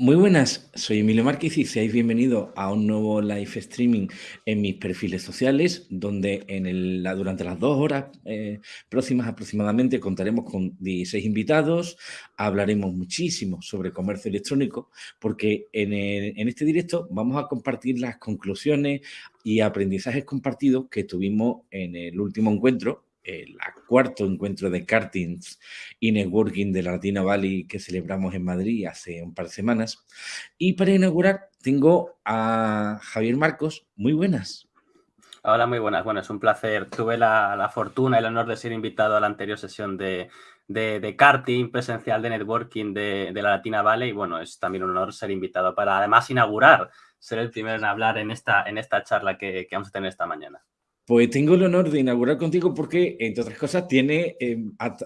Muy buenas, soy Emilio Márquez y seáis bienvenidos a un nuevo live streaming en mis perfiles sociales, donde en la, durante las dos horas eh, próximas aproximadamente contaremos con 16 invitados, hablaremos muchísimo sobre comercio electrónico, porque en, en este directo vamos a compartir las conclusiones y aprendizajes compartidos que tuvimos en el último encuentro el cuarto encuentro de kartings y networking de la Latina Valley que celebramos en Madrid hace un par de semanas. Y para inaugurar tengo a Javier Marcos. Muy buenas. Hola, muy buenas. Bueno, es un placer. Tuve la, fortuna y el honor de ser invitado a la anterior sesión de, de, karting presencial de networking de, de, la Latina Valley y bueno, es también un honor ser invitado para además inaugurar, ser el primero en hablar en esta, en esta charla que vamos a tener esta mañana. Pues tengo el honor de inaugurar contigo porque, entre otras cosas, tienes eh,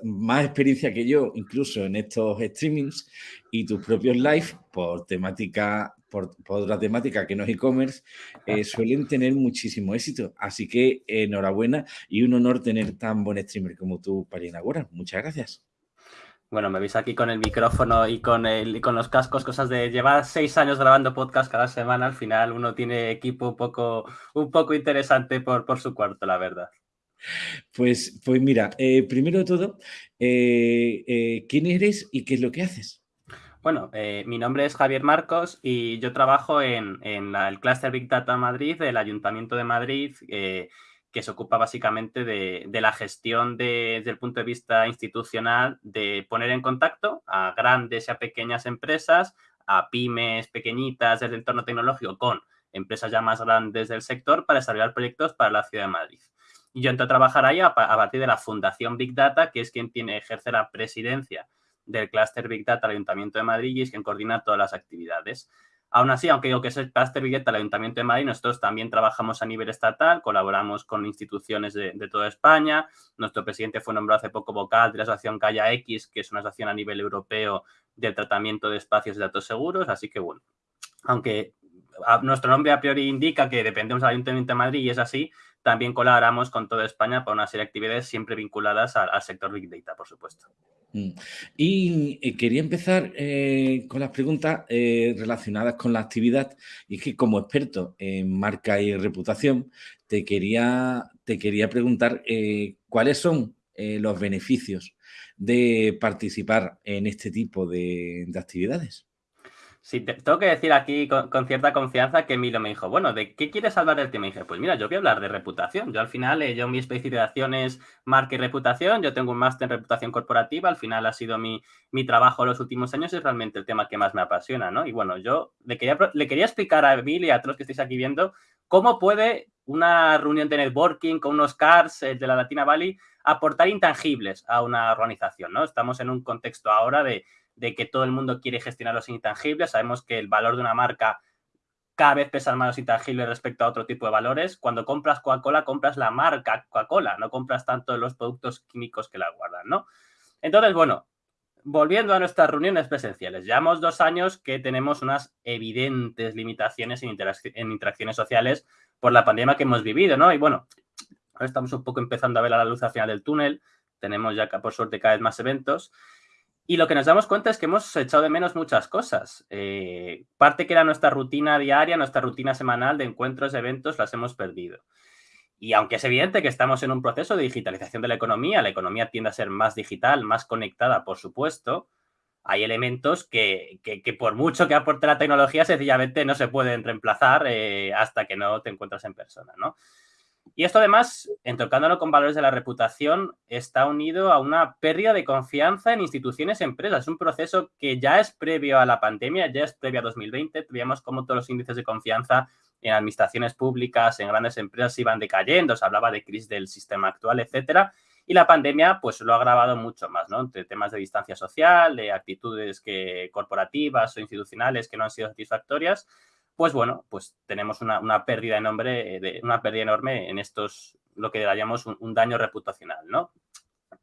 más experiencia que yo, incluso en estos streamings y tus propios live por temática, por, otra temática que no es e-commerce, eh, suelen tener muchísimo éxito. Así que enhorabuena y un honor tener tan buen streamer como tú para inaugurar. Muchas gracias. Bueno, me veis aquí con el micrófono y con, el, con los cascos, cosas de llevar seis años grabando podcast cada semana, al final uno tiene equipo un poco, un poco interesante por, por su cuarto, la verdad. Pues, pues mira, eh, primero de todo, eh, eh, ¿quién eres y qué es lo que haces? Bueno, mi nombre es Javier Marcos y yo trabajo en, en el Cluster Big Data Madrid del Ayuntamiento de Madrid que se ocupa básicamente de, la gestión desde el punto de vista institucional de poner en contacto a grandes y a pequeñas empresas, a pymes pequeñitas del entorno tecnológico con empresas ya más grandes del sector para desarrollar proyectos para la ciudad de Madrid. Y yo entro a trabajar ahí a, partir de la Fundación Big Data, que es quien tiene, ejerce la presidencia del clúster Big Data del Ayuntamiento de Madrid y es quien coordina todas las actividades. Aún así, aunque digo que es el Cluster Billeta del Ayuntamiento de Madrid, nosotros también trabajamos a nivel estatal, colaboramos con instituciones de, toda España. Nuestro presidente fue nombrado hace poco vocal de la asociación Calla X, que es una asociación a nivel europeo del tratamiento de espacios de datos seguros. Así que, bueno, aunque nuestro nombre a priori indica que dependemos del Ayuntamiento de Madrid y es así, también colaboramos con toda España para una serie de actividades siempre vinculadas al sector Big Data, por supuesto. Mm. Y eh, quería empezar eh, con las preguntas eh, relacionadas con la actividad. Y es que como experto en marca y reputación, te quería, te quería preguntar cuáles son los beneficios de participar en este tipo de actividades. Sí, tengo que decir aquí con, cierta confianza que Emilio me dijo, bueno, ¿de qué quieres hablar del tema? Y dije, pues mira, yo voy a hablar de reputación. Yo al final, eh, yo mi especialización es marca y reputación, yo tengo un máster en reputación corporativa, al final ha sido mi, mi trabajo los últimos años y es realmente el tema que más me apasiona, ¿no? Y bueno, yo le quería, le quería explicar a Emilio y a todos los que estáis aquí viendo cómo puede una reunión de networking con unos cars eh, de la Latina Valley aportar intangibles a una organización, ¿no? Estamos en un contexto ahora de de que todo el mundo quiere gestionar los intangibles. Sabemos que el valor de una marca cada vez pesa más los intangibles respecto a otro tipo de valores. Cuando compras Coca-Cola, compras la marca Coca-Cola, no compras tanto los productos químicos que la guardan, ¿no? Entonces, bueno, volviendo a nuestras reuniones presenciales, llevamos dos años que tenemos unas evidentes limitaciones en, en interacciones sociales por la pandemia que hemos vivido, ¿no? Y bueno, ahora estamos un poco empezando a ver a la luz al final del túnel, tenemos ya por suerte cada vez más eventos y lo que nos damos cuenta es que hemos echado de menos muchas cosas. Eh, parte que era nuestra rutina diaria, nuestra rutina semanal de encuentros, eventos, las hemos perdido. Y aunque es evidente que estamos en un proceso de digitalización de la economía, la economía tiende a ser más digital, más conectada, por supuesto, hay elementos que, por mucho que aporte la tecnología, sencillamente no se pueden reemplazar eh, hasta que no te encuentras en persona, ¿no? Y esto además, entrocándolo con valores de la reputación, está unido a una pérdida de confianza en instituciones y empresas. Es un proceso que ya es previo a la pandemia, ya es previo a 2020. Veíamos cómo todos los índices de confianza en administraciones públicas, en grandes empresas iban decayendo, se hablaba de crisis del sistema actual, etcétera. Y la pandemia pues lo ha agravado mucho más, ¿no? Entre temas de distancia social, de actitudes que, corporativas o institucionales que no han sido satisfactorias pues bueno, pues tenemos una, pérdida, enorme, de, una pérdida enorme en estos, lo que llamamos un, daño reputacional, ¿no?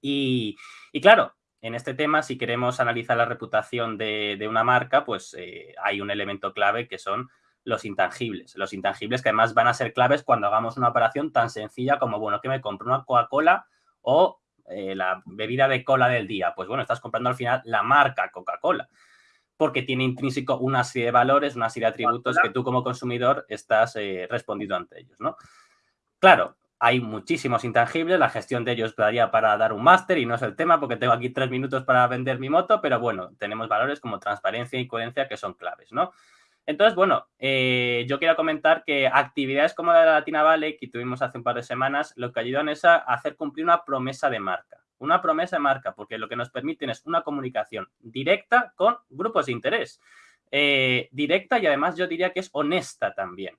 Y, claro, en este tema, si queremos analizar la reputación de, una marca, pues eh, hay un elemento clave que son los intangibles. Los intangibles que además van a ser claves cuando hagamos una operación tan sencilla como, bueno, que me compro una Coca-Cola o eh, la bebida de cola del día. Pues bueno, estás comprando al final la marca Coca-Cola. Porque tiene intrínseco una serie de valores, una serie de atributos que tú como consumidor estás eh, respondiendo ante ellos, ¿no? Claro, hay muchísimos intangibles, la gestión de ellos daría para dar un máster y no es el tema porque tengo aquí tres minutos para vender mi moto, pero bueno, tenemos valores como transparencia y coherencia que son claves, ¿no? Entonces, bueno, eh, yo quiero comentar que actividades como la de la Latina Valley, que tuvimos hace un par de semanas, lo que ayudan es a hacer cumplir una promesa de marca. Una promesa de marca, porque lo que nos permiten es una comunicación directa con grupos de interés. Eh, directa y además yo diría que es honesta también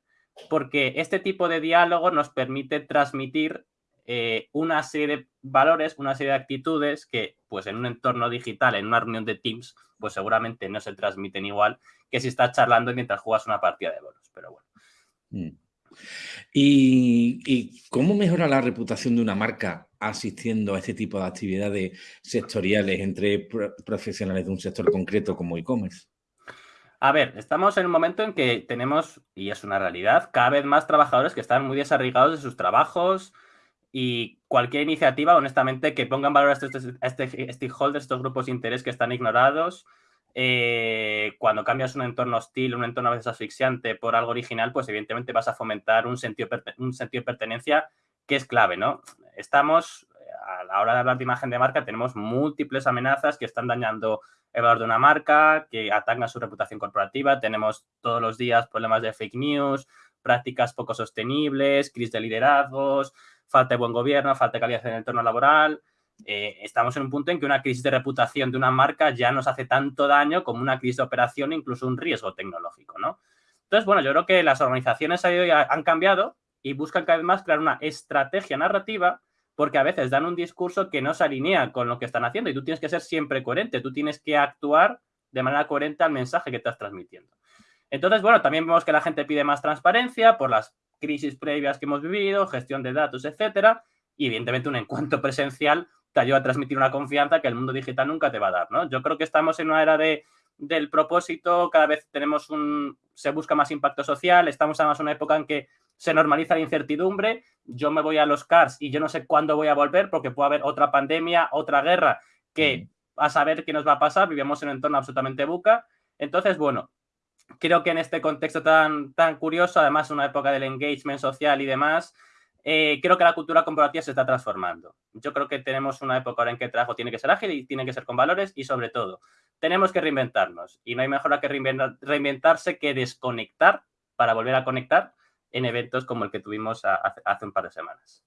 porque este tipo de diálogo nos permite transmitir eh, una serie de valores, una serie de actitudes que, pues en un entorno digital, en una reunión de Teams, pues seguramente no se transmiten igual que si estás charlando mientras juegas una partida de bolos, pero bueno. Mm. ¿Y, cómo mejora la reputación de una marca asistiendo a este tipo de actividades sectoriales entre profesionales de un sector concreto como e-commerce? A ver, estamos en un momento en que tenemos, y es una realidad, cada vez más trabajadores que están muy desarraigados de sus trabajos y cualquier iniciativa, honestamente, que ponga en valor a estos, este stakeholders, estos grupos de interés que están ignorados, eh, cuando cambias un entorno hostil, un entorno a veces asfixiante por algo original, pues evidentemente vas a fomentar un sentido, un sentido de pertenencia que es clave, ¿no? Estamos, a la hora de hablar de imagen de marca, tenemos múltiples amenazas que están dañando el valor de una marca, que atacan su reputación corporativa. Tenemos todos los días problemas de fake news, prácticas poco sostenibles, crisis de liderazgos, falta de buen gobierno, falta de calidad en el entorno laboral. Eh, estamos en un punto en que una crisis de reputación de una marca ya nos hace tanto daño como una crisis de operación, incluso un riesgo tecnológico, ¿no? Entonces, bueno, yo creo que las organizaciones han cambiado y buscan cada vez más crear una estrategia narrativa porque a veces dan un discurso que no se alinea con lo que están haciendo y tú tienes que ser siempre coherente, tú tienes que actuar de manera coherente al mensaje que estás transmitiendo. Entonces, bueno, también vemos que la gente pide más transparencia por las crisis previas que hemos vivido, gestión de datos, etcétera, y evidentemente un encuentro presencial te ayuda a transmitir una confianza que el mundo digital nunca te va a dar, ¿no? Yo creo que estamos en una era de, del propósito, cada vez tenemos un, se busca más impacto social, estamos además en una época en que se normaliza la incertidumbre, yo me voy a los CARS y yo no sé cuándo voy a volver porque puede haber otra pandemia, otra guerra, que a saber qué nos va a pasar, vivimos en un entorno absolutamente buca. Entonces, bueno, creo que en este contexto tan, tan curioso, además una época del engagement social y demás, eh, creo que la cultura corporativa se está transformando. Yo creo que tenemos una época ahora en que el trabajo tiene que ser ágil y tiene que ser con valores y sobre todo, tenemos que reinventarnos y no hay mejor que reinventarse que desconectar para volver a conectar en eventos como el que tuvimos hace un par de semanas.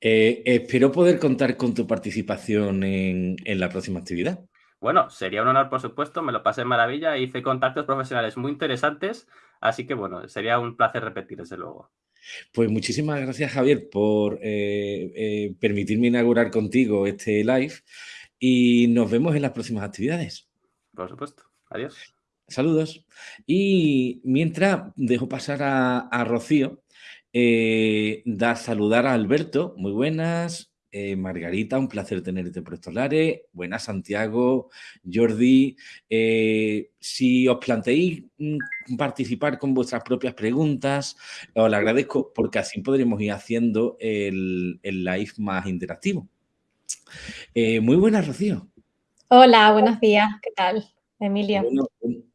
Eh, espero poder contar con tu participación en, la próxima actividad. Bueno, sería un honor, por supuesto, me lo pasé maravilla, hice contactos profesionales muy interesantes, así que bueno, sería un placer repetir, desde luego. Pues muchísimas gracias, Javier, por eh, eh, permitirme inaugurar contigo este live y nos vemos en las próximas actividades. Por supuesto. Adiós. Saludos. Y mientras dejo pasar a, Rocío, eh, da saludar a Alberto. Muy buenas. Eh, Margarita, un placer tenerte por estos lares. Buenas, Santiago, Jordi. Eh, si os planteáis mm, participar con vuestras propias preguntas, os lo agradezco porque así podremos ir haciendo el, el live más interactivo. muy buenas, Rocío. Hola, buenos días. ¿Qué tal? Emilia.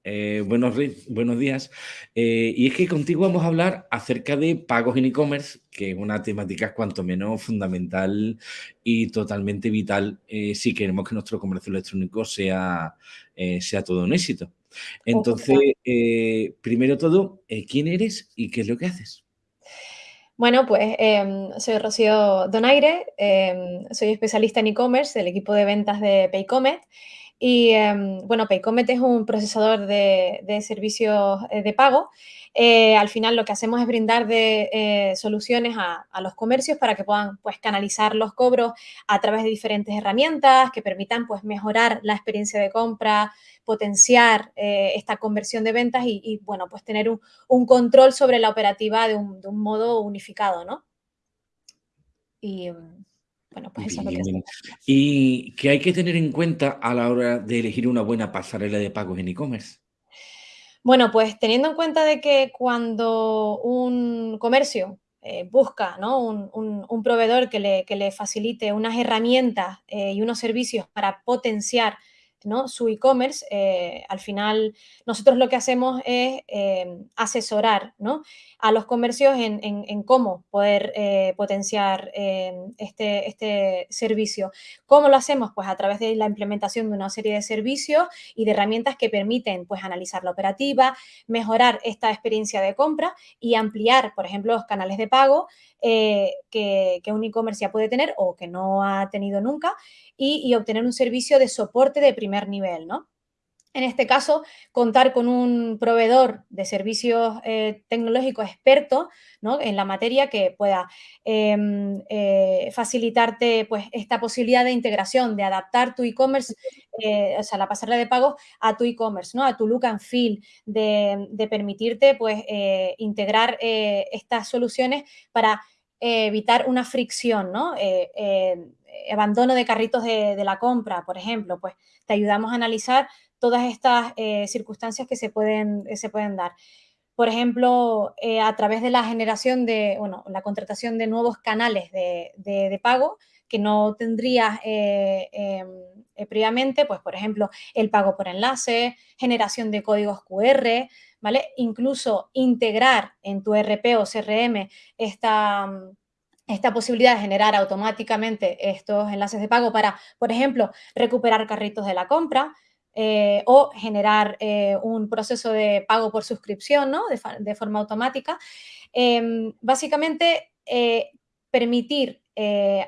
Eh, buenos, buenos días. Eh, y es que contigo vamos a hablar acerca de pagos en e-commerce, que es una temática cuanto menos fundamental y totalmente vital eh, si queremos que nuestro comercio electrónico sea, sea todo un éxito. Entonces, primero todo, ¿quién eres y qué es lo que haces? Bueno, pues em, soy Rocío Donaire, em, soy especialista en e-commerce del equipo de ventas de Paycomet y em, bueno, Paycomet es un procesador de, servicios eh, de pago. Eh, al final lo que hacemos es brindar eh, soluciones a, los comercios para que puedan pues, canalizar los cobros a través de diferentes herramientas que permitan pues, mejorar la experiencia de compra, potenciar esta conversión de ventas y, bueno, pues tener un, control sobre la operativa de un, de un modo unificado, ¿no? Y, bueno, pues eso es lo que ¿Y qué hay que tener en cuenta a la hora de elegir una buena pasarela de pagos en e-commerce? Bueno, pues teniendo en cuenta de que cuando un comercio eh, busca ¿no? un, proveedor que le, que le, facilite unas herramientas eh, y unos servicios para potenciar su e-commerce, eh, al final nosotros lo que hacemos es eh, asesorar a los comercios en, cómo poder eh, potenciar este, este, servicio. ¿Cómo lo hacemos? Pues a través de la implementación de una serie de servicios y de herramientas que permiten pues, analizar la operativa, mejorar esta experiencia de compra y ampliar, por ejemplo, los canales de pago que, que un e-commerce ya puede tener o que no ha tenido nunca y, obtener un servicio de soporte de primer nivel, ¿no? En este caso, contar con un proveedor de servicios eh, tecnológicos experto ¿no? en la materia que pueda em, eh, facilitarte pues, esta posibilidad de integración, de adaptar tu e-commerce, eh, o sea, la pasarela de pagos a tu e-commerce, ¿no? a tu look and feel, de, permitirte pues, integrar estas soluciones para evitar una fricción, ¿no? abandono de carritos de, la compra, por ejemplo, pues te ayudamos a analizar todas estas eh, circunstancias que se pueden, se pueden dar. Por ejemplo, eh, a través de la generación de, bueno, la contratación de nuevos canales de, pago que no tendrías eh, em, previamente, pues por ejemplo, el pago por enlace, generación de códigos QR, ¿vale? Incluso integrar en tu RP o CRM esta, esta posibilidad de generar automáticamente estos enlaces de pago para, por ejemplo, recuperar carritos de la compra eh, o generar eh, un proceso de pago por suscripción ¿no? de, forma automática. Em, básicamente, eh, permitir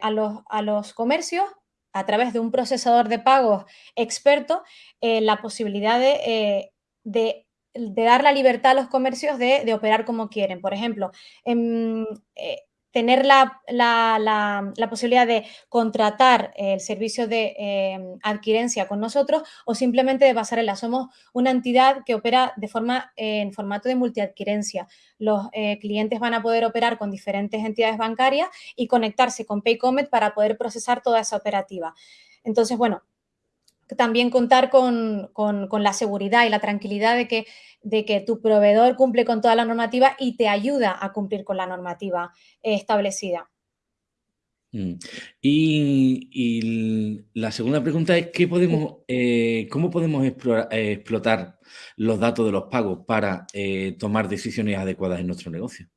a los, a, los, comercios, a través de un procesador de pagos experto, la posibilidad de, de dar la libertad a los comercios de, de operar como quieren. Por ejemplo, en, tener la, posibilidad de contratar el servicio de em, adquirencia con nosotros o simplemente de pasarela. Somos una entidad que opera de forma, en formato de multiadquirencia. Los eh, clientes van a poder operar con diferentes entidades bancarias y conectarse con Paycomet para poder procesar toda esa operativa. Entonces, bueno, también contar con, la seguridad y la tranquilidad de que, de que, tu proveedor cumple con toda la normativa y te ayuda a cumplir con la normativa establecida. Mm. Y, la segunda pregunta es, ¿qué podemos, eh, ¿cómo podemos explotar los datos de los pagos para eh, tomar decisiones adecuadas en nuestro negocio?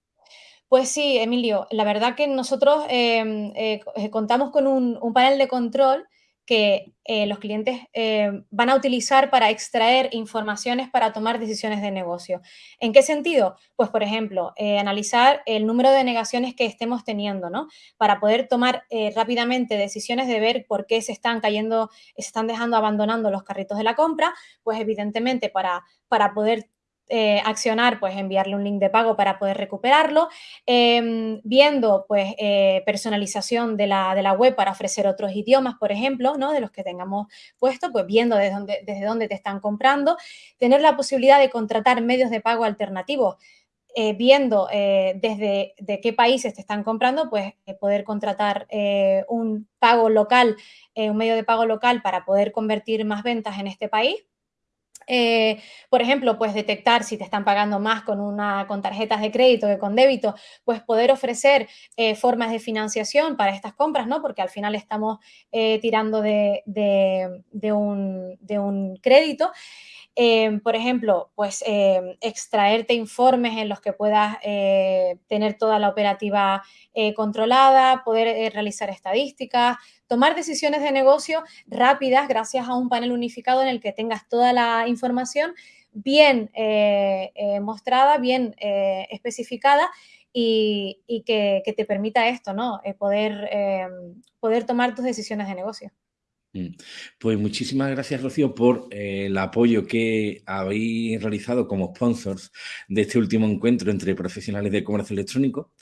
Pues sí, Emilio, la verdad que nosotros em, eh, contamos con un, un panel de control que eh, los clientes eh, van a utilizar para extraer informaciones para tomar decisiones de negocio. ¿En qué sentido? Pues, por ejemplo, eh, analizar el número de negaciones que estemos teniendo, ¿no? Para poder tomar rápidamente decisiones de ver por qué se están cayendo, se están dejando abandonando los carritos de la compra, pues evidentemente para, para poder eh, accionar, pues enviarle un link de pago para poder recuperarlo, em, viendo pues eh, personalización de la, de la, web para ofrecer otros idiomas, por ejemplo, ¿no? de los que tengamos puesto, pues viendo desde dónde, desde dónde te están comprando, tener la posibilidad de contratar medios de pago alternativos, eh, viendo desde de qué países te están comprando, pues poder contratar un pago local, un medio de pago local para poder convertir más ventas en este país eh, por ejemplo, pues detectar si te están pagando más con, una, con tarjetas de crédito que con débito, pues poder ofrecer eh, formas de financiación para estas compras, ¿no? Porque al final estamos eh, tirando de, un, de, un, crédito. Por ejemplo, pues extraerte informes en los que puedas tener toda la operativa controlada, poder realizar estadísticas, tomar decisiones de negocio rápidas gracias a un panel unificado en el que tengas toda la información bien eh, eh, mostrada, bien eh, especificada y, que, te permita esto, ¿no? poder, poder tomar tus decisiones de negocio. Mm. Pues muchísimas gracias, Rocío, por el apoyo que habéis realizado como sponsors de este último encuentro entre profesionales de comercio electrónico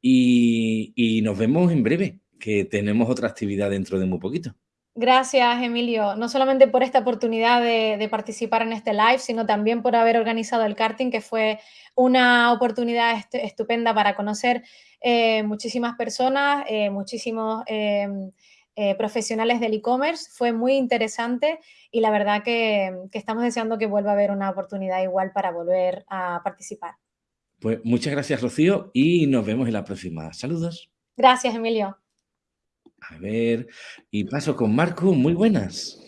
y nos vemos en breve que tenemos otra actividad dentro de muy poquito. Gracias, Emilio, no solamente por esta oportunidad de, participar en este live, sino también por haber organizado el karting, que fue una oportunidad estupenda para conocer eh, muchísimas personas, eh, muchísimos eh, profesionales del e-commerce. Fue muy interesante y la verdad que, que estamos deseando que vuelva a haber una oportunidad igual para volver a participar. Pues muchas gracias, Rocío, y nos vemos en la próxima. Saludos. Gracias, Emilio. A ver, y paso con Marco, muy buenas.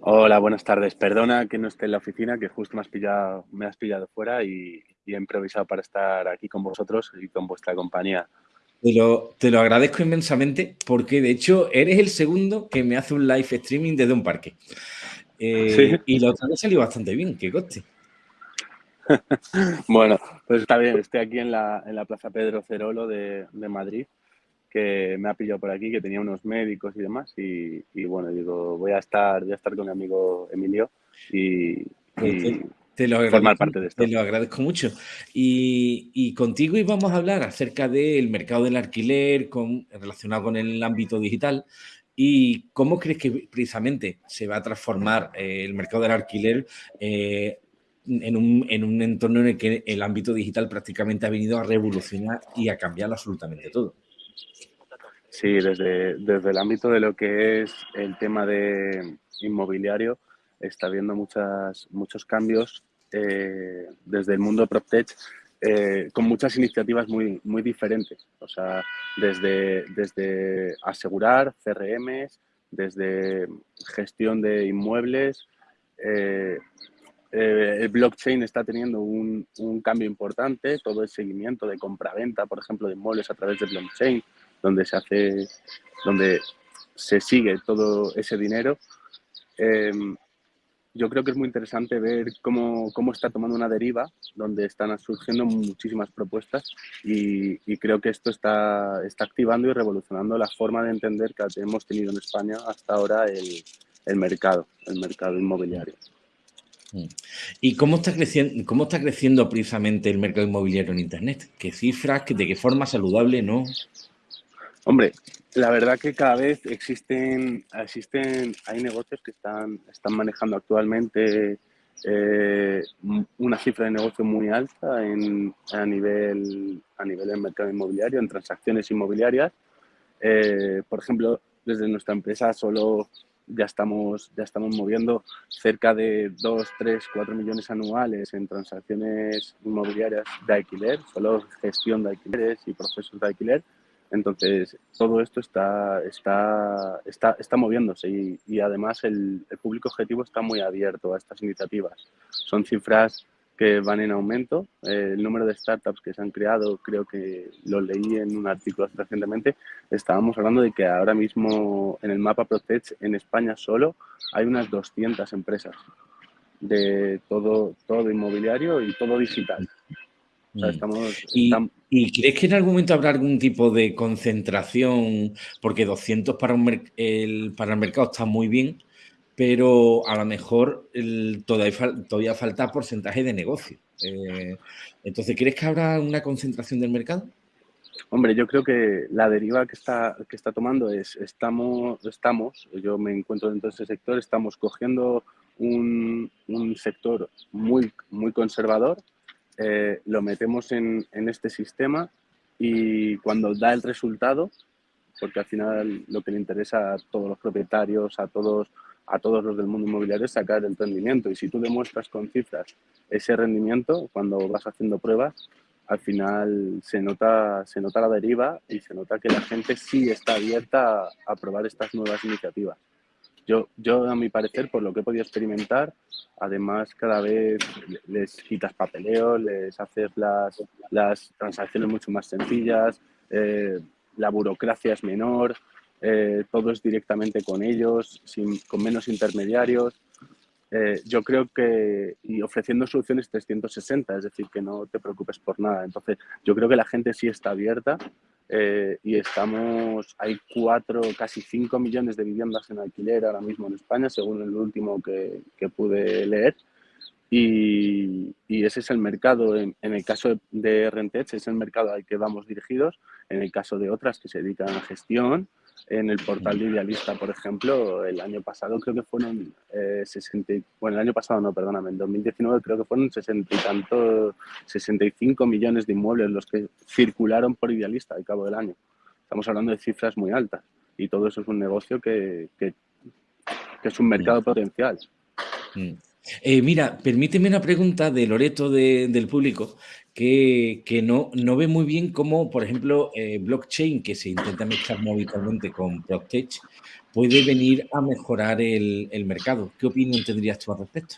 Hola, buenas tardes. Perdona que no esté en la oficina, que justo me has pillado, me has pillado fuera y, he improvisado para estar aquí con vosotros y con vuestra compañía. Te lo, te lo, agradezco inmensamente porque de hecho eres el segundo que me hace un live streaming desde un parque. Eh, y lo otro ha salido bastante bien, que coste. bueno, pues está bien, estoy aquí en la, en la Plaza Pedro Cerolo de, de Madrid que me ha pillado por aquí, que tenía unos médicos y demás, y, bueno, digo, voy a estar, voy a estar con mi amigo Emilio y, te, lo formar parte de esto. Te lo agradezco mucho. Y, y contigo íbamos a hablar acerca del mercado del alquiler con, relacionado con el ámbito digital. ¿Y cómo crees que precisamente se va a transformar eh, el mercado del alquiler eh, en, un, en, un, entorno en el que el ámbito digital prácticamente ha venido a revolucionar y a cambiar absolutamente todo? Sí, desde, desde el ámbito de lo que es el tema de inmobiliario, está habiendo muchas, muchos cambios eh, desde el mundo PropTech eh, con muchas iniciativas muy, muy diferentes. O sea, desde, desde asegurar CRMs, desde gestión de inmuebles. Eh, el blockchain está teniendo un, un, cambio importante, todo el seguimiento de compra-venta, por ejemplo, de inmuebles a través de blockchain donde se hace, donde se sigue todo ese dinero. Yo creo que es muy interesante ver cómo, cómo, está tomando una deriva, donde están surgiendo muchísimas propuestas y, creo que esto está, está, activando y revolucionando la forma de entender que hemos tenido en España hasta ahora el, el mercado, el mercado inmobiliario. Mm. ¿Y cómo está, creciendo, cómo está creciendo precisamente el mercado inmobiliario en Internet? ¿Qué cifras? ¿De qué forma saludable? ¿No? Hombre, la verdad que cada vez existen, existen hay negocios que están, están manejando actualmente eh, una cifra de negocio muy alta en, a, nivel, a nivel del mercado inmobiliario, en transacciones inmobiliarias. Eh, por ejemplo, desde nuestra empresa solo ya estamos, ya estamos moviendo cerca de 2, 3, 4 millones anuales en transacciones inmobiliarias de alquiler, solo gestión de alquileres y procesos de alquiler. Entonces, todo esto está, está, está, está moviéndose y, además el, el, público objetivo está muy abierto a estas iniciativas. Son cifras que van en aumento. Eh, el número de startups que se han creado, creo que lo leí en un artículo recientemente, estábamos hablando de que ahora mismo en el mapa Protech en España solo hay unas 200 empresas de todo, todo inmobiliario y todo digital. O sea, mm. estamos, ¿Y, estamos... ¿Y, crees que en algún momento habrá algún tipo de concentración? Porque 200 para, un el, para el mercado está muy bien, pero a lo mejor el, todavía, todavía falta porcentaje de negocio. Eh, entonces, ¿crees que habrá una concentración del mercado? Hombre, yo creo que la deriva que está, que está tomando es, estamos, estamos, yo me encuentro dentro de ese sector, estamos cogiendo un, un sector muy, muy conservador, eh, lo metemos en, este sistema y cuando da el resultado, porque al final lo que le interesa a todos los propietarios, a todos, a todos los del mundo inmobiliario es sacar el rendimiento. Y si tú demuestras con cifras ese rendimiento, cuando vas haciendo pruebas, al final se nota, se nota la deriva y se nota que la gente sí está abierta a, a probar estas nuevas iniciativas. Yo, yo, a mi parecer, por lo que he podido experimentar, además cada vez les quitas papeleo, les haces las, las transacciones mucho más sencillas, eh, la burocracia es menor, eh, todo es directamente con ellos, sin, con menos intermediarios. Eh, yo creo que, y ofreciendo soluciones 360, es decir, que no te preocupes por nada. Entonces, yo creo que la gente sí está abierta eh, y estamos, hay cuatro, casi cinco millones de viviendas en alquiler ahora mismo en España, según el último que, que pude leer. Y, y, ese es el mercado, en, en el caso de Rentech, es el mercado al que vamos dirigidos, en el caso de otras que se dedican a gestión, en el portal de Idealista, por ejemplo, el año pasado creo que fueron eh, 60, bueno, el año pasado no, perdóname, en 2019 creo que fueron 60 y tanto, 65 millones de inmuebles los que circularon por Idealista al cabo del año. Estamos hablando de cifras muy altas y todo eso es un negocio que, que, que es un mercado potencial. Mm. Eh, mira, permíteme una pregunta de Loreto de, del público que, que, no, no ve muy bien cómo, por ejemplo, eh, blockchain, que se intenta mezclar muy habitualmente con PropTech, puede venir a mejorar el, mercado. ¿Qué opinión tendrías tú al respecto?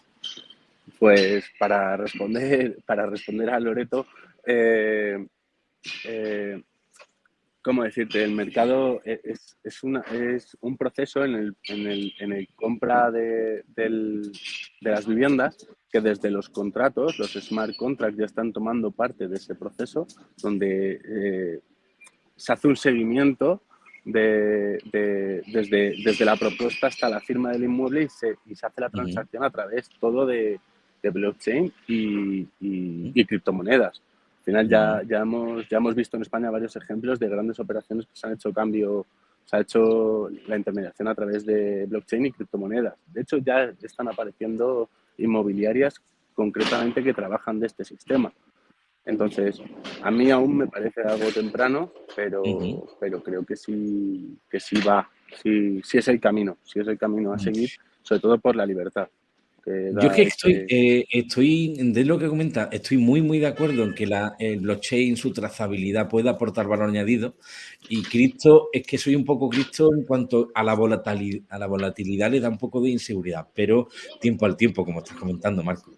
Pues para responder, para responder a Loreto, eh, ¿cómo decirte? El mercado es, es, una, es un proceso en el, en el, en el compra de, de, las viviendas que desde los contratos, los smart contracts ya están tomando parte de ese proceso donde eh, se hace un seguimiento de, desde, desde la propuesta hasta la firma del inmueble y se, y se hace la transacción a través todo de, blockchain y, y criptomonedas final ya, ya, hemos, ya hemos visto en España varios ejemplos de grandes operaciones que se han hecho cambio, se ha hecho la intermediación a través de blockchain y criptomonedas. De hecho, ya están apareciendo inmobiliarias concretamente que trabajan de este sistema. Entonces, a mí aún me parece algo temprano, pero, pero creo que sí, que sí va, sí, sí es el camino, sí es el camino a seguir, sobre todo por la libertad. Yo es que estoy, eh, estoy, de lo que comenta, estoy muy, muy de acuerdo en que la, el blockchain, su trazabilidad puede aportar valor añadido. Y Cristo, es que soy un poco Cristo en cuanto a la, volatilidad, a la volatilidad, le da un poco de inseguridad, pero tiempo al tiempo, como estás comentando, Marco.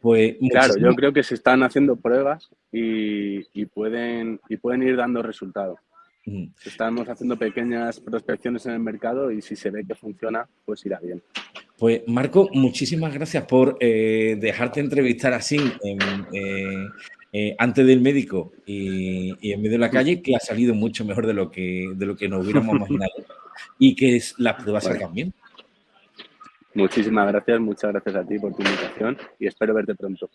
Pues, claro, yo creo que se están haciendo pruebas y, y pueden, y pueden ir dando resultados. Estamos haciendo pequeñas prospecciones en el mercado y si se ve que funciona, pues irá bien. Pues Marco, muchísimas gracias por eh, dejarte entrevistar así eh, eh, antes del médico y, en medio de la calle, que ha salido mucho mejor de lo que, de lo que nos hubiéramos imaginado y que las pruebas salgan bien. Muchísimas gracias, muchas gracias a ti por tu invitación y espero verte pronto.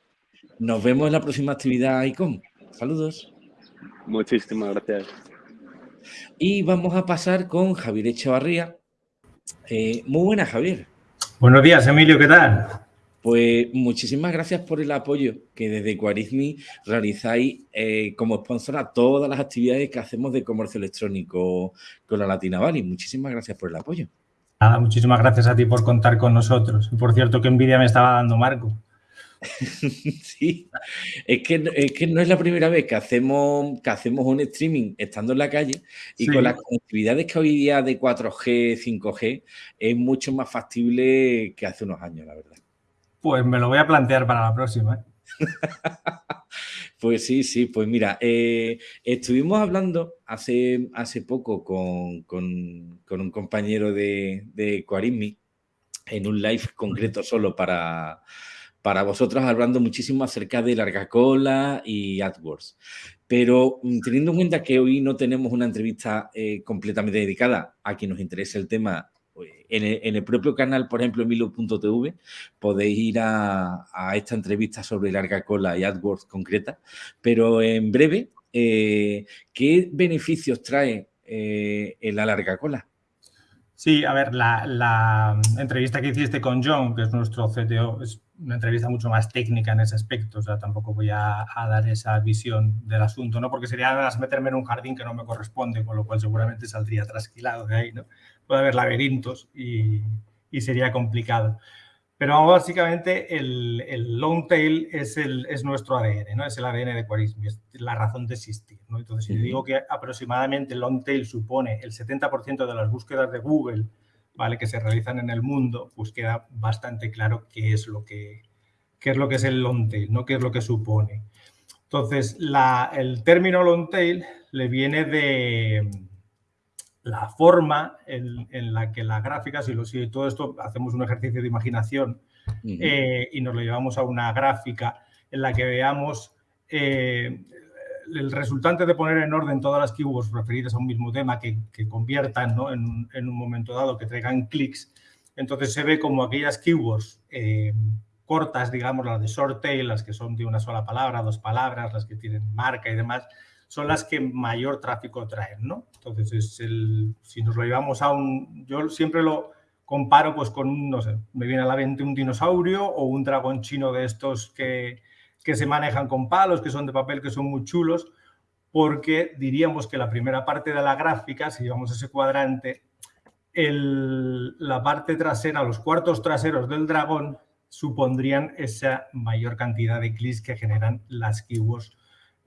Nos vemos en la próxima actividad ICOM. Saludos. Muchísimas gracias. Y vamos a pasar con Javier Echevarría. muy buenas, Javier. Buenos días, Emilio, ¿qué tal? Pues muchísimas gracias por el apoyo que desde Quarismi realizáis eh, como sponsor a todas las actividades que hacemos de comercio electrónico con la Latina Valley. Muchísimas gracias por el apoyo. Nada, muchísimas gracias a ti por contar con nosotros. Por cierto, qué envidia me estaba dando Marco. sí, es que, es que no es la primera vez que hacemos, que hacemos un streaming estando en la calle y con las conectividades que hoy día de 4G, 5G, es mucho más factible que hace unos años, la verdad. Pues me lo voy a plantear para la próxima. ¿eh? pues sí, sí, pues mira, eh, estuvimos hablando hace, hace poco con, un compañero de, de Quarismi en un live concreto solo para, para vosotros hablando muchísimo acerca de Larga Cola y AdWords. Pero mm, teniendo en cuenta que hoy no tenemos una entrevista eh, completamente dedicada a quien nos interese el tema, pues, en el, propio canal, por ejemplo, Milo.tv, podéis ir a, esta entrevista sobre Larga Cola y AdWords concreta. Pero en breve, eh, ¿qué beneficios trae eh, la Larga Cola? Sí, a ver, la, entrevista que hiciste con John, que es nuestro CTO, una entrevista mucho más técnica en ese aspecto, o sea, tampoco voy a, dar esa visión del asunto, ¿no? Porque sería meterme en un jardín que no me corresponde, con lo cual seguramente saldría trasquilado de ahí, ¿no? Puede haber laberintos y, y sería complicado. Pero básicamente el, el, long tail es, el, es nuestro ADN, ¿no? Es el ADN de Quarismi, es la razón de existir, ¿no? Entonces, si digo que aproximadamente el long tail supone el 70% de las búsquedas de Google, ¿vale? Que se realizan en el mundo, pues queda bastante claro qué es lo que, qué es, lo que es el long tail, ¿no? Qué es lo que supone. Entonces, la, el término long tail le viene de, la forma en, la que la gráfica, si, lo, si todo esto hacemos un ejercicio de imaginación eh, y nos lo llevamos a una gráfica en la que veamos eh, el resultante de poner en orden todas las keywords referidas a un mismo tema que, conviertan en, un momento dado, que traigan clics, entonces se ve como aquellas keywords eh, cortas, digamos, las de short tail, las que son de una sola palabra, dos palabras, las que tienen marca y demás, son las que mayor tráfico traen, ¿no? Entonces, es el, si nos lo llevamos a un... Yo siempre lo comparo pues con, no sé, me viene a la mente un dinosaurio o un dragón chino de estos que, que se manejan con palos, que son de papel, que son muy chulos, porque diríamos que la primera parte de la gráfica, si llevamos ese cuadrante, el, la parte trasera, los cuartos traseros del dragón supondrían esa mayor cantidad de clics que generan las keywords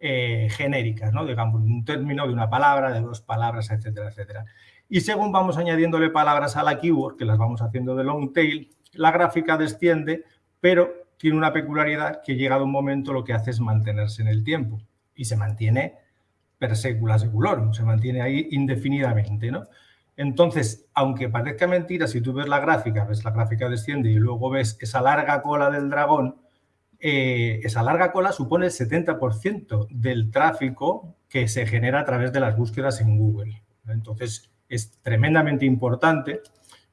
eh, genéricas, ¿no? digamos, un término de una palabra, de dos palabras, etcétera, etcétera. Y según vamos añadiéndole palabras a la keyword, que las vamos haciendo de long tail, la gráfica desciende, pero tiene una peculiaridad que llegado un momento lo que hace es mantenerse en el tiempo y se mantiene per secula seculorum, se mantiene ahí indefinidamente, ¿no? Entonces, aunque parezca mentira, si tú ves la gráfica, ves la gráfica desciende y luego ves esa larga cola del dragón, eh, esa larga cola supone el 70% del tráfico que se genera a través de las búsquedas en Google. Entonces, es tremendamente importante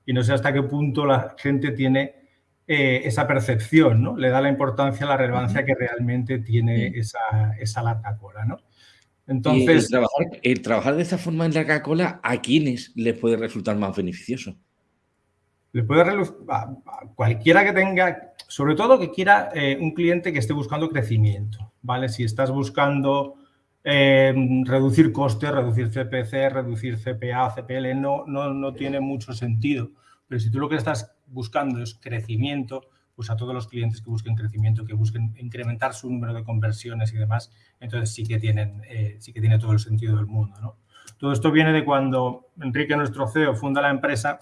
y no sé hasta qué punto la gente tiene eh, esa percepción, ¿no? Le da la importancia, la relevancia que realmente tiene esa, esa larga cola, ¿no? Entonces, el trabajar, de esta forma en la Coca-Cola, ¿a quiénes les puede resultar más beneficioso? Le puede a, cualquiera que tenga, sobre todo que quiera eh, un cliente que esté buscando crecimiento, ¿vale? Si estás buscando em, reducir costes, reducir CPC, reducir CPA, CPL, no, no, no tiene mucho sentido. Pero si tú lo que estás buscando es crecimiento, pues a todos los clientes que busquen crecimiento, que busquen incrementar su número de conversiones y demás, entonces sí que, tienen, eh, sí que tiene todo el sentido del mundo. ¿no? Todo esto viene de cuando Enrique, nuestro CEO, funda la empresa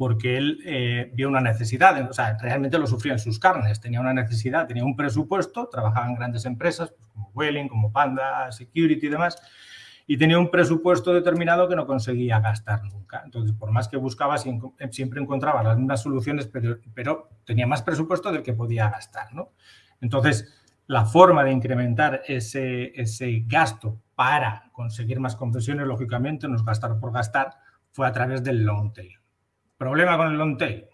porque él eh, vio una necesidad, o sea, realmente lo sufría en sus carnes, tenía una necesidad, tenía un presupuesto, trabajaba en grandes empresas pues como Welling, como Panda, Security y demás, y tenía un presupuesto determinado que no conseguía gastar nunca. Entonces, por más que buscaba, siempre encontraba las mismas soluciones, pero, pero tenía más presupuesto del que podía gastar. ¿no? Entonces, la forma de incrementar ese, ese gasto para conseguir más concesiones, lógicamente, no es gastar por gastar, fue a través del long tail. Problema con el long tail,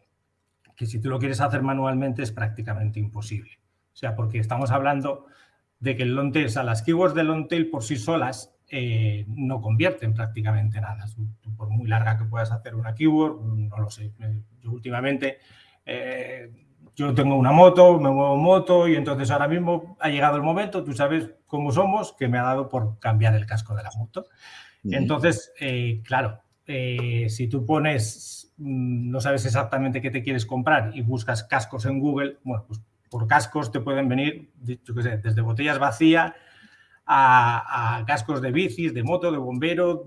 que si tú lo quieres hacer manualmente es prácticamente imposible. O sea, porque estamos hablando de que el long tail, o sea, las keywords del long tail por sí solas eh, no convierten prácticamente nada. Por muy larga que puedas hacer una keyword, no lo sé. Eh, yo últimamente, eh, yo tengo una moto, me muevo moto y entonces ahora mismo ha llegado el momento, tú sabes cómo somos, que me ha dado por cambiar el casco de la moto. Entonces, claro, si tú pones, mm, no sabes exactamente qué te quieres comprar y buscas cascos en Google, bueno, pues por cascos te pueden venir, yo qué sé, desde botellas vacías a, cascos de bicis, de moto, de bombero,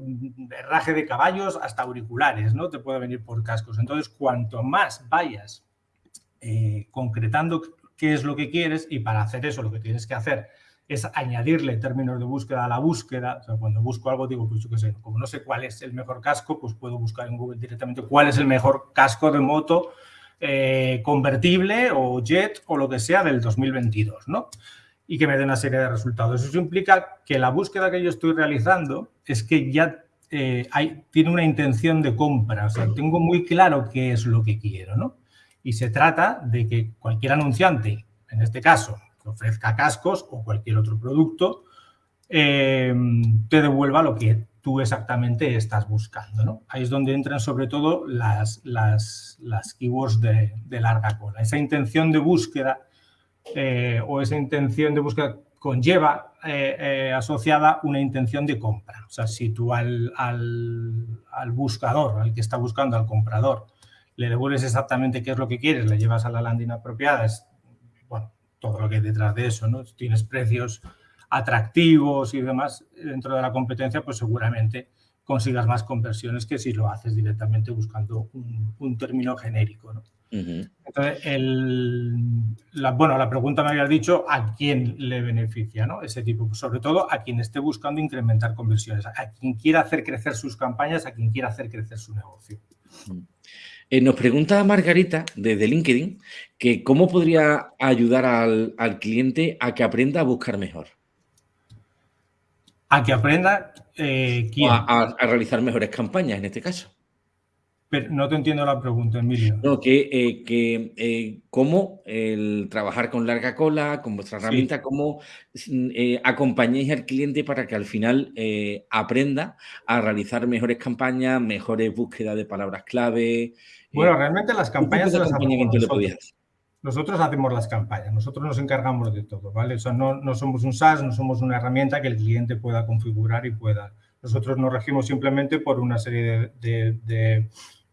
herraje de caballos, hasta auriculares, ¿no? Te puede venir por cascos. Entonces, cuanto más vayas eh, concretando qué es lo que quieres y para hacer eso lo que tienes que hacer es añadirle términos de búsqueda a la búsqueda. O sea, cuando busco algo digo, pues yo qué sé, como no sé cuál es el mejor casco, pues puedo buscar en Google directamente cuál es el mejor casco de moto eh, convertible o jet o lo que sea del 2022, ¿no? Y que me dé una serie de resultados. Eso implica que la búsqueda que yo estoy realizando es que ya eh, hay, tiene una intención de compra, o sea, tengo muy claro qué es lo que quiero, ¿no? Y se trata de que cualquier anunciante, en este caso, que ofrezca cascos o cualquier otro producto, eh, te devuelva lo que tú exactamente estás buscando, ¿no? Ahí es donde entran sobre todo las, las, las keywords de, de larga cola. Esa intención de búsqueda eh, o esa intención de búsqueda conlleva eh, eh, asociada una intención de compra. O sea, si tú al, al, buscador, al que está buscando, al comprador, le devuelves exactamente qué es lo que quieres, le llevas a la landing apropiada, es, bueno, todo lo que hay detrás de eso, ¿no? Tienes precios atractivos y demás dentro de la competencia, pues seguramente consigas más conversiones que si lo haces directamente buscando un, un término genérico, ¿no? Entonces, la, bueno, la pregunta me había dicho a quién le beneficia, ¿no? Ese tipo, pues sobre todo a quien esté buscando incrementar conversiones, a quien quiera hacer crecer sus campañas, a quien quiera hacer crecer su negocio. Eh, nos pregunta Margarita desde LinkedIn que cómo podría ayudar al, cliente a que aprenda a buscar mejor. A que aprenda eh, a realizar mejores campañas en este caso no te entiendo la pregunta, Emilio. No, que, eh, que eh, cómo el trabajar con larga cola, con vuestra herramienta, cómo eh, acompañáis al cliente para que al final aprenda a realizar mejores campañas, mejores búsquedas de palabras clave. Bueno, realmente las campañas las hacemos nosotros. nosotros hacemos las campañas, nosotros nos encargamos de todo, ¿vale? O sea, no, no somos un SaaS, no somos una herramienta que el cliente pueda configurar y pueda... Nosotros nos regimos simplemente por una serie de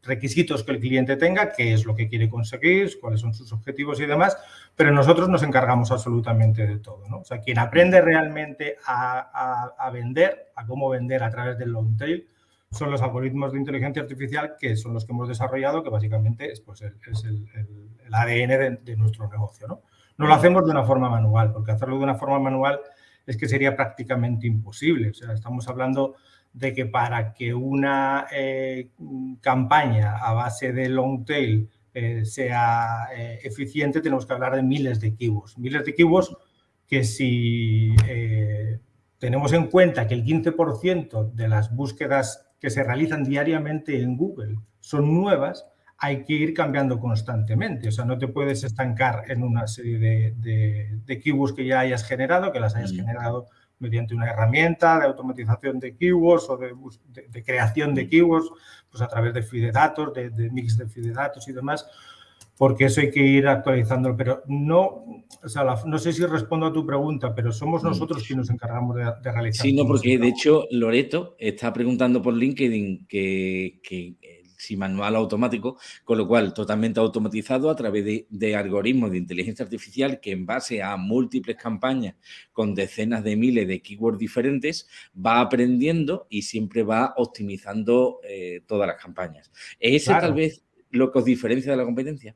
requisitos que el cliente tenga, qué es lo que quiere conseguir, cuáles son sus objetivos y demás, pero nosotros nos encargamos absolutamente de todo. O sea, quien aprende realmente a, vender, a cómo vender a través del long tail, son los algoritmos de inteligencia artificial que son los que hemos desarrollado, que básicamente es, pues, el, ADN de, nuestro negocio. no lo hacemos de una forma manual, porque hacerlo de una forma manual es que sería prácticamente imposible. O sea, estamos hablando de que para que una eh, campaña a base de long tail eh, sea eh, eficiente, tenemos que hablar de miles de keywords. Miles de keywords que si tenemos en cuenta que el 15% de las búsquedas que se realizan diariamente en Google son nuevas, hay que ir cambiando constantemente. O sea, no te puedes estancar en una serie de, de, keywords que ya hayas generado, que las hayas mm. generado mediante una herramienta de automatización de keywords o de, creación de keywords, pues a través de feed de datos, de, mix de feed de datos y demás, porque eso hay que ir actualizando. Pero no, o sea, no sé si respondo a tu pregunta, pero somos mm. nosotros quienes nos encargamos de, realizar. Sí, no, porque de hecho Loreto está preguntando por LinkedIn que, que si manual automático, con lo cual totalmente automatizado a través de, algoritmos de inteligencia artificial que en base a múltiples campañas con decenas de miles de keywords diferentes va aprendiendo y siempre va optimizando eh, todas las campañas. ¿Es ese tal vez lo que os diferencia de la competencia?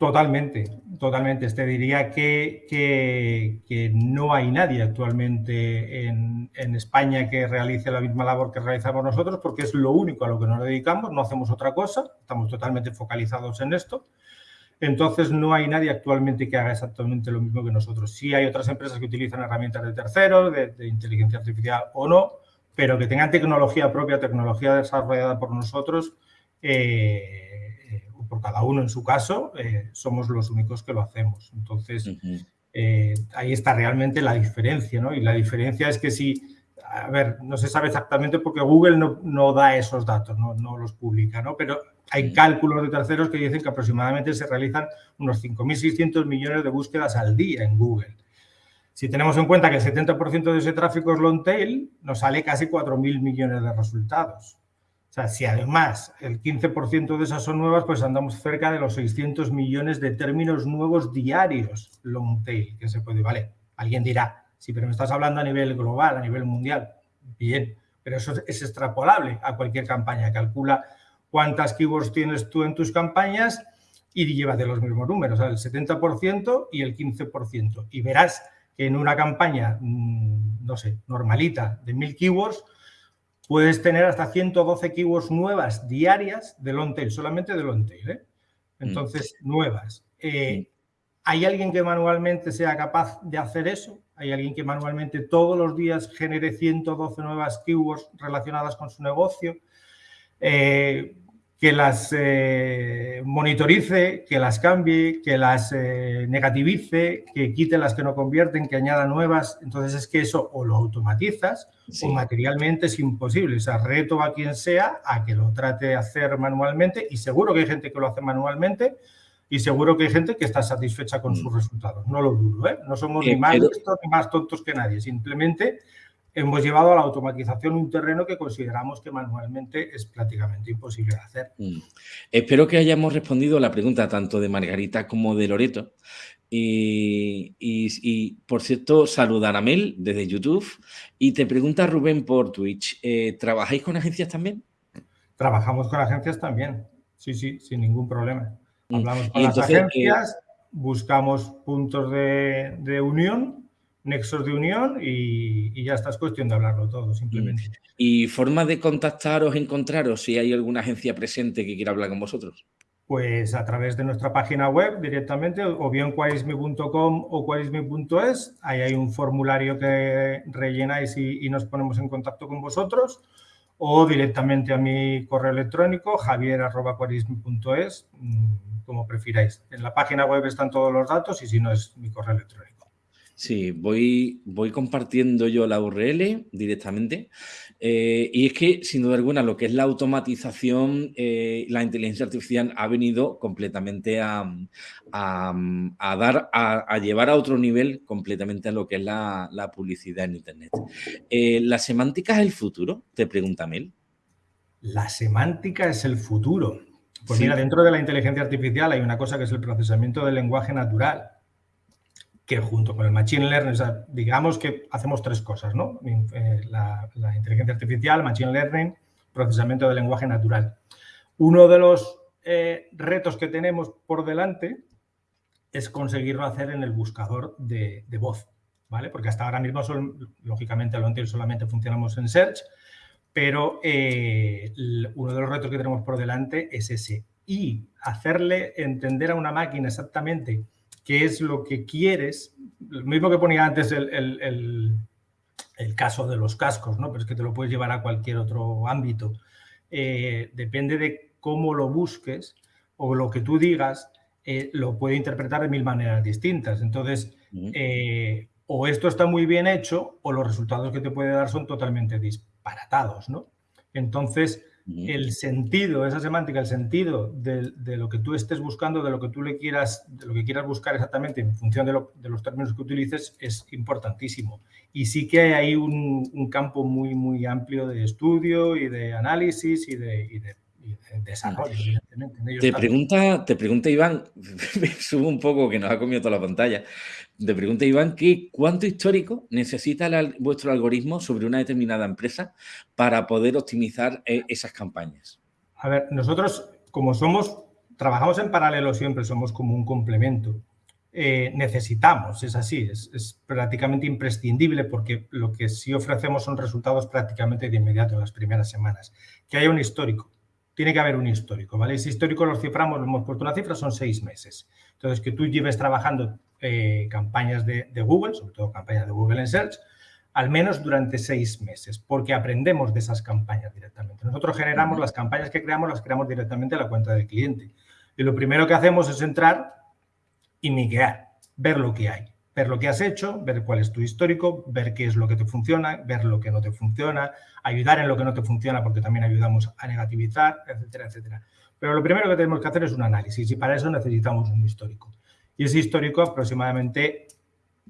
Totalmente, totalmente. Te diría que, que, no hay nadie actualmente en, España que realice la misma labor que realizamos nosotros porque es lo único a lo que nos dedicamos, no hacemos otra cosa, estamos totalmente focalizados en esto. Entonces, no hay nadie actualmente que haga exactamente lo mismo que nosotros. Sí hay otras empresas que utilizan herramientas de terceros, de, inteligencia artificial o no, pero que tengan tecnología propia, tecnología desarrollada por nosotros, eh, por cada uno en su caso, eh, somos los únicos que lo hacemos. Entonces, eh, ahí está realmente la diferencia, ¿no? Y la diferencia es que si, a ver, no se sabe exactamente porque Google no, da esos datos, no, los publica, ¿no? Pero hay cálculos de terceros que dicen que aproximadamente se realizan unos 5.600 millones de búsquedas al día en Google. Si tenemos en cuenta que el 70% de ese tráfico es long tail, nos sale casi 4.000 millones de resultados. O sea, si además el 15% de esas son nuevas, pues andamos cerca de los 600 millones de términos nuevos diarios long tail que se puede, vale. Alguien dirá, sí, pero me estás hablando a nivel global, a nivel mundial. Bien, pero eso es extrapolable a cualquier campaña. Calcula cuántas keywords tienes tú en tus campañas y llévate los mismos números, el 70% y el 15%. Y verás que en una campaña, mm, no sé, normalita de 1000 keywords, puedes tener hasta 112 keywords nuevas diarias de long tail, solamente de long tail. ¿eh? Mm. Entonces, nuevas. Eh. ¿Hay alguien que manualmente sea capaz de hacer eso? ¿Hay alguien que manualmente todos los días genere 112 nuevas keywords relacionadas con su negocio? Eh, que las eh, monitorice, que las cambie, que las eh, negativice, que quite las que no convierten, que añada nuevas. Entonces es que eso o lo automatizas o materialmente es imposible. O sea, reto a quien sea a que lo trate de hacer manualmente y seguro que hay gente que lo hace manualmente y seguro que hay gente que está satisfecha con mm. sus resultados. No lo dudo, ¿eh? No somos ni más listos ni más tontos que nadie. Simplemente hemos llevado a la automatización un terreno que consideramos que manualmente es prácticamente imposible de hacer. Mm. Espero que hayamos respondido a la pregunta tanto de Margarita como de Loreto. Y, por cierto, saludar a Mel desde YouTube. Y te pregunta Rubén por Twitch, eh, ¿trabajáis con agencias también? Trabajamos con agencias también, sí, sí, sin ningún problema. Mm. Hablamos con las agencias, buscamos puntos de, de unión nexos de unión y, ya está, es cuestión de hablarlo todo, simplemente. ¿Y forma de contactaros, encontraros si hay alguna agencia presente que quiera hablar con vosotros? Pues a través de nuestra página web directamente, o bien quaisme.com o quaisme.es, ahí hay un formulario que rellenáis y, y, nos ponemos en contacto con vosotros, o directamente a mi correo electrónico, javier.quarisme.es, mm, como prefiráis. En la página web están todos los datos y si no es mi correo electrónico. Sí, voy, voy compartiendo yo la URL directamente. Eh, y es que, sin duda alguna, lo que es la automatización, eh, la inteligencia artificial ha venido completamente a, dar, a, llevar a otro nivel completamente a lo que es la, publicidad en Internet. Eh, ¿La semántica es el futuro? Te pregunta Mel. La semántica es el futuro. Pues mira, dentro de la inteligencia artificial hay una cosa que es el procesamiento del lenguaje natural que junto con el Machine Learning, digamos que hacemos tres cosas, ¿no? Eh, la, inteligencia artificial, Machine Learning, procesamiento de lenguaje natural. Uno de los eh, retos que tenemos por delante es conseguirlo hacer en el buscador de, voz, ¿vale? Porque hasta ahora mismo, son, lógicamente, lo entiendo, solamente funcionamos en Search, pero eh, uno de los retos que tenemos por delante es ese. Y hacerle entender a una máquina exactamente qué es lo que quieres. Lo mismo que ponía antes el, caso de los cascos, ¿no? pero es que te lo puedes llevar a cualquier otro ámbito. Eh, depende de cómo lo busques o lo que tú digas, eh, lo puede interpretar de mil maneras distintas. Entonces, eh, o esto está muy bien hecho o los resultados que te puede dar son totalmente disparatados, ¿no? Entonces, el sentido, esa semántica, el sentido de, lo que tú estés buscando, de lo que tú le quieras, de lo que quieras buscar exactamente en función de, los términos que utilices, es importantísimo. Y sí que hay ahí un, campo muy, muy amplio de estudio y de análisis y de, desarrollo, evidentemente. Te pregunta, te pregunta Iván, subo un poco que nos ha comido toda la pantalla, te pregunta Iván que cuánto histórico necesita vuestro algoritmo sobre una determinada empresa para poder optimizar eh, esas campañas. A ver, nosotros como somos, trabajamos en paralelo siempre, somos como un complemento. Eh, necesitamos, es así, es, es, prácticamente imprescindible porque lo que sí ofrecemos son resultados prácticamente de inmediato en las primeras semanas. Que haya un histórico, tiene que haber un histórico, ¿vale? Ese histórico lo ciframos, lo hemos puesto una cifra, son seis meses. Entonces, que tú lleves trabajando eh, campañas de, Google, sobre todo campañas de Google en Search, al menos durante seis meses, porque aprendemos de esas campañas directamente. Nosotros generamos las campañas que creamos, las creamos directamente a la cuenta del cliente. Y lo primero que hacemos es entrar y miguear, ver lo que hay ver lo que has hecho, ver cuál es tu histórico, ver qué es lo que te funciona, ver lo que no te funciona, ayudar en lo que no te funciona porque también ayudamos a negativizar, etcétera, etcétera. Pero lo primero que tenemos que hacer es un análisis y para eso necesitamos un histórico. Y ese histórico aproximadamente,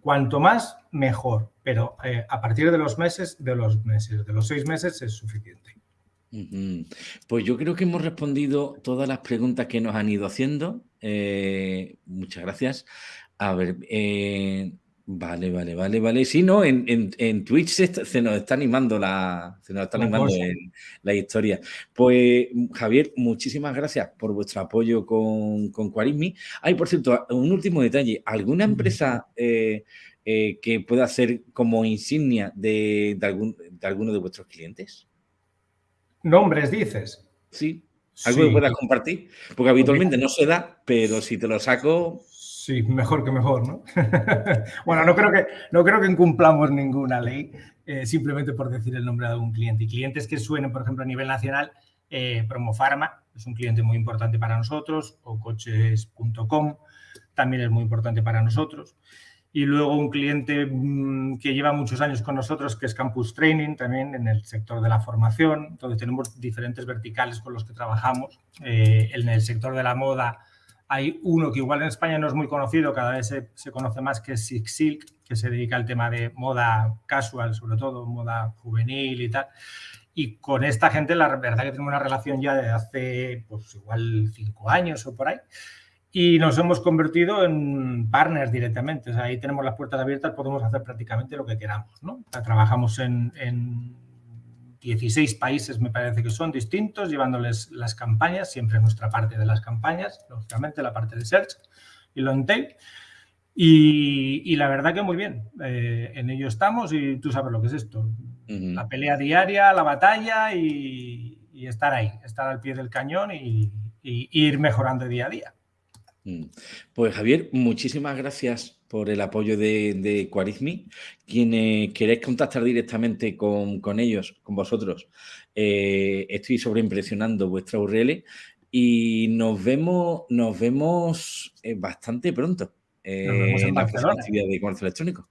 cuanto más, mejor. Pero eh, a partir de los meses, de los meses, de los seis meses es suficiente. Pues yo creo que hemos respondido todas las preguntas que nos han ido haciendo. Eh, muchas gracias. A ver, eh, vale, vale, vale, vale. Sí, no, en, en, Twitch se, nos está animando la, se nos está animando la historia. Pues, Javier, muchísimas gracias por vuestro apoyo con, con Quarismi. Hay, por cierto, un último detalle. ¿Alguna empresa eh, eh, que pueda ser como insignia de, algún, de alguno de vuestros clientes? Nombres, dices. Sí. ¿Algo que puedas compartir? Porque habitualmente no se da, pero si te lo saco... Sí, mejor que mejor, ¿no? bueno, no creo que, no creo que incumplamos ninguna ley eh, simplemente por decir el nombre de algún cliente. Y clientes que suenen, por ejemplo, a nivel nacional, eh, Promofarma es un cliente muy importante para nosotros, o coches.com también es muy importante para nosotros. Y luego un cliente mm, que lleva muchos años con nosotros, que es Campus Training, también en el sector de la formación. Entonces tenemos diferentes verticales con los que trabajamos. Eh, en el sector de la moda hay uno que igual en España no es muy conocido, cada vez se, conoce más, que Six Silk, que se dedica al tema de moda casual, sobre todo, moda juvenil y tal. Y con esta gente la verdad que tenemos una relación ya de hace, pues igual cinco años o por ahí. Y nos hemos convertido en partners directamente. O sea, ahí tenemos las puertas abiertas, podemos hacer prácticamente lo que queramos. ¿no? trabajamos en 16 países me parece que son distintos, llevándoles las campañas, siempre nuestra parte de las campañas, lógicamente la parte de Search y long tail. Y, la verdad que muy bien, eh, en ello estamos y tú sabes lo que es esto. La pelea diaria, la batalla y, estar ahí, estar al pie del cañón y, ir mejorando día a día. Mm. Pues Javier, muchísimas gracias por el apoyo de, de Quarizmi. Quienes queréis contactar directamente con, ellos, con vosotros, eh, estoy sobreimpresionando vuestra URL y nos vemos, nos vemos eh, bastante pronto eh, en, la actividad de comercio electrónico.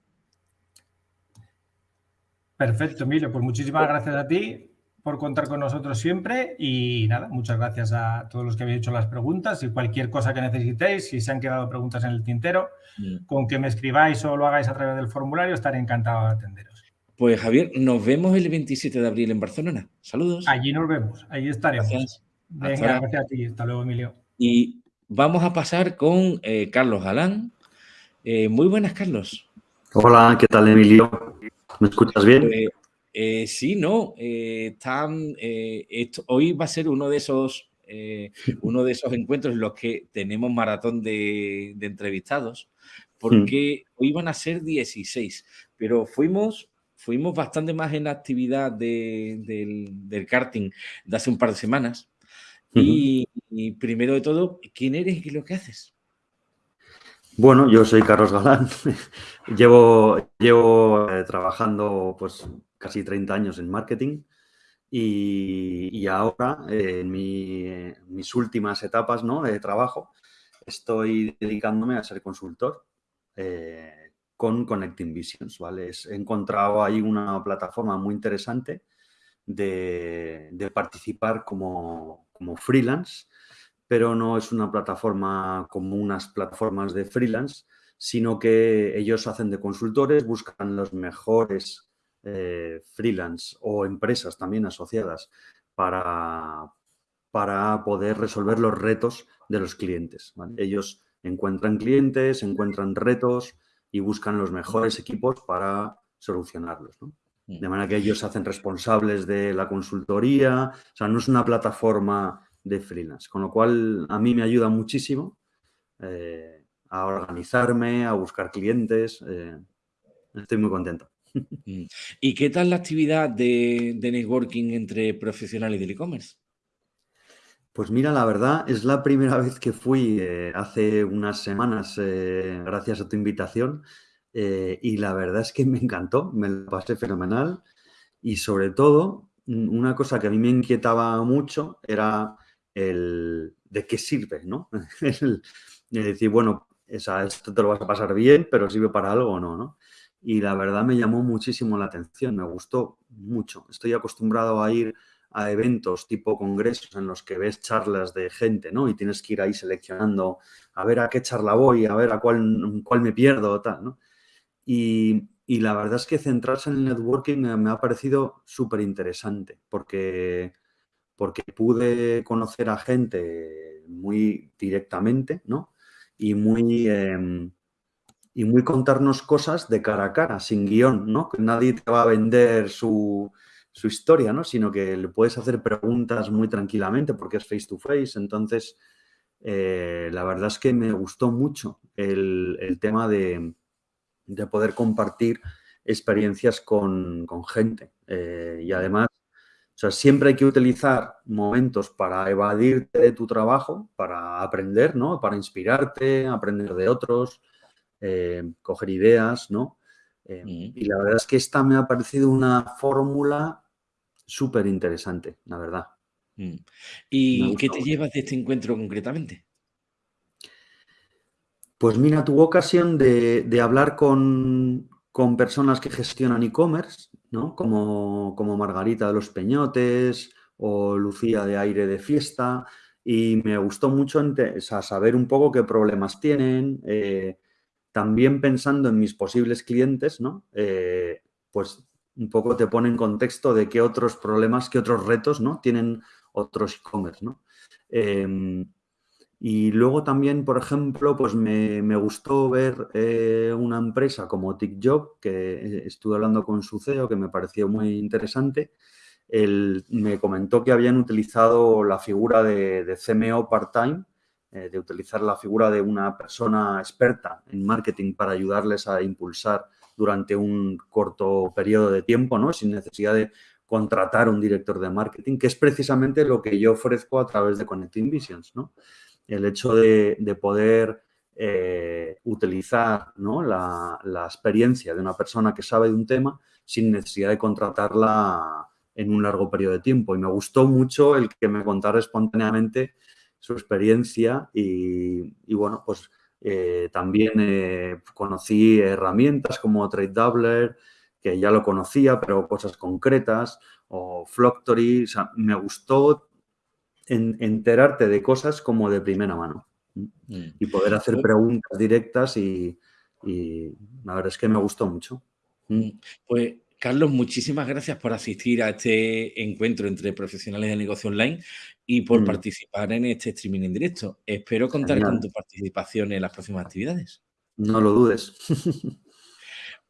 Perfecto, Emilio. Pues muchísimas gracias a ti por contar con nosotros siempre y nada, muchas gracias a todos los que habéis hecho las preguntas y cualquier cosa que necesitéis, si se han quedado preguntas en el tintero, mm. con que me escribáis o lo hagáis a través del formulario, estaré encantado de atenderos. Pues Javier, nos vemos el 27 de abril en Barcelona. Saludos. Allí nos vemos, allí estaremos. Gracias. Venga, gracias a ti. Hasta luego, Emilio. Y vamos a pasar con eh, Carlos Galán, Eh, muy buenas, Carlos. Hola, ¿qué tal, Emilio? ¿Me escuchas bien? Pues, eh, sí, no. están, hoy va a ser uno de esos, uno de esos encuentros en los que tenemos maratón de, entrevistados, porque mm. hoy van a ser 16, pero fuimos fuimos bastante más en la actividad del, karting de hace un par de semanas. y, primero de todo, ¿quién eres y lo que haces? Bueno, yo soy Carlos Galán. llevo llevo eh, trabajando pues casi 30 años en marketing y, ahora en mis últimas etapas ¿no? de trabajo estoy dedicándome a ser consultor. Eh, con Connecting Visions, ¿vale? he encontrado ahí una plataforma muy interesante de, participar como, freelance, pero no es una plataforma como unas plataformas de freelance, sino que ellos hacen de consultores, buscan los mejores eh, freelance o empresas también asociadas para, para poder resolver los retos de los clientes. Ellos encuentran clientes, encuentran retos, y buscan los mejores equipos para solucionarlos. De manera que ellos se hacen responsables de la consultoría, o sea, no es una plataforma de freelance, con lo cual a mí me ayuda muchísimo eh, a organizarme, a buscar clientes, eh, estoy muy contento. Mm. ¿Y qué tal la actividad de, networking entre profesionales del e-commerce? Pues mira, la verdad es la primera vez que fui eh, hace unas semanas, eh, gracias a tu invitación, eh, y la verdad es que me encantó, me lo pasé fenomenal y sobre todo una cosa que a mí me inquietaba mucho era el de qué sirve, ¿no? el, decir, bueno, esto te lo vas a pasar bien, pero sirve para algo o no, ¿no? Y la verdad me llamó muchísimo la atención, me gustó mucho. Estoy acostumbrado a ir a eventos tipo congresos en los que ves charlas de gente, ¿no? Y tienes que ir ahí seleccionando a ver a qué charla voy, a ver a cuál, cuál me pierdo, tal, ¿no? Y, la verdad es que centrarse en el networking me, ha parecido súper interesante porque, porque pude conocer a gente muy directamente, ¿no? Y muy, em, y muy contarnos cosas de cara a cara, sin guion, ¿no? Que nadie te va a vender su, su historia, ¿no? Sino que le puedes hacer preguntas muy tranquilamente porque es face to face. Entonces, eh, la verdad es que me gustó mucho el, tema de, poder compartir experiencias con, gente. Eh, y además, o sea, siempre hay que utilizar momentos para evadirte de tu trabajo, para aprender, ¿no? Para inspirarte, aprender de otros, eh, coger ideas, ¿no? Y la verdad es que esta me ha parecido una fórmula súper interesante, la verdad. Mm. ¿Y qué te llevas de este encuentro concretamente? Pues mira, tuve ocasión de, hablar con, personas que gestionan e-commerce, ¿no? Como, como, Margarita de los Peñotes o Lucía de Aire de Fiesta, y me gustó mucho saber un poco qué problemas tienen, eh, también pensando en mis posibles clientes, ¿no? Eh, pues un poco te pone en contexto de qué otros problemas, qué otros retos, ¿no? Tienen otros e-commerce, ¿no? Em, y luego también, por ejemplo, pues me, gustó ver eh, una empresa como TikJob, que estuve hablando con su CEO, que me pareció muy interesante. Él me comentó que habían utilizado la figura de CMO part-time eh, de utilizar la figura de una persona experta en marketing para ayudarles a impulsar durante un corto periodo de tiempo, ¿no? sin necesidad de contratar un director de marketing, que es precisamente lo que yo ofrezco a través de Connecting Visions. ¿no? El hecho de, poder eh, utilizar ¿no? la, la, experiencia de una persona que sabe de un tema sin necesidad de contratarla en un largo periodo de tiempo. Y me gustó mucho el que me contara espontáneamente su experiencia y, bueno, pues eh, también eh, conocí herramientas como Trade Doubler, que ya lo conocía, pero cosas concretas, o Flocktory, o sea, me gustó enterarte de cosas como de primera mano mm. y poder hacer pues preguntas directas y, y, la verdad es que me gustó mucho. Mm. Pues Carlos, muchísimas gracias por asistir a este encuentro entre profesionales de negocio online y por mm. participar en este streaming en directo. Espero contar con tu participación en las próximas actividades. No lo dudes.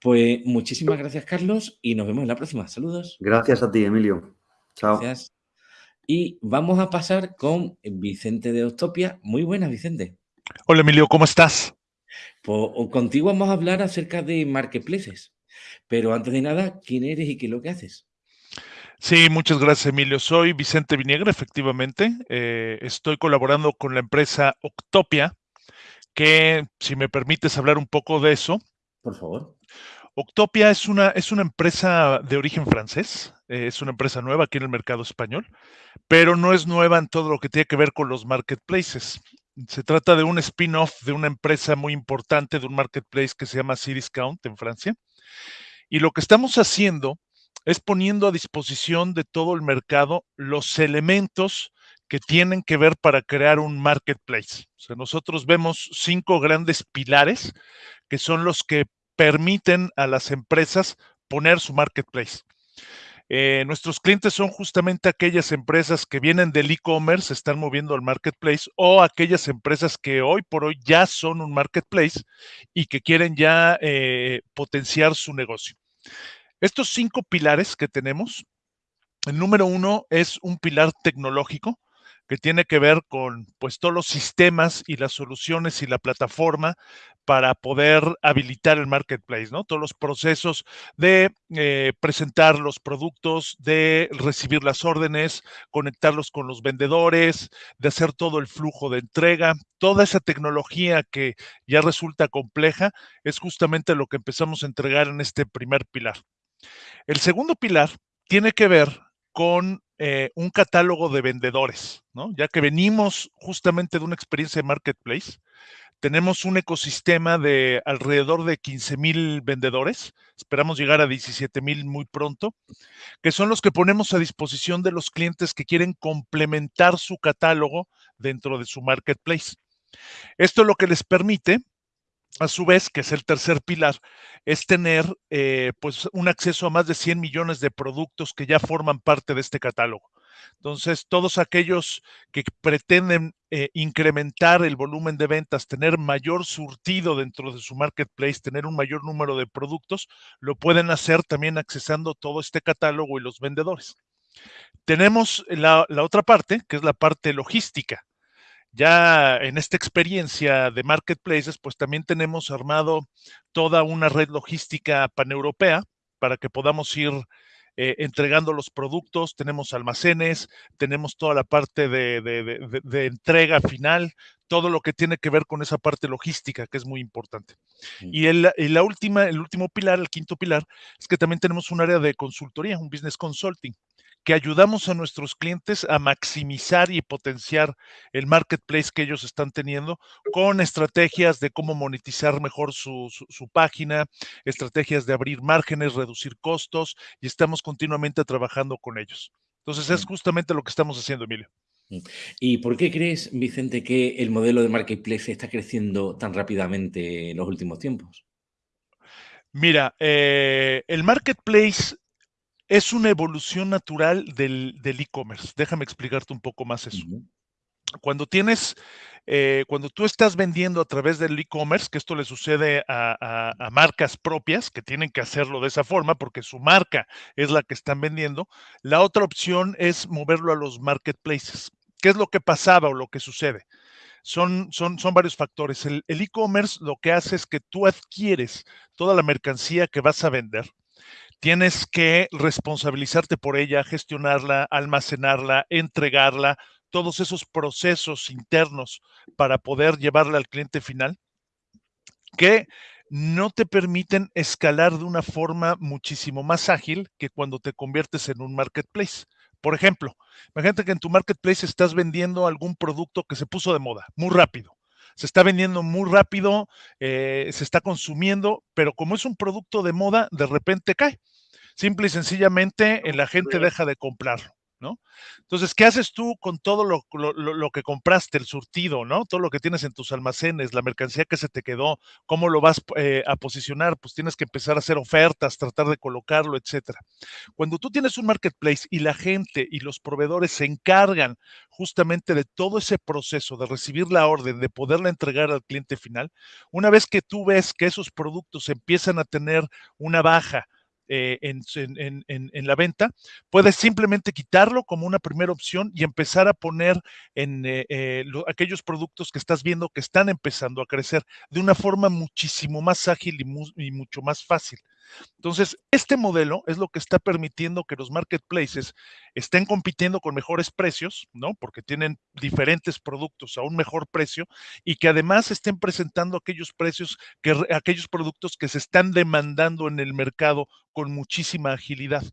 Pues muchísimas gracias, Carlos, y nos vemos en la próxima. Saludos. Gracias a ti, Emilio. Chao. Gracias. Y vamos a pasar con Vicente de Octopia. Muy buenas, Vicente. Hola, Emilio, ¿cómo estás? Pues contigo vamos a hablar acerca de marketplaces. Pero antes de nada, ¿quién eres y qué es lo que haces? Sí, muchas gracias, Emilio. Soy Vicente Viniegra, efectivamente. Eh, estoy colaborando con la empresa Octopia, que, si me permites hablar un poco de eso. Por favor. Octopia es una, es una empresa de origen francés, eh, es una empresa nueva aquí en el mercado español, pero no es nueva en todo lo que tiene que ver con los marketplaces. Se trata de un spin-off de una empresa muy importante, de un marketplace que se llama Cdiscount en Francia. Y lo que estamos haciendo es poniendo a disposición de todo el mercado los elementos que tienen que ver para crear un marketplace. O sea, nosotros vemos cinco grandes pilares que son los que permiten a las empresas poner su marketplace. Eh, nuestros clientes son justamente aquellas empresas que vienen del e-commerce, se están moviendo al marketplace, o aquellas empresas que hoy por hoy ya son un marketplace y que quieren ya eh, potenciar su negocio. Estos cinco pilares que tenemos, el número uno es un pilar tecnológico que tiene que ver con pues todos los sistemas y las soluciones y la plataforma para poder habilitar el marketplace, ¿no? Todos los procesos de eh, presentar los productos, de recibir las órdenes, conectarlos con los vendedores, de hacer todo el flujo de entrega, toda esa tecnología que ya resulta compleja es justamente lo que empezamos a entregar en este primer pilar. El segundo pilar tiene que ver con eh, un catálogo de vendedores, ¿no? Ya que venimos justamente de una experiencia de marketplace, tenemos un ecosistema de alrededor de 15 mil vendedores, esperamos llegar a 17 mil muy pronto, que son los que ponemos a disposición de los clientes que quieren complementar su catálogo dentro de su marketplace. Esto lo que les permite a su vez, que es el tercer pilar, es tener eh, pues un acceso a más de 100 millones de productos que ya forman parte de este catálogo. Entonces, todos aquellos que pretenden eh, incrementar el volumen de ventas, tener mayor surtido dentro de su marketplace, tener un mayor número de productos, lo pueden hacer también accesando todo este catálogo y los vendedores. Tenemos la otra parte, que es la parte logística ya en esta experiencia de marketplaces, pues también tenemos armado toda una red logística paneuropea para que podamos ir eh, entregando los productos, tenemos almacenes, tenemos toda la parte de, entrega final, todo lo que tiene que ver con esa parte logística, que es muy importante. Y, el, y la última, el último pilar, el quinto pilar, es que también tenemos un área de consultoría, un business consulting que ayudamos a nuestros clientes a maximizar y potenciar el marketplace que ellos están teniendo con estrategias de cómo monetizar mejor su, página, estrategias de abrir márgenes, reducir costos y estamos continuamente trabajando con ellos. Entonces es justamente lo que estamos haciendo, Emilio. Mm. ¿Y por qué crees, Vicente, que el modelo de marketplace está creciendo tan rápidamente en los últimos tiempos? Mira, eh, el marketplace es una evolución natural del e-commerce. Déjame explicarte un poco más eso. Cuando tienes, eh, cuando tú estás vendiendo a través del e-commerce, que esto le sucede a, marcas propias que tienen que hacerlo de esa forma porque su marca es la que están vendiendo, la otra opción es moverlo a los marketplaces. ¿Qué es lo que pasaba o lo que sucede? Son, son, son varios factores. El e-commerce lo que hace es que tú adquieres toda la mercancía que vas a vender tienes que responsabilizarte por ella, gestionarla, almacenarla, entregarla, todos esos procesos internos para poder llevarla al cliente final, que no te permiten escalar de una forma muchísimo más ágil que cuando te conviertes en un marketplace. Por ejemplo, imagínate que en tu marketplace estás vendiendo algún producto que se puso de moda muy rápido. Se está vendiendo muy rápido, eh, se está consumiendo, pero como es un producto de moda, de repente cae. Simple y sencillamente la gente deja de comprarlo. ¿no? Entonces, ¿qué haces tú con todo lo, lo, que compraste, el surtido, ¿no? Todo lo que tienes en tus almacenes, la mercancía que se te quedó, cómo lo vas eh, a posicionar, pues tienes que empezar a hacer ofertas, tratar de colocarlo, etcétera. Cuando tú tienes un marketplace y la gente y los proveedores se encargan justamente de todo ese proceso, de recibir la orden, de poderla entregar al cliente final, una vez que tú ves que esos productos empiezan a tener una baja, eh, en, la venta, puedes simplemente quitarlo como una primera opción y empezar a poner en eh, eh, aquellos productos que estás viendo que están empezando a crecer de una forma muchísimo más ágil y mucho más fácil. Entonces, este modelo es lo que está permitiendo que los marketplaces estén compitiendo con mejores precios, ¿no? Porque tienen diferentes productos a un mejor precio y que además estén presentando aquellos precios, que, aquellos productos que se están demandando en el mercado con muchísima agilidad.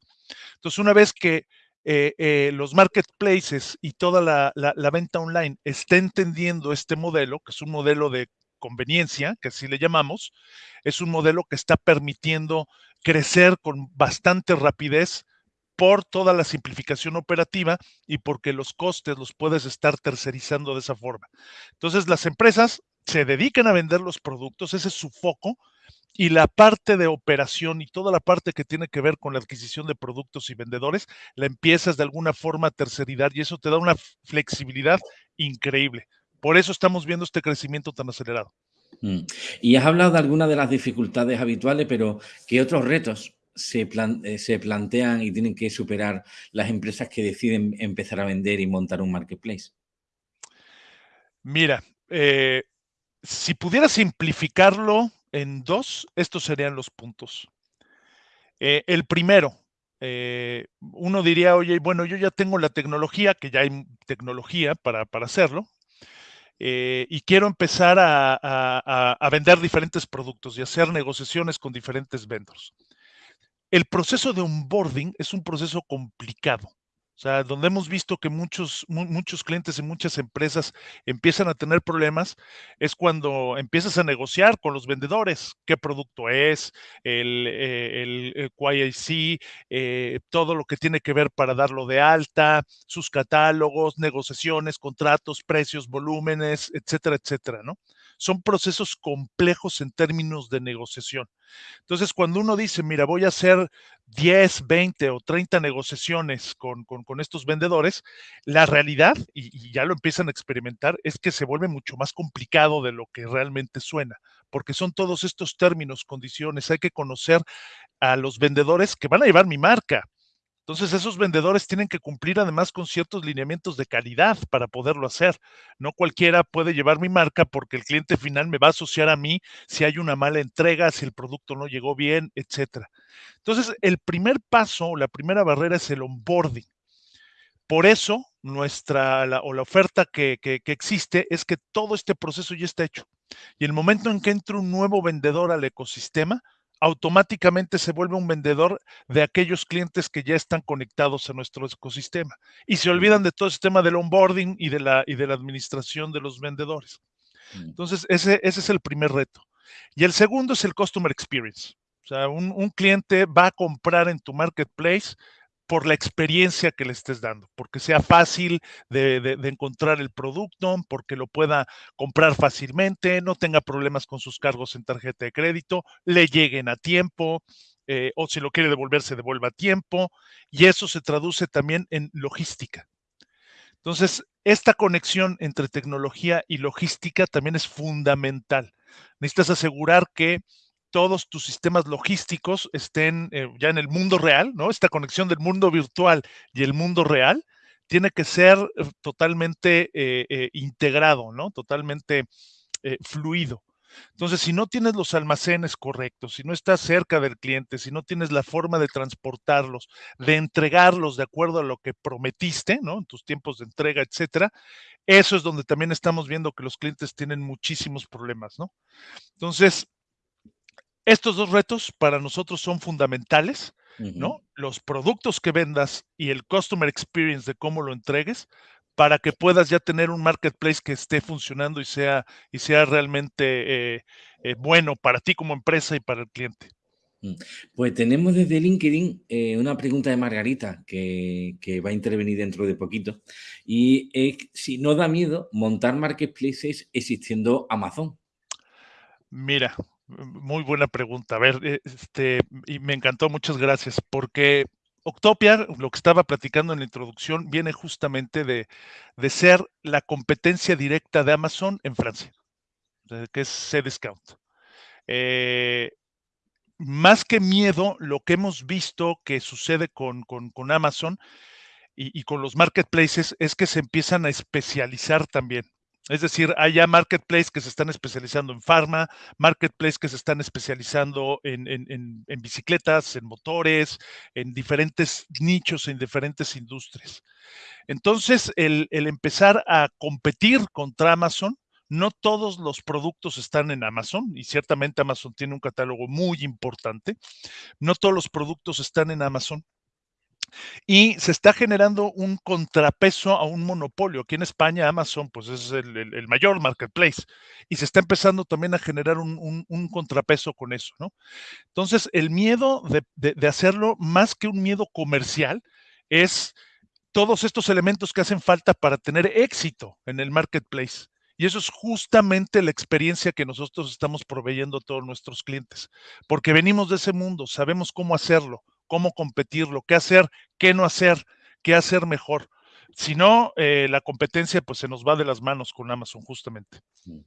Entonces, una vez que eh, eh, los marketplaces y toda la, venta online está entendiendo este modelo, que es un modelo de conveniencia, que así le llamamos, es un modelo que está permitiendo crecer con bastante rapidez por toda la simplificación operativa y porque los costes los puedes estar tercerizando de esa forma. Entonces, las empresas se dedican a vender los productos, ese es su foco, y la parte de operación y toda la parte que tiene que ver con la adquisición de productos y vendedores, la empiezas de alguna forma a terceridad y eso te da una flexibilidad increíble. Por eso estamos viendo este crecimiento tan acelerado. Mm. Y has hablado de algunas de las dificultades habituales, pero ¿qué otros retos se, eh, se, plantean y tienen que superar las empresas que deciden empezar a vender y montar un marketplace? Mira, eh, si pudiera simplificarlo en dos, estos serían los puntos. Eh, el primero, uno diría, oye, bueno, yo ya tengo la tecnología, que ya hay tecnología para, para hacerlo, eh, y quiero empezar a, vender diferentes productos y hacer negociaciones con diferentes vendors. El proceso de onboarding es un proceso complicado. O sea, donde hemos visto que muchos, muchos clientes y muchas empresas empiezan a tener problemas es cuando empiezas a negociar con los vendedores, qué producto es, el, eh, el, YIC, eh, todo lo que tiene que ver para darlo de alta, sus catálogos, negociaciones, contratos, precios, volúmenes, etcétera, etcétera, ¿no? Son procesos complejos en términos de negociación. Entonces, cuando uno dice, mira, voy a hacer 10, 20 o 30 negociaciones con, estos vendedores, la realidad, y, ya lo empiezan a experimentar, es que se vuelve mucho más complicado de lo que realmente suena, porque son todos estos términos, condiciones, hay que conocer a los vendedores que van a llevar mi marca. Entonces, esos vendedores tienen que cumplir además con ciertos lineamientos de calidad para poderlo hacer. No cualquiera puede llevar mi marca porque el cliente final me va a asociar a mí si hay una mala entrega, si el producto no llegó bien, etcétera. Entonces, el primer paso, la primera barrera es el onboarding. Por eso, nuestra o la oferta que, que existe es que todo este proceso ya está hecho. Y el momento en que entra un nuevo vendedor al ecosistema, automáticamente se vuelve un vendedor de aquellos clientes que ya están conectados a nuestro ecosistema y se olvidan de todo ese tema del onboarding y de la, y de la administración de los vendedores. Mm. Entonces, ese, ese es el primer reto. Y el segundo es el customer experience. O sea, un, un cliente va a comprar en tu marketplace por la experiencia que le estés dando, porque sea fácil de, encontrar el producto, porque lo pueda comprar fácilmente, no tenga problemas con sus cargos en tarjeta de crédito, le lleguen a tiempo, eh, o si lo quiere devolver, se devuelva a tiempo, y eso se traduce también en logística. Entonces, esta conexión entre tecnología y logística también es fundamental. Necesitas asegurar que todos tus sistemas logísticos estén eh, ya en el mundo real, ¿no? Esta conexión del mundo virtual y el mundo real tiene que ser eh, totalmente eh, integrado, ¿no? Totalmente fluido. Entonces, si no tienes los almacenes correctos, si no estás cerca del cliente, si no tienes la forma de transportarlos, de entregarlos de acuerdo a lo que prometiste, ¿no? En tus tiempos de entrega, etcétera, eso es donde también estamos viendo que los clientes tienen muchísimos problemas, ¿no? Entonces, estos dos retos para nosotros son fundamentales, ¿no? Los productos que vendas y el customer experience de cómo lo entregues para que puedas ya tener un marketplace que esté funcionando y sea, y sea realmente eh, eh, bueno para ti como empresa y para el cliente. Mm. Pues tenemos desde LinkedIn eh, una pregunta de Margarita que, va a intervenir dentro de poquito y es si no da miedo montar marketplaces existiendo Amazon. Mira, muy buena pregunta. A ver, eh, este, y me encantó, muchas gracias, porque Octopia, lo que estaba platicando en la introducción, viene justamente de, ser la competencia directa de Amazon en Francia, que es C-Discount. Eh, más que miedo, lo que hemos visto que sucede con, Amazon y, con los marketplaces es que se empiezan a especializar también. Es decir, hay ya marketplaces que se están especializando en farma, marketplaces que se están especializando en, bicicletas, en motores, en diferentes nichos, en diferentes industrias. Entonces, el, el empezar a competir contra Amazon no todos los productos están en Amazon y ciertamente Amazon tiene un catálogo muy importante. No todos los productos están en Amazon. Y se está generando un contrapeso a un monopolio. Aquí en España Amazon pues es el, mayor marketplace y se está empezando también a generar un, contrapeso con eso, ¿no? Entonces el miedo de hacerlo, más que un miedo comercial, es todos estos elementos que hacen falta para tener éxito en el marketplace. Y eso es justamente la experiencia que nosotros estamos proveyendo a todos nuestros clientes, porque venimos de ese mundo, sabemos cómo hacerlo, cómo competirlo, qué hacer, qué no hacer, qué hacer mejor. Si no, eh, la competencia pues se nos va de las manos con Amazon justamente. Mm.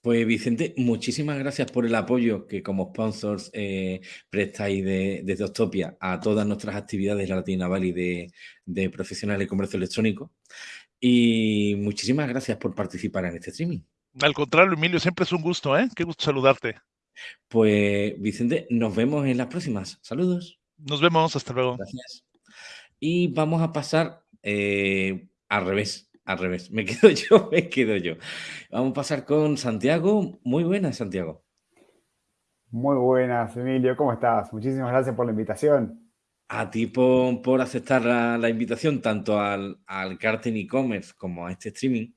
Pues Vicente, muchísimas gracias por el apoyo que como sponsors eh, prestáis de, desde Octopia a todas nuestras actividades de Latina Valley de, de profesionales de comercio electrónico. Y muchísimas gracias por participar en este streaming. Al contrario, Emilio, siempre es un gusto, ¿eh? Qué gusto saludarte. Pues, Vicente, nos vemos en las próximas. Saludos. Nos vemos, hasta luego. Gracias. Y vamos a pasar eh, al revés, al revés. Me quedo yo, me quedo yo. Vamos a pasar con Santiago. Muy buenas, Santiago. Muy buenas, Emilio. ¿Cómo estás? Muchísimas gracias por la invitación a ti por, aceptar la, invitación tanto al, al Carten e-commerce como a este streaming.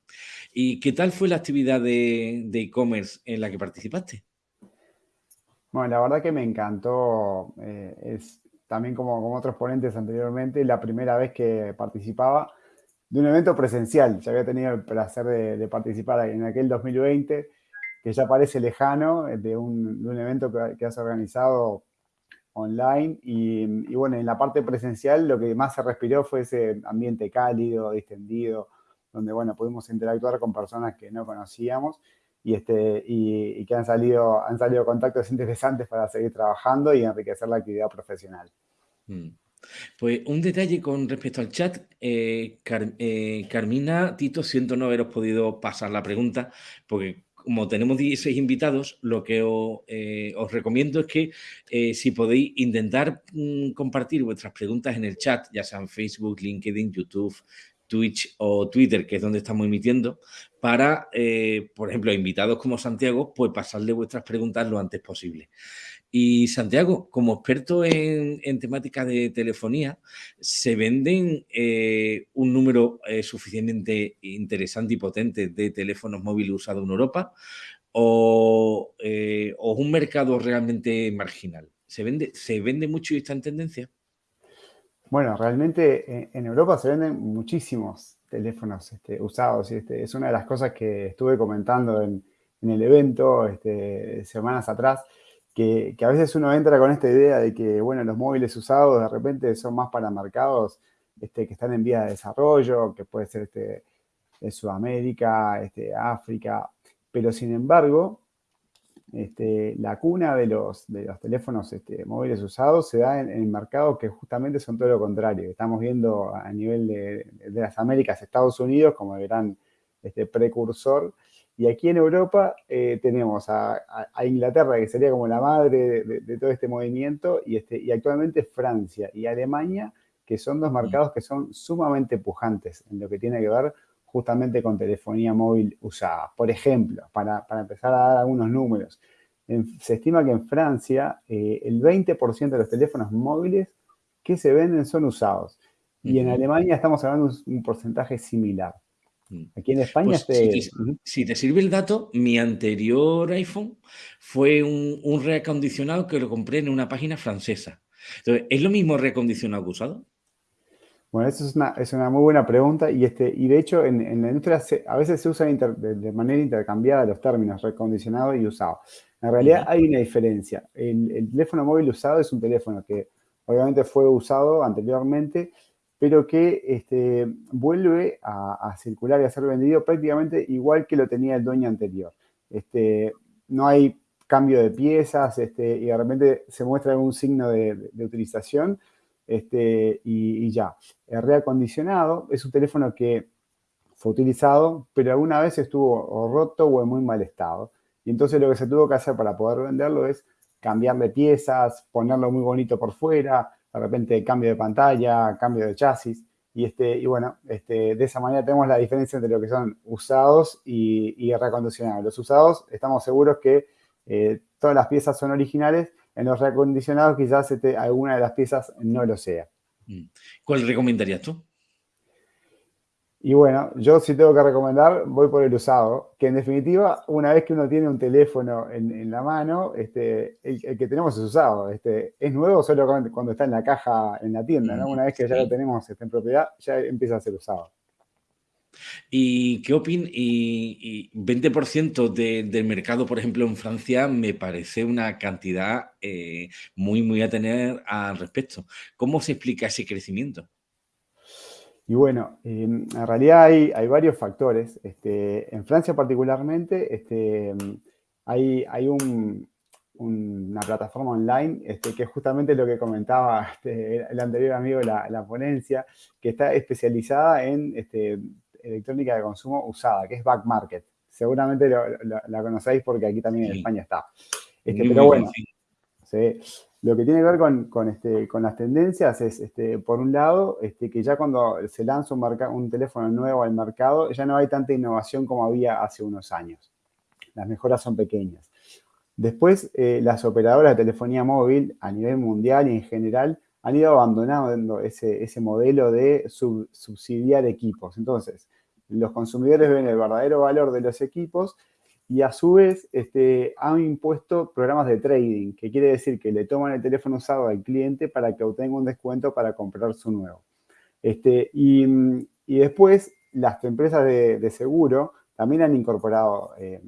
¿Y qué tal fue la actividad de e-commerce en la que participaste? Bueno, la verdad que me encantó. Eh, es también como, como otros ponentes anteriormente, la primera vez que participaba de un evento presencial. Ya había tenido el placer de, participar en aquel 2020, que ya parece lejano, de un, de un evento que, que has organizado online y, bueno, en la parte presencial lo que más se respiró fue ese ambiente cálido, distendido, donde bueno, pudimos interactuar con personas que no conocíamos y, este, y, que han salido, han salido contactos interesantes para seguir trabajando y enriquecer la actividad profesional. Mm. Pues un detalle con respecto al chat, eh, eh, Carmina, Tito, siento no haberos podido pasar la pregunta, porque como tenemos 16 invitados, lo que eh, os, recomiendo es que si podéis intentar mm, compartir vuestras preguntas en el chat, ya sean Facebook, LinkedIn, YouTube, Twitch o Twitter, que es donde estamos emitiendo, para, eh, por ejemplo, invitados como Santiago, pues pasarle vuestras preguntas lo antes posible. Y Santiago, como experto en, temática de telefonía, ¿se venden eh, un número eh, suficientemente interesante y potente de teléfonos móviles usados en Europa o, o, un mercado realmente marginal? ¿Se vende, ¿Se vende mucho y está en tendencia? Bueno, realmente en Europa se venden muchísimos teléfonos este, usados y este, es una de las cosas que estuve comentando en, el evento este, semanas atrás que, a veces uno entra con esta idea de que, bueno, los móviles usados de repente son más para mercados este, que están en vía de desarrollo, que puede ser de Sudamérica, África, pero sin embargo, este, la cuna de los, de los teléfonos este, móviles usados se da en, en, mercados que justamente son todo lo contrario. Estamos viendo a nivel de, de las Américas, Estados Unidos como el gran este, precursor y aquí en Europa eh, tenemos a, Inglaterra, que sería como la madre de, todo este movimiento, y, este, y actualmente Francia y Alemania, que son dos mercados que son sumamente pujantes en lo que tiene que ver justamente con telefonía móvil usada. Por ejemplo, para, empezar a dar algunos números, se estima que en Francia eh, el 20% de los teléfonos móviles que se venden son usados. Y en Alemania estamos hablando de un porcentaje similar. Mm. Aquí en España... Pues si, te, sirve el dato, mi anterior iPhone fue un, reacondicionado que lo compré en una página francesa. Entonces, ¿es lo mismo reacondicionado que usado? Bueno, esa es una, es una muy buena pregunta y, este, y de hecho en, la industria a veces se usan de, manera intercambiada los términos recondicionado y usado. En realidad hay una diferencia. El, teléfono móvil usado es un teléfono que obviamente fue usado anteriormente, pero que este, vuelve a, circular y a ser vendido prácticamente igual que lo tenía el dueño anterior. Este, no hay cambio de piezas este, y de repente se muestra algún signo de, utilización este, y, ya. El reacondicionado es un teléfono que fue utilizado, pero alguna vez estuvo roto o en muy mal estado. Y entonces lo que se tuvo que hacer para poder venderlo es cambiarle piezas, ponerlo muy bonito por fuera, de repente cambio de pantalla, cambio de chasis. Y, este, y bueno, este, de esa manera tenemos la diferencia entre lo que son usados y, reacondicionados. Los usados estamos seguros que eh, todas las piezas son originales. En los reacondicionados quizás este, alguna de las piezas no lo sea. Mm. ¿Cuál recomendarías tú? Y bueno, yo si tengo que recomendar, voy por el usado, que en definitiva, una vez que uno tiene un teléfono en, la mano, este, el, que tenemos es usado. Este, es nuevo solo cuando está en la caja en la tienda, ¿no? Una vez que ya lo tenemos este, en propiedad, ya empieza a ser usado. ¿Y qué opinas? Y, 20% del mercado, por ejemplo, en Francia, me parece una cantidad eh, muy, muy a tener al respecto. ¿Cómo se explica ese crecimiento? Y bueno, en realidad hay, hay varios factores. Este, en Francia particularmente este, hay, hay una plataforma online este, que es justamente lo que comentaba este, el anterior amigo la, ponencia, que está especializada en este, electrónica de consumo usada, que es Back Market. Seguramente la conocéis porque aquí también en España está. Este, pero bueno, ¿sí? Lo que tiene que ver con, este, con las tendencias es, este, por un lado, este, que ya cuando se lanza un, un teléfono nuevo al mercado, ya no hay tanta innovación como había hace unos años. Las mejoras son pequeñas. Después, eh, las operadoras de telefonía móvil a nivel mundial y en general han ido abandonando ese, ese modelo de subsidiar equipos. Entonces, los consumidores ven el verdadero valor de los equipos y a su vez este, han impuesto programas de trading, que quiere decir que le toman el teléfono usado al cliente para que obtenga un descuento para comprar su nuevo. Este, y, después las empresas de, seguro también han incorporado eh,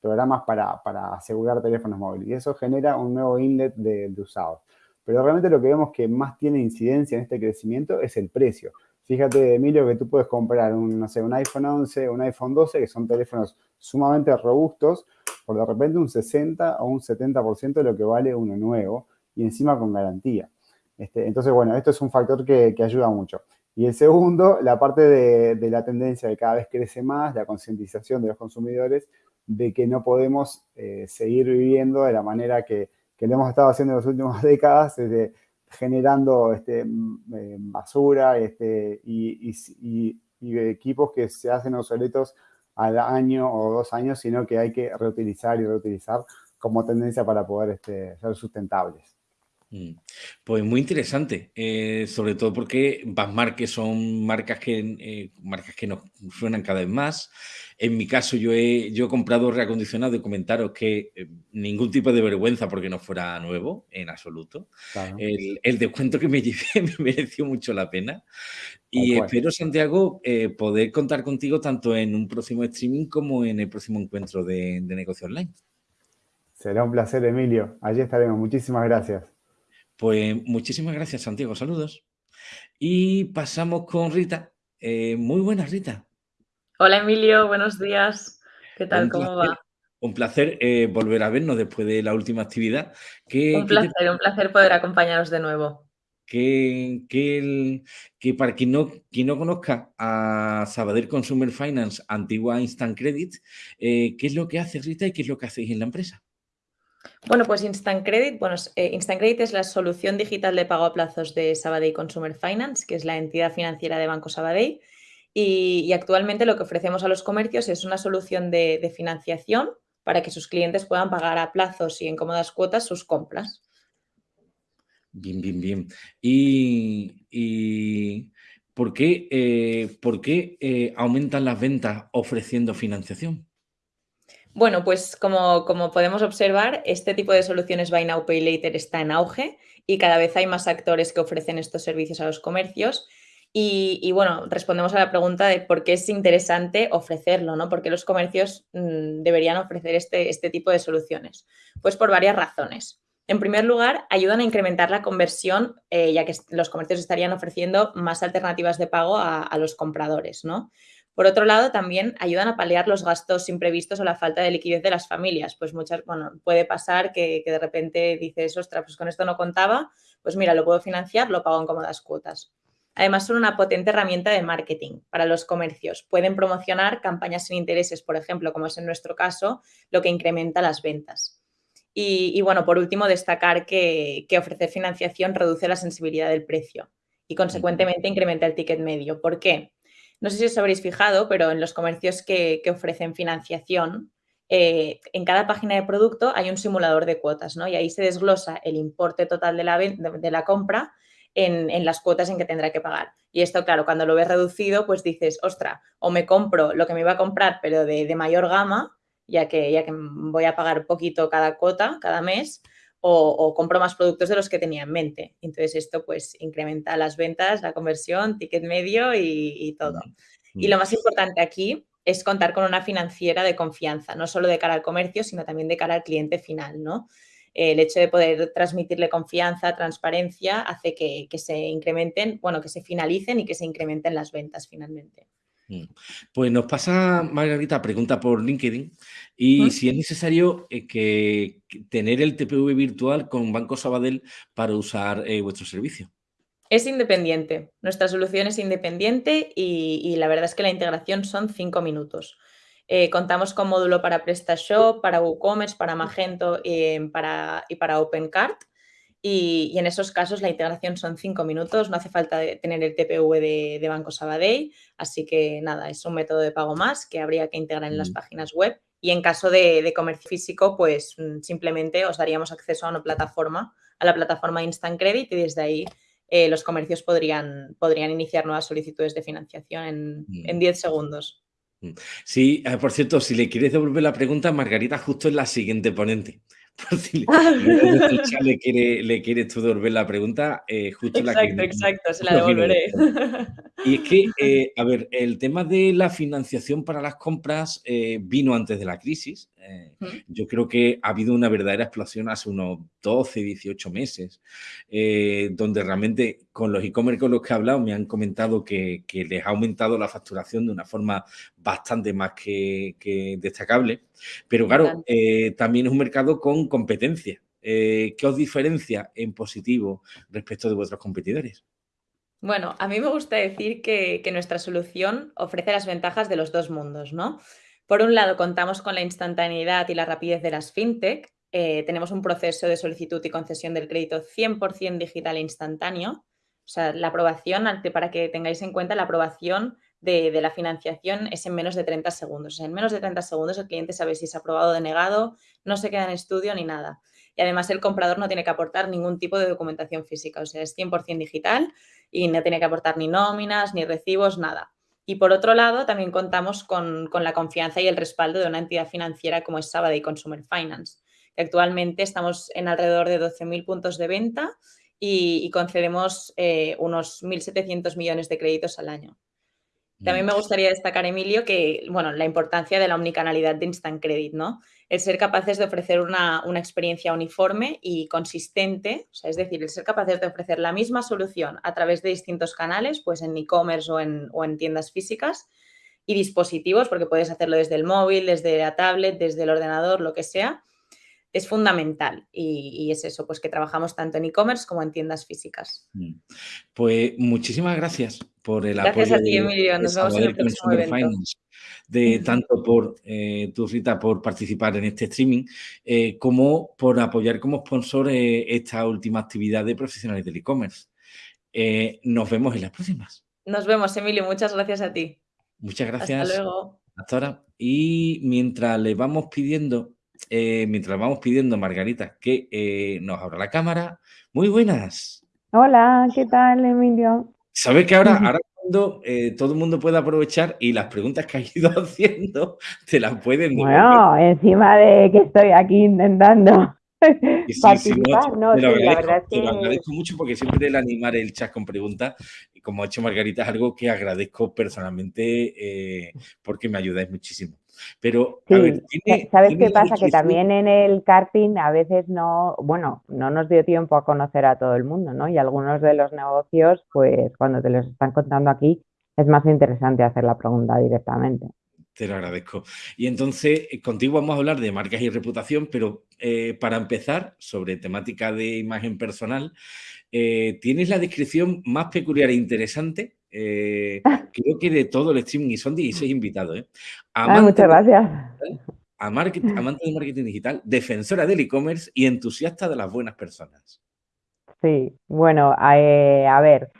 programas para, asegurar teléfonos móviles y eso genera un nuevo inlet de, de usados. Pero realmente lo que vemos que más tiene incidencia en este crecimiento es el precio. Fíjate, Emilio, que tú puedes comprar un, no sé, un iPhone 11, un iPhone 12, que son teléfonos sumamente robustos, por de repente un 60 o un 70% de lo que vale uno nuevo y encima con garantía. Este, entonces, bueno, esto es un factor que, ayuda mucho. Y el segundo, la parte de, la tendencia de cada vez crece más, la concientización de los consumidores de que no podemos eh, seguir viviendo de la manera que, que lo hemos estado haciendo en las últimas décadas, desde generando este, mm, eh, basura este, y, equipos que se hacen obsoletos al año o dos años, sino que hay que reutilizar y reutilizar como tendencia para poder este, ser sustentables. Mm. Pues muy interesante, eh, sobre todo porque Basmarque son marcas que, eh, marcas que nos suenan cada vez más. En mi caso, yo he, yo he comprado reacondicionado y comentaros que eh, ningún tipo de vergüenza porque no fuera nuevo, en absoluto. El, descuento que me llevé me mereció mucho la pena. Y espero, Santiago, poder contar contigo tanto en un próximo streaming como en el próximo encuentro de, de negocio online. Será un placer, Emilio. Allí estaremos. Muchísimas gracias. Pues muchísimas gracias, Santiago. Saludos. Y pasamos con Rita. Eh, muy buenas, Rita. Hola, Emilio. Buenos días. ¿Qué tal? ¿Cómo va? Un placer eh, volver a vernos después de la última actividad. un placer, un placer poder acompañaros de nuevo. Que, que, para quien no, quien no conozca a Sabadell Consumer Finance, antigua Instant Credit, eh, ¿qué es lo que hace Rita y qué es lo que hacéis en la empresa? Bueno, pues Instant Credit, bueno, eh, Instant Credit es la solución digital de pago a plazos de Sabadell Consumer Finance, que es la entidad financiera de Banco Sabadell. Y, actualmente lo que ofrecemos a los comercios es una solución de, financiación para que sus clientes puedan pagar a plazos y en cómodas cuotas sus compras. Bien, bien, bien. Y, ¿por qué, eh, aumentan las ventas ofreciendo financiación? Bueno, pues como, como, podemos observar, este tipo de soluciones Buy Now Pay Later está en auge y cada vez hay más actores que ofrecen estos servicios a los comercios. Y, bueno, respondemos a la pregunta de por qué es interesante ofrecerlo, ¿no? ¿Por qué los comercios mm, deberían ofrecer este, este tipo de soluciones? Pues por varias razones. En primer lugar, ayudan a incrementar la conversión, eh, ya que los comercios estarían ofreciendo más alternativas de pago a, los compradores, ¿no? Por otro lado, también ayudan a paliar los gastos imprevistos o la falta de liquidez de las familias. Pues muchas, bueno, puede pasar que, que de repente dices, ostras, pues con esto no contaba, pues mira, lo puedo financiar, lo pago en cómodas cuotas. Además, son una potente herramienta de marketing para los comercios. Pueden promocionar campañas sin intereses, por ejemplo, como es en nuestro caso, lo que incrementa las ventas. Y, bueno, por último, destacar que, ofrecer financiación reduce la sensibilidad del precio y consecuentemente incrementa el ticket medio. ¿Por qué? No sé si os habréis fijado, pero en los comercios que, ofrecen financiación, eh, en cada página de producto hay un simulador de cuotas, ¿no? Y ahí se desglosa el importe total de la, de, la compra en, las cuotas en que tendrá que pagar. Y esto, claro, cuando lo ves reducido, pues dices, ostra, o me compro lo que me iba a comprar, pero de, de mayor gama, ya que, ya que voy a pagar poquito cada cuota, cada mes, o, compro más productos de los que tenía en mente. Entonces esto pues incrementa las ventas, la conversión, ticket medio y, todo. Y lo más importante aquí es contar con una financiera de confianza, no solo de cara al comercio, sino también de cara al cliente final, ¿no? El hecho de poder transmitirle confianza, transparencia, hace que, que se incrementen, bueno, que se finalicen y que se incrementen las ventas finalmente. Mm. Pues nos pasa, Margarita, pregunta por LinkedIn, y si es necesario eh, que, tener el TPV virtual con Banco Sabadell para usar eh, vuestro servicio. Es independiente. Nuestra solución es independiente y, la verdad es que la integración son cinco minutos. Eh, contamos con módulo para PrestaShop, para WooCommerce, para Magento para, y para OpenCart. Y, en esos casos la integración son cinco minutos, no hace falta tener el TPV de, Banco Sabadell, así que nada, es un método de pago más que habría que integrar en las mm. páginas web. Y en caso de, comercio físico, pues mm, simplemente os daríamos acceso a una plataforma, a la plataforma Instant Credit y desde ahí eh, los comercios podrían, podrían iniciar nuevas solicitudes de financiación en 10 mm. segundos. Sí, eh, por cierto, si le quieres devolver la pregunta, Margarita justo es la siguiente ponente. le, quiere, le quieres tú devolver la pregunta, eh, justo exacto, la que... Exacto, se la devolveré. Y es que, eh, a ver, el tema de la financiación para las compras eh, vino antes de la crisis. Yo creo que ha habido una verdadera explosión hace unos 12, 18 meses, donde realmente con los e-commerce con los que he hablado me han comentado que, les ha aumentado la facturación de una forma bastante más que, que destacable. Pero claro, también es un mercado con competencia. Eh, ¿Qué os diferencia en positivo respecto de vuestros competidores? Bueno, a mí me gusta decir que, nuestra solución ofrece las ventajas de los dos mundos, ¿no? Por un lado, contamos con la instantaneidad y la rapidez de las fintech. Eh, tenemos un proceso de solicitud y concesión del crédito 100% digital e instantáneo. O sea, la aprobación, para que tengáis en cuenta, la aprobación de, de, la financiación es en menos de 30 segundos. O sea, en menos de 30 segundos el cliente sabe si es aprobado o denegado, no se queda en estudio ni nada. Y además el comprador no tiene que aportar ningún tipo de documentación física, o sea, es 100% digital y no tiene que aportar ni nóminas, ni recibos, nada. Y por otro lado, también contamos con, la confianza y el respaldo de una entidad financiera como es Sabadell Consumer Finance. Actualmente estamos en alrededor de 12.000 puntos de venta y, concedemos eh, unos 1.700 millones de créditos al año. También me gustaría destacar, Emilio, que, bueno, la importancia de la omnicanalidad de Instant Credit, ¿no? El ser capaces de ofrecer una, experiencia uniforme y consistente, o sea, es decir, el ser capaces de ofrecer la misma solución a través de distintos canales, pues en e-commerce o en, o en tiendas físicas y dispositivos, porque puedes hacerlo desde el móvil, desde la tablet, desde el ordenador, lo que sea, es fundamental y, es eso, pues que trabajamos tanto en e-commerce como en tiendas físicas. Mm. Pues muchísimas gracias por el apoyo. Gracias a ti, Emilio. Nos vemos en el próximo evento. de tanto por eh, tu Rita por participar en este streaming, eh, como por apoyar como sponsor eh, esta última actividad de profesionales del e-commerce. nos vemos en las próximas. Nos vemos, Emilio. Muchas gracias a ti. Muchas gracias. Hasta luego. Hasta ahora. Y mientras le vamos pidiendo eh, mientras vamos pidiendo, Margarita, que eh, nos abra la cámara. Muy buenas. Hola, ¿qué tal, Emilio? ¿Sabes que ahora, ahora mundo, eh, todo el mundo puede aprovechar y las preguntas que has ido haciendo te las pueden Bueno, encima de que estoy aquí intentando participar, no. Te lo agradezco mucho porque siempre el animar el chat con preguntas, y como ha hecho Margarita, es algo que agradezco personalmente porque me ayudáis muchísimo. Pero, ¿sabes qué pasa? Que también en el karting a veces no, bueno, no nos dio tiempo a conocer a todo el mundo, ¿no? Y algunos de los negocios, pues cuando te los están contando aquí, es más interesante hacer la pregunta directamente. Te lo agradezco. Y entonces, eh, contigo vamos a hablar de marcas y reputación, pero eh, para empezar, sobre temática de imagen personal, eh, tienes la descripción más peculiar e interesante eh, creo que de todo el streaming, y son 16 invitados. ¿eh? muchas gracias. amante del marketing digital, defensora del e-commerce y entusiasta de las buenas personas. Sí, bueno, eh, a ver,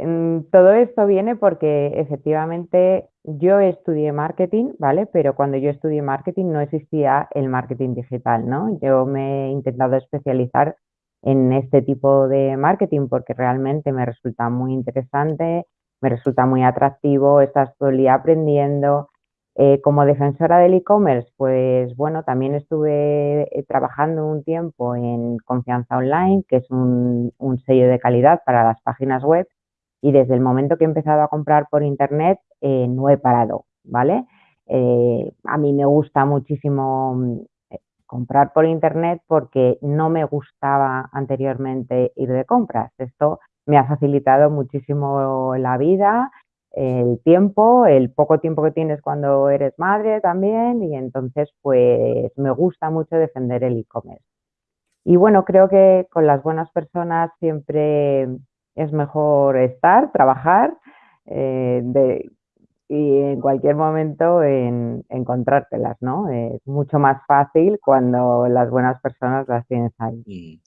mm, todo esto viene porque efectivamente yo estudié marketing, ¿vale? Pero cuando yo estudié marketing no existía el marketing digital, ¿no? Yo me he intentado especializar en este tipo de marketing porque realmente me resulta muy interesante, me resulta muy atractivo, estás todo el día aprendiendo. Eh, como defensora del e-commerce, pues bueno, también estuve eh, trabajando un tiempo en Confianza Online, que es un, sello de calidad para las páginas web, y desde el momento que he empezado a comprar por internet eh, no he parado, ¿vale? a mí me gusta muchísimo comprar por internet porque no me gustaba anteriormente ir de compras. Esto me ha facilitado muchísimo la vida, el tiempo, el poco tiempo que tienes cuando eres madre también y entonces pues me gusta mucho defender el e-commerce. Y bueno, creo que con las buenas personas siempre es mejor estar, trabajar eh, y en cualquier momento en, encontrártelas, ¿no? Es mucho más fácil cuando las buenas personas las tienes ahí.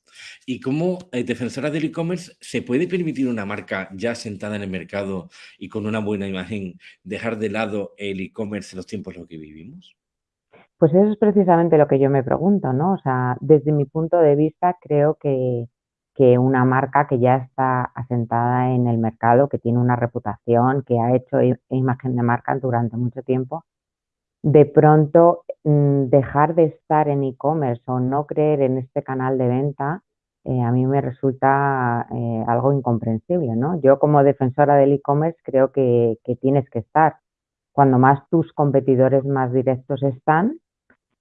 ¿Y cómo, eh, defensora del e-commerce, se puede permitir una marca ya sentada en el mercado y con una buena imagen dejar de lado el e-commerce en los tiempos en los que vivimos? Pues eso es precisamente lo que yo me pregunto, ¿no? O sea, desde mi punto de vista, creo que, que una marca que ya está asentada en el mercado, que tiene una reputación, que ha hecho imagen de marca durante mucho tiempo, de pronto mm, dejar de estar en e-commerce o no creer en este canal de venta, eh, a mí me resulta eh, algo incomprensible, ¿no? Yo como defensora del e-commerce creo que, tienes que estar. Cuando más tus competidores más directos están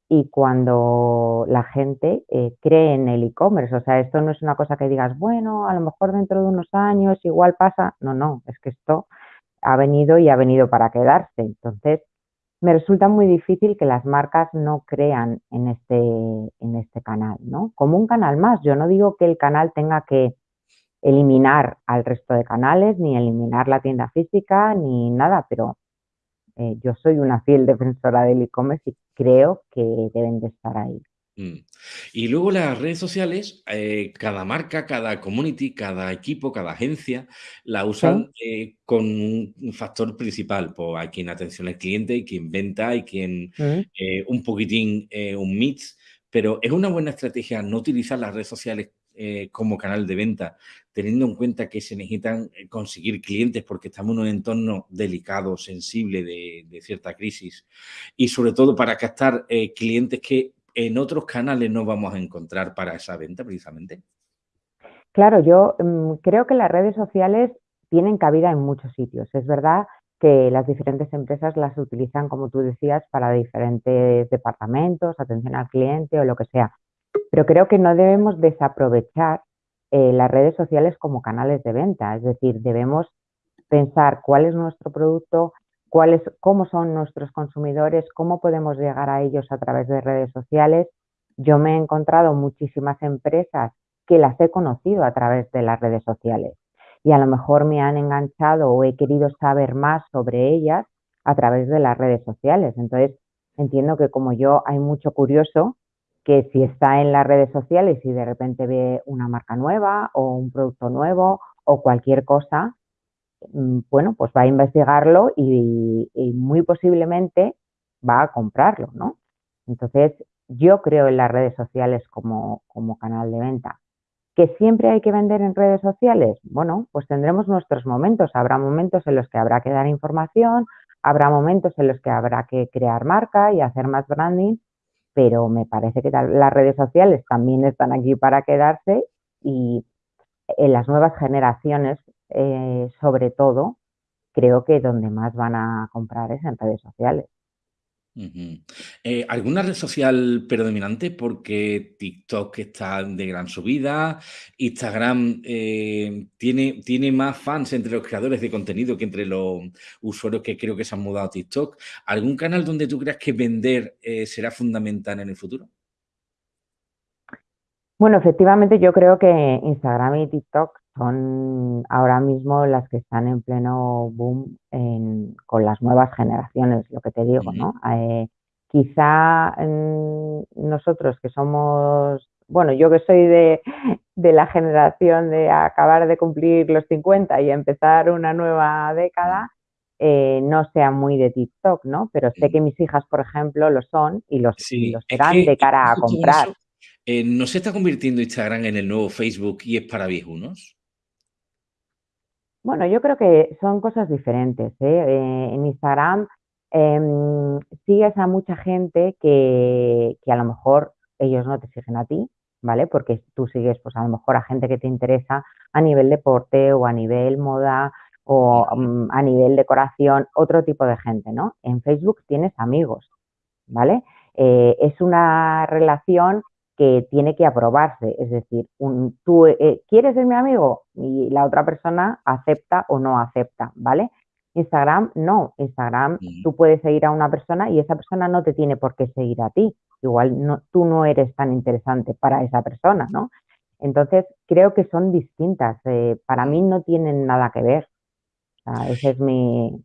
y cuando la gente eh, cree en el e-commerce. O sea, esto no es una cosa que digas, bueno, a lo mejor dentro de unos años igual pasa. No, no, es que esto ha venido y ha venido para quedarse. Entonces, me resulta muy difícil que las marcas no crean en este, en este canal, ¿no? Como un canal más. Yo no digo que el canal tenga que eliminar al resto de canales, ni eliminar la tienda física, ni nada, pero eh, yo soy una fiel defensora del e-commerce y creo que deben de estar ahí. Mm. Y luego las redes sociales, eh, cada marca, cada community, cada equipo, cada agencia la usan eh, con un factor principal. Pues hay quien atención al cliente, hay quien venta, hay quien eh, un poquitín un mix, pero es una buena estrategia no utilizar las redes sociales como canal de venta, teniendo en cuenta que se necesitan conseguir clientes porque estamos en un entorno delicado, sensible de, de cierta crisis y sobre todo para captar clientes que en otros canales no vamos a encontrar para esa venta precisamente? Claro, yo mm, creo que las redes sociales tienen cabida en muchos sitios. Es verdad que las diferentes empresas las utilizan, como tú decías, para diferentes departamentos, atención al cliente o lo que sea. Pero creo que no debemos desaprovechar eh, las redes sociales como canales de venta. Es decir, debemos pensar cuál es nuestro producto, cuáles, cómo son nuestros consumidores, cómo podemos llegar a ellos a través de redes sociales. Yo me he encontrado muchísimas empresas que las he conocido a través de las redes sociales y a lo mejor me han enganchado o he querido saber más sobre ellas a través de las redes sociales. Entonces, entiendo que como yo hay mucho curioso que si está en las redes sociales y de repente ve una marca nueva o un producto nuevo o cualquier cosa, bueno, pues va a investigarlo y, muy posiblemente va a comprarlo, ¿no? Entonces, yo creo en las redes sociales como, canal de venta. ¿Que siempre hay que vender en redes sociales? Bueno, pues tendremos nuestros momentos. Habrá momentos en los que habrá que dar información, habrá momentos en los que habrá que crear marca y hacer más branding, pero me parece que las redes sociales también están aquí para quedarse y en las nuevas generaciones, eh, sobre todo, creo que donde más van a comprar es en redes sociales. Eh, ¿Alguna red social predominante? Porque TikTok está de gran subida, Instagram eh, tiene, tiene más fans entre los creadores de contenido que entre los usuarios que creo que se han mudado a TikTok. ¿Algún canal donde tú creas que vender eh, será fundamental en el futuro? Bueno, efectivamente yo creo que Instagram y TikTok son ahora mismo las que están en pleno boom con las nuevas generaciones, lo que te digo, ¿no? Eh, quizá mm, nosotros que somos, bueno, yo que soy de, la generación de acabar de cumplir los 50 y empezar una nueva década, eh, no sea muy de TikTok, ¿no? Pero sé que mis hijas, por ejemplo, lo son y los, serán de cara a comprar. Eh, ¿No se está convirtiendo Instagram en el nuevo Facebook y es para viejunos? Bueno, yo creo que son cosas diferentes. ¿eh? Eh, en Instagram em, sigues a mucha gente que, a lo mejor ellos no te siguen a ti, ¿vale? Porque tú sigues, pues a lo mejor a gente que te interesa a nivel deporte o a nivel moda o mm, a nivel decoración, otro tipo de gente, ¿no? En Facebook tienes amigos, ¿vale? Eh, es una relación que tiene que aprobarse. Es decir, un, tú eh, quieres ser mi amigo y la otra persona acepta o no acepta, ¿vale? Instagram no, Instagram tú puedes seguir a una persona y esa persona no te tiene por qué seguir a ti. Igual no, tú no eres tan interesante para esa persona, ¿no? Entonces creo que son distintas. Eh, para mí no tienen nada que ver. O sea, esa es mi,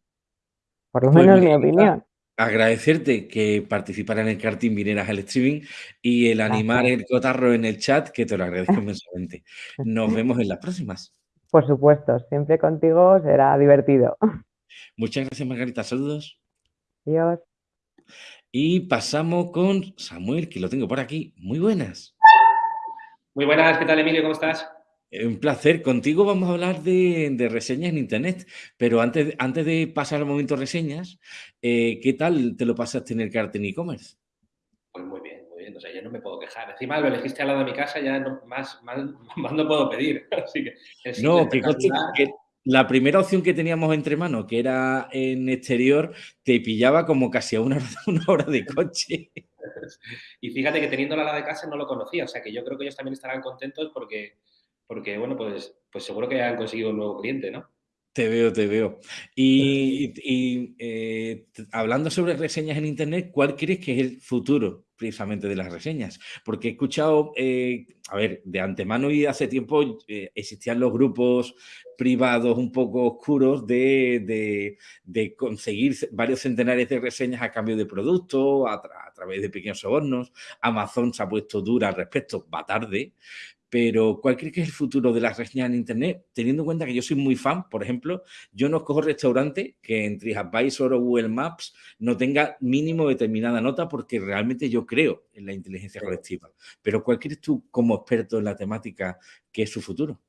por lo pues menos mi opinión agradecerte que participara en el karting vinieras al streaming y el animar el cotarro en el chat, que te lo agradezco inmensamente. Nos vemos en las próximas. Por supuesto, siempre contigo será divertido. Muchas gracias, Margarita. Saludos. Adiós. Y pasamos con Samuel, que lo tengo por aquí. Muy buenas. Muy buenas, ¿qué tal, Emilio? ¿Cómo estás? Un placer. Contigo vamos a hablar de, reseñas en Internet, pero antes, antes de pasar al momento reseñas, eh, ¿qué tal te lo pasaste en el cartel e-commerce? Pues muy bien, muy bien. O sea, yo no me puedo quejar. Encima lo elegiste al lado de mi casa, ya más, más, no puedo pedir. Así que no, que, la primera opción que teníamos entre manos, que era en exterior, te pillaba como casi a una, una hora de coche. Y fíjate que teniendo la de casa no lo conocía, o sea que yo creo que ellos también estarán contentos porque porque, bueno, pues, pues seguro que han conseguido un nuevo cliente, ¿no? Te veo, te veo. Y, eh, hablando sobre reseñas en Internet, ¿cuál crees que es el futuro precisamente de las reseñas? Porque he escuchado, eh, a ver, de antemano y hace tiempo eh, existían los grupos privados un poco oscuros de, conseguir varios centenares de reseñas a cambio de productos, a, a, través de pequeños sobornos. Amazon se ha puesto dura al respecto, va tarde, pero ¿cuál crees que es el futuro de las reseñas en Internet? Teniendo en cuenta que yo soy muy fan, por ejemplo, yo no escojo restaurante que en TripAdvisor o Google Maps no tenga mínimo determinada nota porque realmente yo creo en la inteligencia colectiva. Pero ¿cuál crees tú como experto en la temática que es su futuro?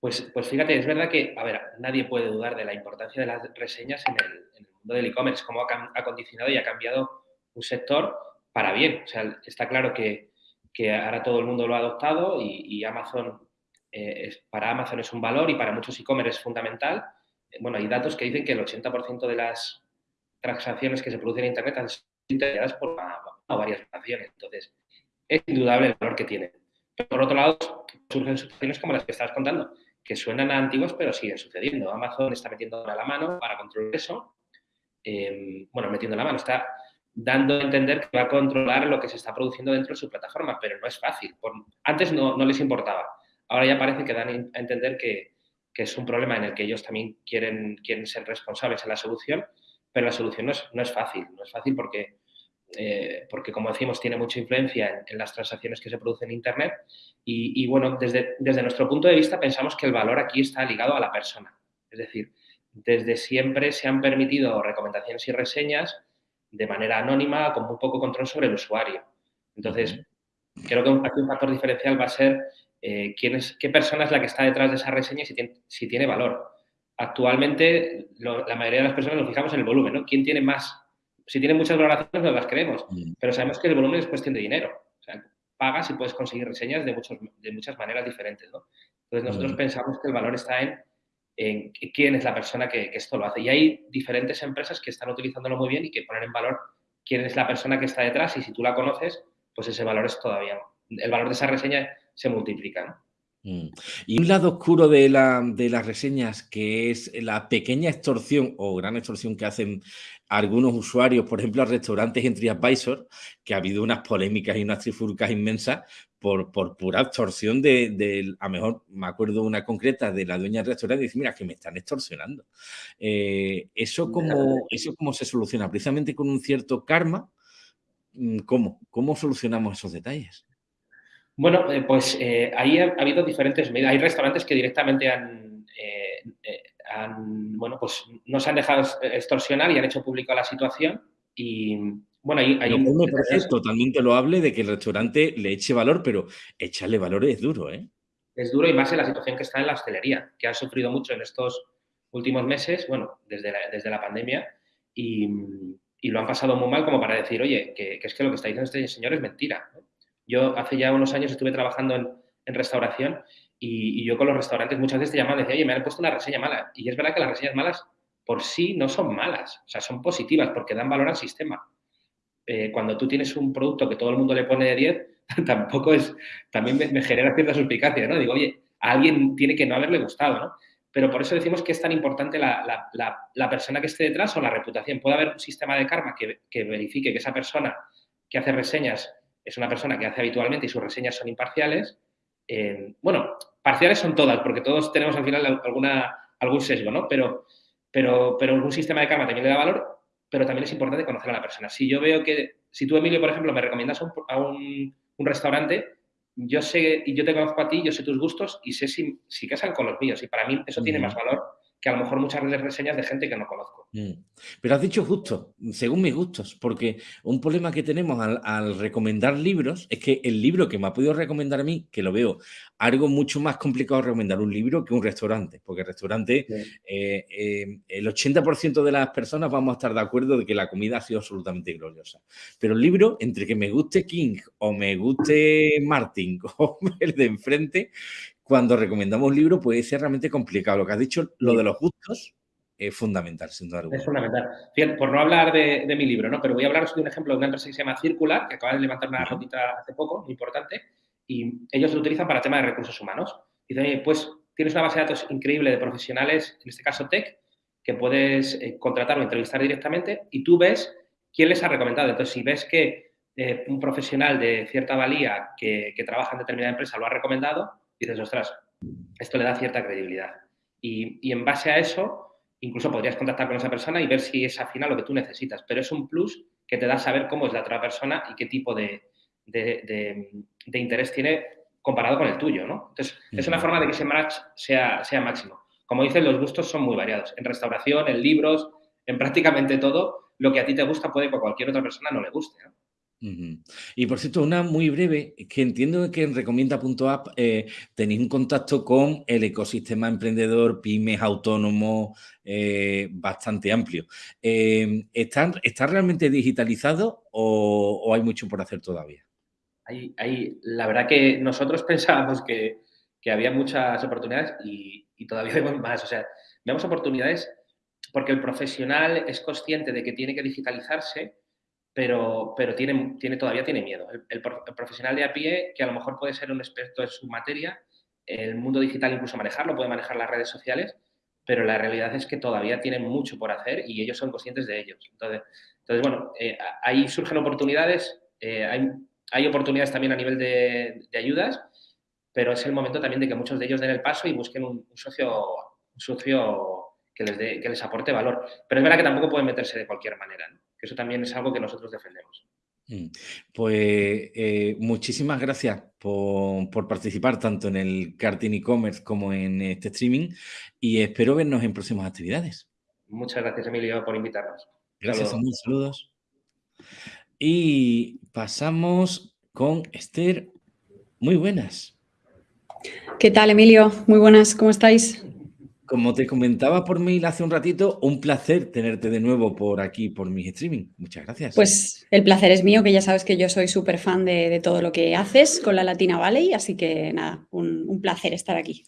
Pues, pues fíjate, es verdad que, a ver, nadie puede dudar de la importancia de las reseñas en el, mundo del e-commerce, cómo ha, ha condicionado y ha cambiado un sector para bien. O sea, está claro que que ahora todo el mundo lo ha adoptado y, Amazon, eh, es, para Amazon es un valor y para muchos e-commerce es fundamental. Bueno, hay datos que dicen que el 80% de las transacciones que se producen en Internet han sido intermediadas por varias naciones. Entonces, es indudable el valor que tiene. Pero por otro lado, surgen situaciones como las que estabas contando, que suenan a antiguos pero siguen sucediendo. Amazon está metiendo la mano para controlar eso. Eh, bueno, metiendo la mano, está dando a entender que va a controlar lo que se está produciendo dentro de su plataforma, pero no es fácil. antes no, les importaba. Ahora ya parece que dan a entender que, es un problema en el que ellos también quieren, ser responsables en la solución, pero la solución no es, no es fácil. No es fácil porque, eh, porque, como decimos, tiene mucha influencia en, las transacciones que se producen en Internet. Y, bueno, desde, desde nuestro punto de vista pensamos que el valor aquí está ligado a la persona. Es decir, desde siempre se han permitido recomendaciones y reseñas de manera anónima, con muy poco control sobre el usuario. Entonces, creo que un factor diferencial va a ser eh, quién es, qué persona es la que está detrás de esa reseña y si tiene, si tiene valor. Actualmente, la mayoría de las personas nos fijamos en el volumen, ¿no? ¿Quién tiene más? Si tiene muchas valoraciones, no las creemos, pero sabemos que el volumen es cuestión de dinero. O sea, pagas y puedes conseguir reseñas de, muchos, de muchas maneras diferentes, ¿no? Entonces, nosotros pensamos que el valor está en, en quién es la persona que, esto lo hace. Y hay diferentes empresas que están utilizándolo muy bien y que ponen en valor quién es la persona que está detrás y si tú la conoces, pues ese valor es todavía, el valor de esa reseña se multiplica. Mm. Y un lado oscuro de, la, de, las reseñas, que es la pequeña extorsión o gran extorsión que hacen algunos usuarios, por ejemplo, a restaurantes en TriAdvisor, que ha habido unas polémicas y unas trifurcas inmensas por, por pura extorsión de, a mejor me acuerdo una concreta de la dueña del restaurante y dice, mira, que me están extorsionando. Eh, eso, como ¿Eso cómo se soluciona? Precisamente con un cierto karma. Mm, ¿Cómo? ¿Cómo solucionamos esos detalles? Bueno, eh, pues eh, ahí ha, habido diferentes medidas. Hay restaurantes que directamente han, han, bueno, pues no se han dejado extorsionar y han hecho público la situación. Y bueno, ahí hay un... Me parece totalmente hable de que el restaurante le eche valor, pero echarle valor es duro, ¿eh? Es duro y más en la situación que está en la hostelería, que ha sufrido mucho en estos últimos meses, bueno, desde la, desde la pandemia, y, y, lo han pasado muy mal como para decir, oye, que, que, es que lo que está diciendo este señor es mentira. ¿no? Yo hace ya unos años estuve trabajando en, restauración y, yo con los restaurantes muchas veces te llaman y decía, oye, me han puesto una reseña mala. Y es verdad que las reseñas malas por sí no son malas, o sea, son positivas porque dan valor al sistema. Eh, cuando tú tienes un producto que todo el mundo le pone de 10, tampoco es, también me, genera cierta suspicacia, ¿no? Digo, oye, a alguien tiene que no haberle gustado, ¿no? Pero por eso decimos que es tan importante la, la, persona que esté detrás o la reputación. Puede haber un sistema de karma que, que verifique que esa persona que hace reseñas es una persona que hace habitualmente y sus reseñas son imparciales. Eh, bueno, parciales son todas, porque todos tenemos al final alguna, algún sesgo, ¿no? Pero, pero, pero un sistema de karma también le da valor, pero también es importante conocer a la persona. Si yo veo que, si tú, Emilio, por ejemplo, me recomiendas a un, restaurante, yo sé, y yo te conozco a ti, yo sé tus gustos y sé si, si casan con los míos. Y para mí eso tiene más valor que a lo mejor muchas veces reseñas de gente que no conozco. Mm. Pero has dicho justo, según mis gustos, porque un problema que tenemos al, recomendar libros es que el libro que me ha podido recomendar a mí, que lo veo algo mucho más complicado recomendar un libro que un restaurante, porque el restaurante, eh, eh, el 80% de las personas vamos a estar de acuerdo de que la comida ha sido absolutamente gloriosa. Pero el libro, entre que me guste King o me guste Martin o el de enfrente, cuando recomendamos un libro puede ser realmente complicado. Lo que has dicho, lo de los gustos, es fundamental, sin duda Es fundamental. Fíjate, por no hablar de, mi libro, ¿no? Pero voy a hablaros de un ejemplo de una empresa que se llama Circular, que acaba de levantar una notita hace poco, muy importante, y ellos lo utilizan para temas de recursos humanos. Dicen, pues tienes una base de datos increíble de profesionales, en este caso tech, que puedes eh, contratar o entrevistar directamente y tú ves quién les ha recomendado. Entonces, si ves que eh, un profesional de cierta valía que, que trabaja en determinada empresa lo ha recomendado, dices, ostras, esto le da cierta credibilidad. Y, en base a eso, incluso podrías contactar con esa persona y ver si es afín a lo que tú necesitas. Pero es un plus que te da saber cómo es la otra persona y qué tipo de, interés tiene comparado con el tuyo, ¿no? Entonces, es una forma de que ese match sea, sea máximo. Como dices, los gustos son muy variados. En restauración, en libros, en prácticamente todo, lo que a ti te gusta puede que a cualquier otra persona no le guste. ¿no? Y por cierto, una muy breve, que entiendo que en recomienda.app eh, tenéis un contacto con el ecosistema emprendedor, pymes, autónomo, eh, bastante amplio. Eh, ¿está, realmente digitalizado o, hay mucho por hacer todavía? Hay, la verdad que nosotros pensábamos que, había muchas oportunidades y, y todavía vemos más. O sea, vemos oportunidades porque el profesional es consciente de que tiene que digitalizarse pero, pero tiene, tiene, todavía tiene miedo. El, profesional de a pie, que a lo mejor puede ser un experto en su materia, el mundo digital incluso manejarlo, puede manejar las redes sociales, pero la realidad es que todavía tienen mucho por hacer y ellos son conscientes de ellos. Entonces, entonces bueno, eh, ahí surgen oportunidades, eh, hay, oportunidades también a nivel de, de, ayudas, pero es el momento también de que muchos de ellos den el paso y busquen un, socio, socio que les, dé, que les aporte valor. Pero es verdad que tampoco pueden meterse de cualquier manera. ¿no? Eso también es algo que nosotros defendemos. Mm. Pues eh, muchísimas gracias por, participar tanto en el karting e-commerce como en este streaming y espero vernos en próximas actividades. Muchas gracias, Emilio, por invitarnos. Gracias, saludos. saludos. Y pasamos con Esther. Muy buenas. ¿Qué tal, Emilio? Muy buenas, ¿cómo estáis? Como te comentaba por mail hace un ratito, un placer tenerte de nuevo por aquí, por mi streaming. Muchas gracias. Pues el placer es mío, que ya sabes que yo soy súper fan de, todo lo que haces con la Latina Valley, así que nada, un, placer estar aquí.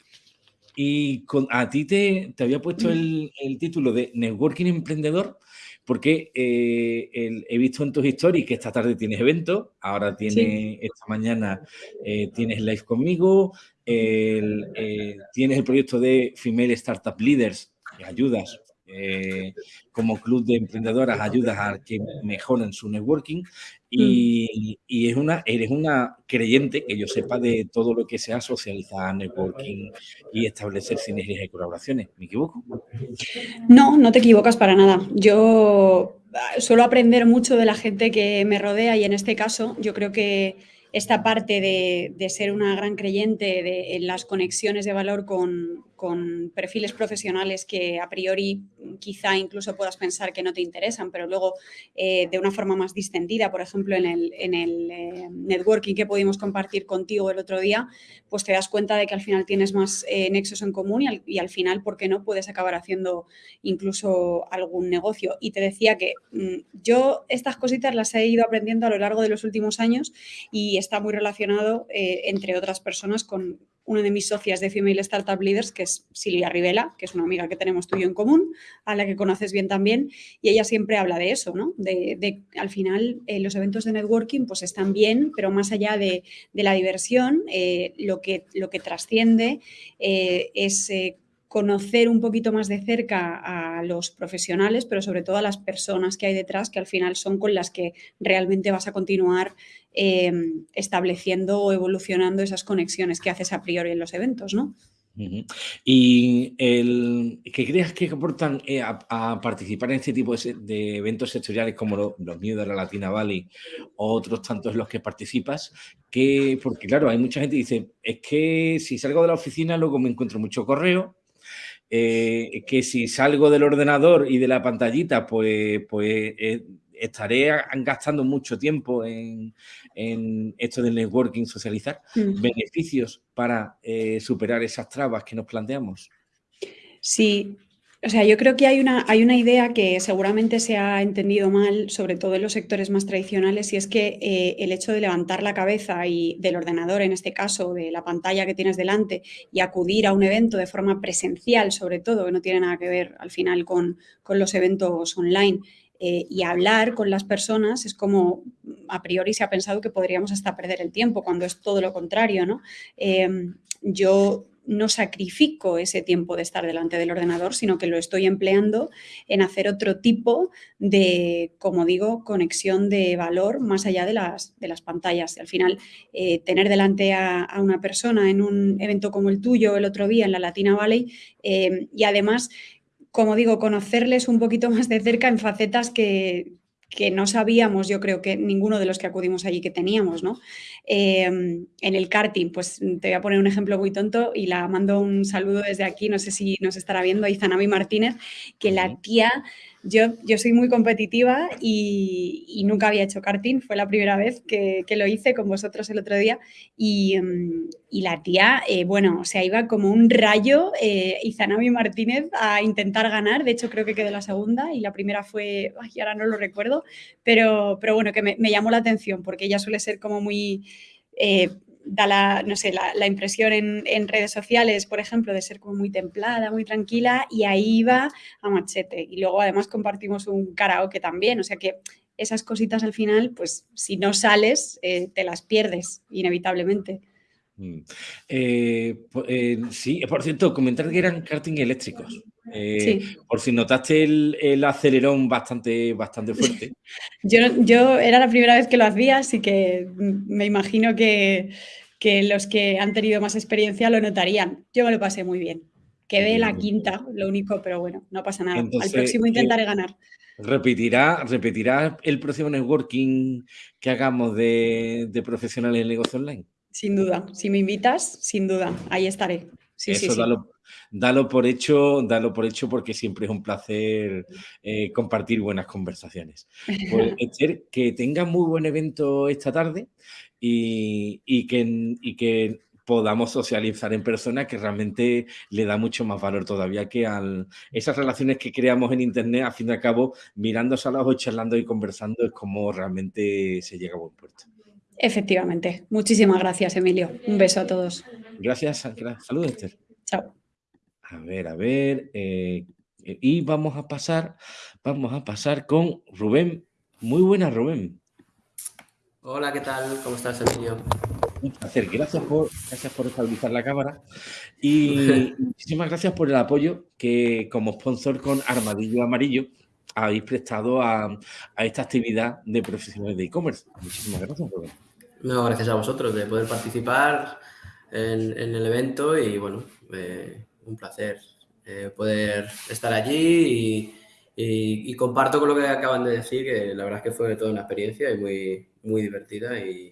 Y a ti te, había puesto el, título de Networking Emprendedor porque eh, he visto en tus stories que esta tarde tienes evento, ahora tienes, esta mañana eh, tienes live conmigo, eh, tienes el proyecto de Female Startup Leaders, que ayudas eh, como club de emprendedoras, ayudas a que mejoren su networking y, mm. es una, eres una creyente, que yo sepa, de todo lo que sea socializar, networking y establecer sinergias y colaboraciones. ¿Me equivoco? No, no te equivocas para nada. Yo ah, suelo aprender mucho de la gente que me rodea y en este caso yo creo que esta parte de, ser una gran creyente de, en las conexiones de valor con, perfiles profesionales que a priori quizá incluso puedas pensar que no te interesan, pero luego eh, de una forma más distendida, por ejemplo, en el, eh, networking que pudimos compartir contigo el otro día, pues te das cuenta de que al final tienes más eh, nexos en común y al, final, ¿por qué no? Puedes acabar haciendo incluso algún negocio. Y te decía que mm, yo estas cositas las he ido aprendiendo a lo largo de los últimos años y está muy relacionado, entre otras personas, con una de mis socias de Female Startup Leaders, que es Silvia Rivela, que es una amiga que tenemos tú y yo en común, a la que conoces bien también, y ella siempre habla de eso, ¿no? De, al final eh, los eventos de networking pues están bien, pero más allá de, la diversión, eh, lo, que, lo que trasciende es conocer un poquito más de cerca a los profesionales, pero sobre todo a las personas que hay detrás, que al final son con las que realmente vas a continuar em, estableciendo o evolucionando esas conexiones que haces a priori en los eventos, ¿no? Y el, ¿qué crees que aportan eh, a, participar en este tipo de, eventos sectoriales como los míos de la Latina Valley o otros tantos en los que participas? Que, porque claro, hay mucha gente que dice, es que si salgo de la oficina luego me encuentro mucho correo, eh, que si salgo del ordenador y de la pantallita, pues, pues eh, estaré gastando mucho tiempo en, esto del networking, socializar. Mm. ¿Beneficios para eh, superar esas trabas que nos planteamos? Sí, o sea, yo creo que hay una, hay una idea que seguramente se ha entendido mal, sobre todo en los sectores más tradicionales, y es que eh, el hecho de levantar la cabeza y del ordenador, en este caso, de la pantalla que tienes delante, y acudir a un evento de forma presencial, sobre todo, que no tiene nada que ver al final con, los eventos online, eh, y hablar con las personas es como a priori se ha pensado que podríamos hasta perder el tiempo, cuando es todo lo contrario, ¿no? Eh, yo no sacrifico ese tiempo de estar delante del ordenador, sino que lo estoy empleando en hacer otro tipo de, como digo, conexión de valor más allá de las, de las pantallas. Al final, eh, tener delante a, una persona en un evento como el tuyo el otro día en la Latina Valley eh, y además, como digo, conocerles un poquito más de cerca en facetas que, que no sabíamos, yo creo que ninguno de los que acudimos allí que teníamos, ¿no? Em, en el karting, pues te voy a poner un ejemplo muy tonto y la mando un saludo desde aquí, no sé si nos estará viendo, a Izanami Martínez, que la tía yo, soy muy competitiva y, nunca había hecho karting, fue la primera vez que, lo hice con vosotros el otro día. Y, mm, la tía, eh, bueno, o sea, iba como un rayo eh, Izanami Martínez a intentar ganar, de hecho creo que quedó la segunda y la primera fue, ay, ahora no lo recuerdo, pero, pero bueno, que me, llamó la atención porque ella suele ser como muy... Eh, da la, no sé, la, impresión en, redes sociales, por ejemplo, de ser como muy templada, muy tranquila, y ahí iba a machete. Y luego además compartimos un karaoke también, o sea que esas cositas al final, pues si no sales, eh, te las pierdes inevitablemente. Mm. Eh, eh, sí, por cierto, comentar que eran karting eléctricos. Eh, por si notaste el, acelerón bastante, bastante fuerte. yo, yo era la primera vez que lo hacía, así que me imagino que, los que han tenido más experiencia lo notarían. Yo me lo pasé muy bien. Quedé la quinta, lo único, pero bueno, no pasa nada. Al próximo intentaré ganar. ¿Repetirá, ¿Repetirá el próximo networking que hagamos de, de profesionales en negocio online? Sin duda. Si me invitas, sin duda, ahí estaré. Sí, Eso sí, dalo, por hecho, dalo por hecho porque siempre es un placer eh, compartir buenas conversaciones. Pues, Esther, que tengas muy buen evento esta tarde y, que, y que podamos socializar en persona, que realmente le da mucho más valor todavía que a esas relaciones que creamos en Internet, a fin y al cabo, mirándose a los ojos, charlando y conversando, es como realmente se llega a buen puerto. Efectivamente. Muchísimas gracias, Emilio. Un beso a todos. Gracias. Saludos, Esther. Chao. A ver, a ver. Eh, y vamos a pasar, vamos a pasar con Rubén. Muy buena, Rubén. Hola, ¿qué tal? ¿Cómo estás, Emilio? Un placer. Gracias por, gracias por estabilizar la cámara. Y muchísimas gracias por el apoyo que como sponsor con Armadillo Amarillo habéis prestado a, esta actividad de profesionales de e-commerce. Muchísimas gracias, Rubén. No, gracias a vosotros de poder participar en, el evento y bueno, eh, un placer eh, poder estar allí y, comparto con lo que acaban de decir, que la verdad es que fue toda una experiencia y muy, muy divertida y,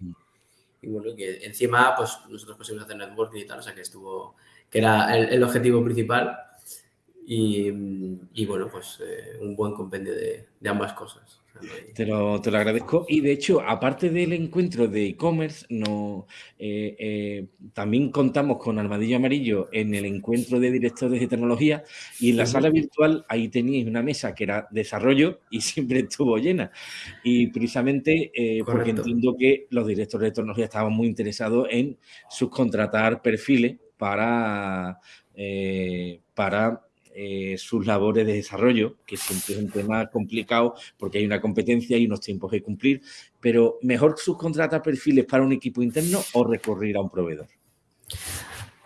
bueno, que encima pues nosotros pusimos hacer networking y tal, o sea que estuvo, que era el objetivo principal y, bueno, pues eh, un buen compendio de, ambas cosas. Te lo, te lo, agradezco. Y de hecho, aparte del encuentro de e-commerce, no, eh, eh, también contamos con Armadillo Amarillo en el encuentro de directores de tecnología y en la sala virtual ahí teníais una mesa que era desarrollo y siempre estuvo llena. Y precisamente porque entiendo que los directores de tecnología estaban muy interesados en subcontratar perfiles para, para eh, sus labores de desarrollo, que siempre es un tema complicado porque hay una competencia y unos tiempos que cumplir, pero mejor subcontratar perfiles para un equipo interno o recurrir a un proveedor.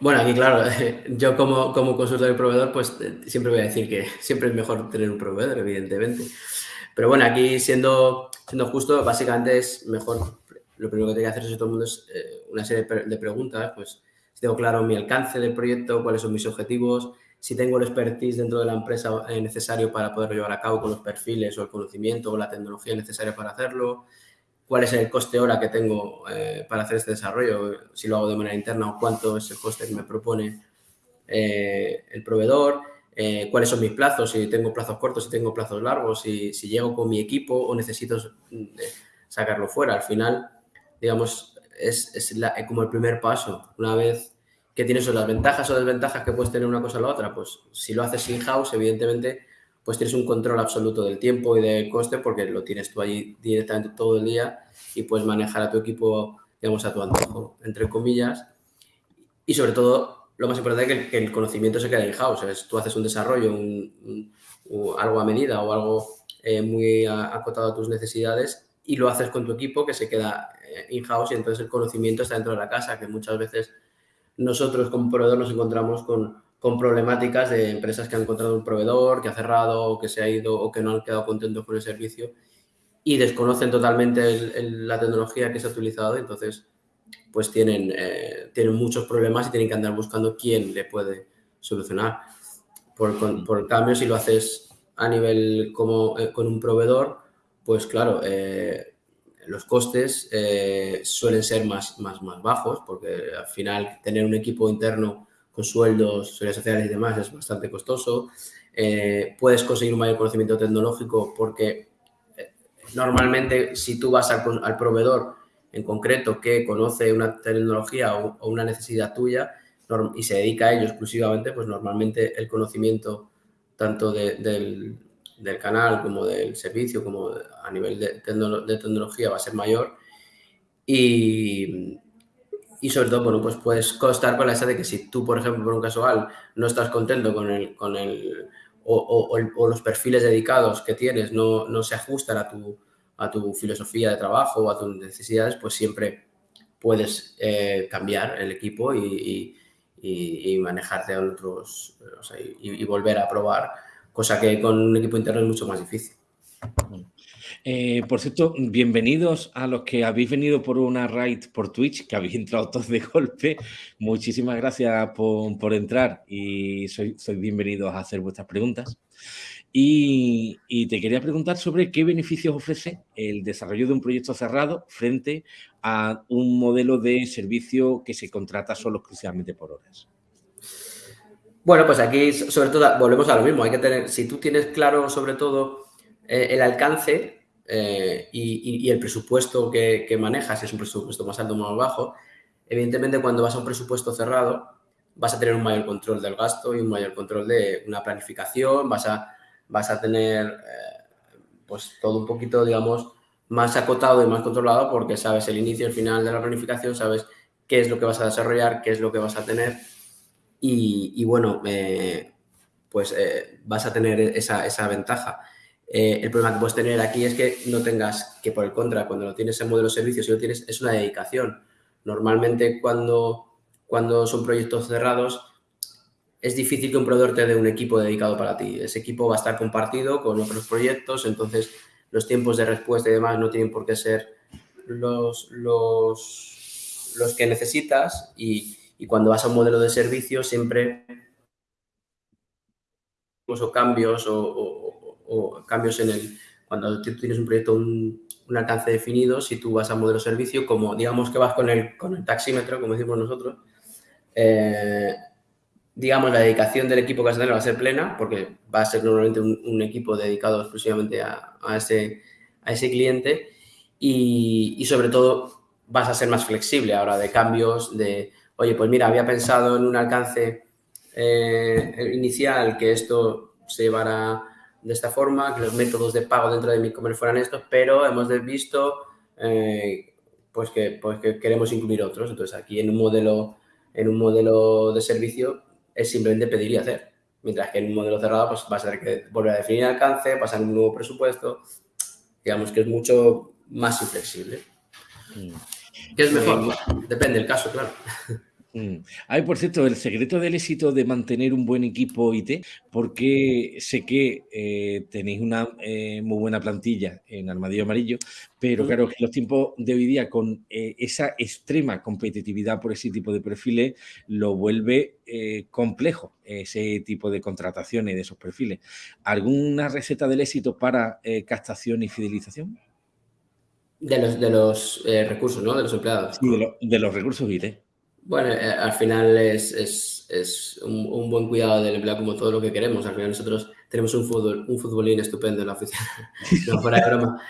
Bueno, aquí claro, yo como, como consultor y proveedor, pues eh, siempre voy a decir que siempre es mejor tener un proveedor, evidentemente. Pero bueno, aquí siendo, siendo justo, básicamente es mejor, lo primero que tengo que hacer es todo el mundo es eh, una serie de preguntas, pues si tengo claro mi alcance del proyecto, cuáles son mis objetivos, si tengo el expertise dentro de la empresa eh, necesario para poderlo llevar a cabo con los perfiles o el conocimiento o la tecnología necesaria para hacerlo, cuál es el coste hora que tengo eh, para hacer este desarrollo, si lo hago de manera interna o cuánto es el coste que me propone eh, el proveedor, cuáles son mis plazos, si tengo plazos cortos, si tengo plazos largos, si, si llego con mi equipo o necesito sacarlo fuera. Al final, digamos, es, es como el primer paso. Una vez ¿Qué tienes las ventajas o desventajas que puedes tener una cosa o la otra? Pues si lo haces in-house, evidentemente, pues tienes un control absoluto del tiempo y del coste porque lo tienes tú allí directamente todo el día y puedes manejar a tu equipo, digamos, a tu antojo, entre comillas. Y sobre todo, lo más importante es que el, conocimiento se quede in-house. Tú haces un desarrollo, algo a medida o algo eh, muy acotado a tus necesidades y lo haces con tu equipo que se queda eh, in-house y entonces el conocimiento está dentro de la casa, que muchas veces nosotros como proveedor nos encontramos con, problemáticas de empresas que han encontrado un proveedor, que ha cerrado o que se ha ido o que no han quedado contentos con el servicio y desconocen totalmente la tecnología que se ha utilizado. Entonces, pues tienen, eh, tienen muchos problemas y tienen que andar buscando quién le puede solucionar. Por, por cambio, si lo haces a nivel como eh, con un proveedor, pues claro, eh, los costes eh, suelen ser más, más, más bajos porque al final tener un equipo interno con sueldos, seguridad sociales y demás es bastante costoso. Eh, puedes conseguir un mayor conocimiento tecnológico porque eh, normalmente si tú vas al, proveedor en concreto que conoce una tecnología o, una necesidad tuya y se dedica a ello exclusivamente, pues normalmente el conocimiento tanto del, del canal como del servicio, como a nivel de, tecnología va a ser mayor. Y, y, sobre todo, bueno, pues puedes costar con la idea de que si tú, por ejemplo, por un casual, no estás contento con el, con el o, o, los perfiles dedicados que tienes no, no, se ajustan a tu, a tu filosofía de trabajo o a tus necesidades, pues siempre puedes eh, cambiar el equipo y, y, y manejarte a otros, o sea, y, volver a probar cosa que con un equipo interno es mucho más difícil. Eh, por cierto, bienvenidos a los que habéis venido por una raid por Twitch, que habéis entrado todos de golpe. Muchísimas gracias por, entrar y sois, bienvenidos a hacer vuestras preguntas. Y, te quería preguntar sobre qué beneficios ofrece el desarrollo de un proyecto cerrado frente a un modelo de servicio que se contrata solo exclusivamente por horas. Bueno, pues aquí sobre todo volvemos a lo mismo. Hay que tener, si tú tienes claro sobre todo eh, el alcance eh, y, el presupuesto que, manejas, si es un presupuesto más alto o más bajo, Evidentemente, cuando vas a un presupuesto cerrado, vas a tener un mayor control del gasto y un mayor control de una planificación, vas a, vas a tener eh, pues todo un poquito, digamos, más acotado y más controlado porque sabes el inicio y el final de la planificación, sabes qué es lo que vas a desarrollar, qué es lo que vas a tener y, bueno, eh, pues eh, vas a tener esa, esa ventaja. Eh, el problema que puedes tener aquí es que no tengas que, por el contra, cuando lo tienes en modelo de servicios, si lo tienes, es una dedicación. Normalmente cuando, cuando son proyectos cerrados, es difícil que un proveedor te dé un equipo dedicado para ti. Ese equipo va a estar compartido con otros proyectos, entonces los tiempos de respuesta y demás no tienen por qué ser los, los, los que necesitas y, y cuando vas a un modelo de servicio siempre o cambios o, cambios en el... Cuando tú tienes un proyecto, un, alcance definido, si tú vas a modelo servicio, como digamos que vas con el, con el taxímetro, como decimos nosotros, eh, digamos, la dedicación del equipo que vas a tener va a ser plena, porque va a ser normalmente un, equipo dedicado exclusivamente a, ese, a ese cliente. Y, sobre todo vas a ser más flexible ahora de cambios, de, oye, pues mira, había pensado en un alcance eh, inicial que esto se llevara de esta forma, que los métodos de pago dentro de mi comercio fueran estos, pero hemos visto eh, pues, que, pues que queremos incluir otros. Entonces aquí en un modelo, en un modelo de servicio es simplemente pedir y hacer. Mientras que en un modelo cerrado pues vas a tener que volver a definir el alcance, pasar un nuevo presupuesto. Digamos que es mucho más inflexible. Mm. ¿Qué es mejor? Eh, depende del caso, claro. Mm. Ay, por cierto, el secreto del éxito de mantener un buen equipo IT, porque sé que eh, tenéis una eh, muy buena plantilla en Armadillo Amarillo, pero claro que los tiempos de hoy día con eh, esa extrema competitividad por ese tipo de perfiles lo vuelve complejo ese tipo de contrataciones de esos perfiles. ¿Alguna receta del éxito para captación y fidelización? De los, de los recursos, ¿no? De los empleados. Sí, de, de los recursos IT. Bueno, eh, al final es, es, un, buen cuidado del empleado como todo lo que queremos. Al final nosotros tenemos un, fútbol, un futbolín estupendo en la oficina. no, fuera de broma.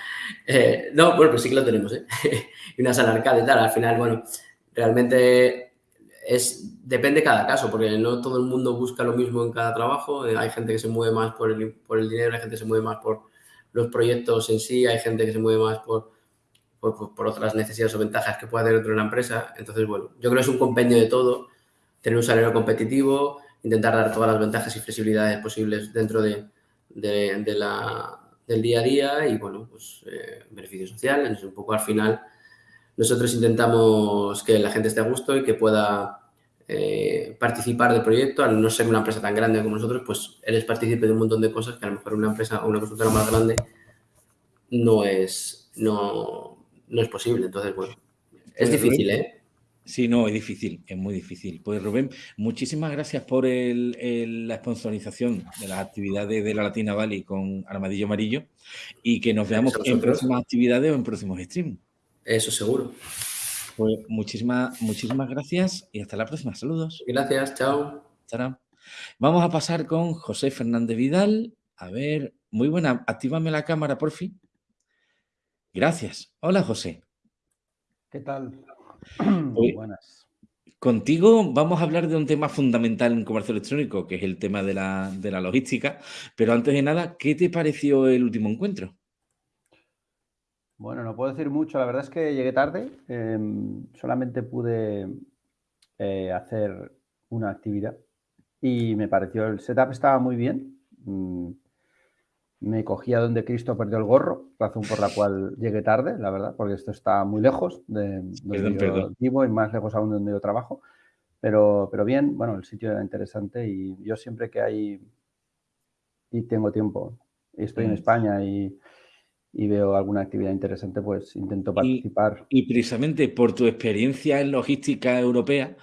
Eh, no, bueno, pues sí que lo tenemos, ¿eh? una sala arcade y tal. Al final, bueno, realmente es, depende cada caso, porque no todo el mundo busca lo mismo en cada trabajo. Eh, hay gente que se mueve más por el, por el dinero, hay gente que se mueve más por los proyectos en sí, hay gente que se mueve más por por, otras necesidades o ventajas que pueda tener dentro de una empresa. Entonces, bueno, yo creo que es un compendio de todo, tener un salario competitivo, intentar dar todas las ventajas y flexibilidades posibles dentro de, de, la, del día a día y, bueno, pues eh, beneficios sociales. Un poco al final, nosotros intentamos que la gente esté a gusto y que pueda eh, participar del proyecto. Al no ser una empresa tan grande como nosotros, pues eres partícipe de un montón de cosas que a lo mejor una empresa o una consultora más grande no es, no, no es posible. Entonces, bueno, es pues, difícil, ¿eh? Sí, no, es difícil, es muy difícil. Pues Rubén, muchísimas gracias por la sponsorización de las actividades de la Latina Valley con Armadillo Amarillo y que nos veamos en próximas actividades o en próximos streams. Eso seguro. Pues muchísimas, muchísimas gracias y hasta la próxima. Saludos. Gracias, chao. Vamos a pasar con José Fernández Vidal. A ver, muy buena. Actívame la cámara, por fin. Gracias. Hola, José. ¿Qué tal? Muy buenas. Contigo vamos a hablar de un tema fundamental en comercio electrónico, que es el tema de la, logística. Pero antes de nada, ¿qué te pareció el último encuentro? Bueno, no puedo decir mucho. La verdad es que llegué tarde. Em, solamente pude eh, hacer una actividad y me pareció el setup estaba muy bien. Mm, me cogía donde Cristo perdió el gorro, razón por la cual llegué tarde, la verdad, porque esto está muy lejos de donde yo vivo y más lejos aún de donde yo trabajo. Pero, pero bien, bueno, el sitio era interesante y yo siempre que hay y tengo tiempo, y estoy en mm. España y, y, veo alguna actividad interesante, pues intento participar. Y, precisamente por tu experiencia en logística europea,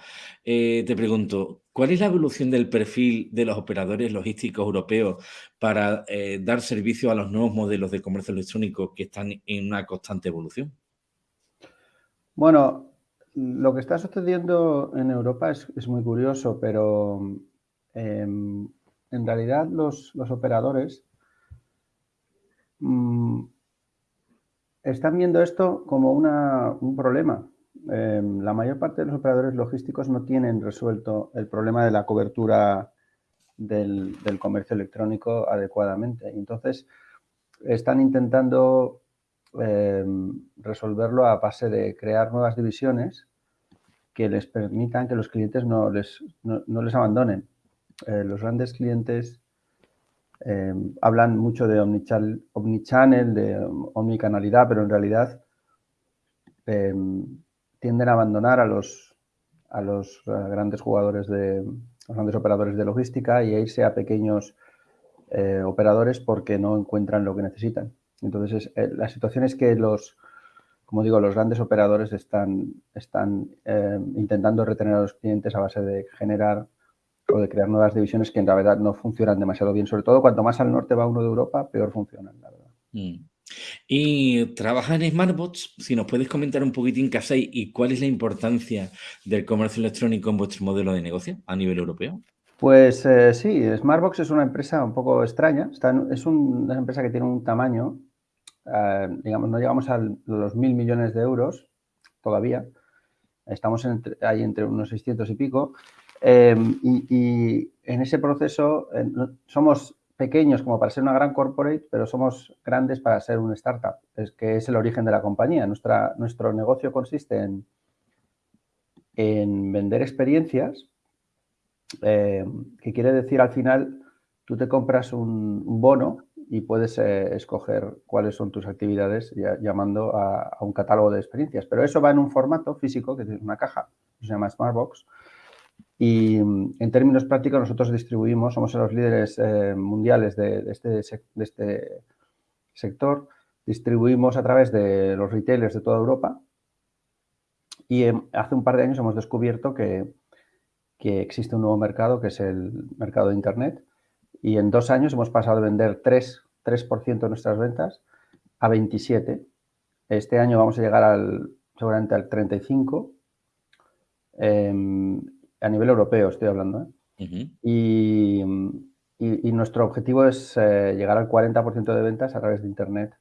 eh, te pregunto, ¿Cuál es la evolución del perfil de los operadores logísticos europeos para eh, dar servicio a los nuevos modelos de comercio electrónico que están en una constante evolución? Bueno, lo que está sucediendo en Europa es, muy curioso, pero em, en realidad los, operadores mm, están viendo esto como un problema em, la mayor parte de los operadores logísticos no tienen resuelto el problema de la cobertura del, comercio electrónico adecuadamente. Entonces, están intentando em, resolverlo a base de crear nuevas divisiones que les permitan que los clientes no les, no, les abandonen. Eh, los grandes clientes em, hablan mucho de omnichannel, de omnicanalidad, pero en realidad tienden a abandonar a los, a los eh, grandes jugadores de los grandes operadores de logística y a irse a pequeños eh, operadores porque no encuentran lo que necesitan. Entonces, eh, la situación es que los, como digo, los grandes operadores están, están intentando retener a los clientes a base de generar o de crear nuevas divisiones que en realidad no funcionan demasiado bien. Sobre todo, cuanto más al norte va uno de Europa, peor funcionan, la verdad. Mm. Y trabajas en Smartbots, si nos puedes comentar un poquitín qué hacéis y cuál es la importancia del comercio electrónico en vuestro modelo de negocio a nivel europeo. Pues eh, sí, Smartbox es una empresa un poco extraña. es una empresa que tiene un tamaño, eh, digamos, no llegamos a los mil millones de euros todavía. Estamos ahí entre unos 600 y pico. Eh, y, en ese proceso somos pequeños como para ser una gran corporate, pero somos grandes para ser una startup, es que es el origen de la compañía. Nuestra, nuestro negocio consiste en, en vender experiencias, eh, que quiere decir al final, tú te compras un, bono y puedes eh, escoger cuáles son tus actividades llamando a, a, un catálogo de experiencias. Pero eso va en un formato físico, que es una caja, que se llama Smartbox, y mm, en términos prácticos nosotros distribuimos, somos los líderes eh, mundiales de, este, de, este, sector, distribuimos a través de los retailers de toda Europa. Y em, hace un par de años hemos descubierto que, que, existe un nuevo mercado que es el mercado de Internet. Y en dos años hemos pasado de vender 3%, 3 de nuestras ventas a 27%. Este año vamos a llegar al, seguramente al 35% a nivel europeo estoy hablando, ¿eh? y, nuestro objetivo es eh, llegar al 40% de ventas a través de Internet.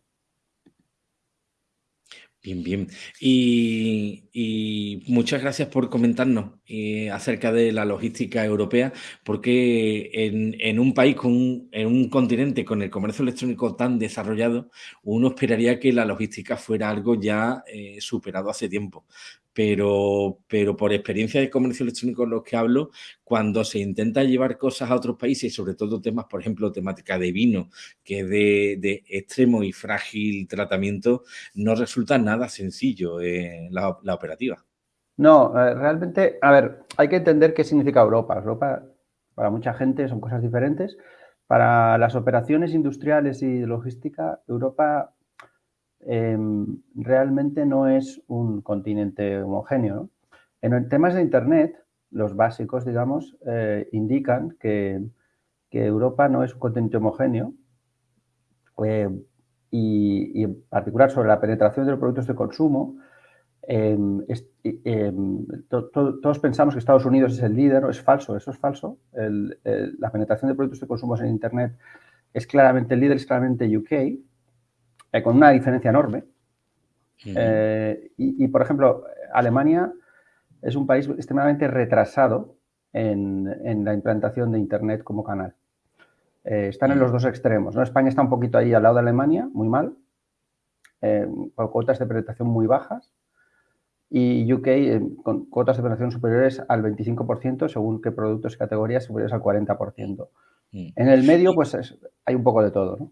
Bien, bien. Y, muchas gracias por comentarnos eh, acerca de la logística europea, porque en, un país, con en un continente con el comercio electrónico tan desarrollado, uno esperaría que la logística fuera algo ya superado hace tiempo pero, pero por experiencia de comercio electrónico en los que hablo, cuando se intenta llevar cosas a otros países, sobre todo temas, por ejemplo, temática de vino, que es de, extremo y frágil tratamiento, no resulta nada sencillo eh, la, operativa. No, eh, realmente, a ver, hay que entender qué significa Europa. Europa, para mucha gente, son cosas diferentes. Para las operaciones industriales y logística, Europa Em, realmente no es un continente homogéneo. En temas de Internet, los básicos, digamos, eh, indican que, Europa no es un continente homogéneo eh, y, en particular sobre la penetración de los productos de consumo, em, em, todos pensamos que Estados Unidos es el líder, es falso, eso es falso. la penetración de productos de consumo en Internet es claramente el líder, es claramente UK, eh, con una diferencia enorme. Eh, y, por ejemplo, Alemania es un país extremadamente retrasado en, la implantación de Internet como canal. Eh, están en los dos extremos. ¿no? España está un poquito ahí al lado de Alemania, muy mal, con cuotas de penetración muy bajas. Y UK con cuotas de penetración superiores al 25%, según qué productos y categorías superiores al 40%. En el medio, pues hay un poco de todo. ¿no?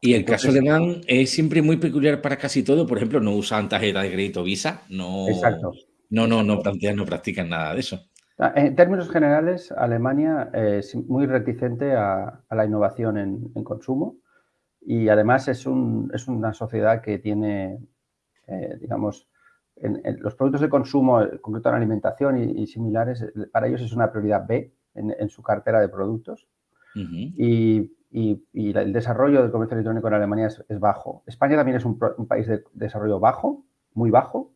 Y el caso alemán es siempre muy peculiar para casi todo. Por ejemplo, no usan tarjeta de crédito Visa. No, Exacto. No, no, no plantean, no practican nada de eso. Ah, en términos generales, Alemania es muy reticente a, la innovación en, consumo y además es, una sociedad que tiene, eh, digamos, en, los productos de consumo, en concreto en alimentación y, similares, para ellos es una prioridad B en, su cartera de productos. Y y, el desarrollo del comercio electrónico en Alemania es, bajo. España también es un, país de desarrollo bajo, muy bajo,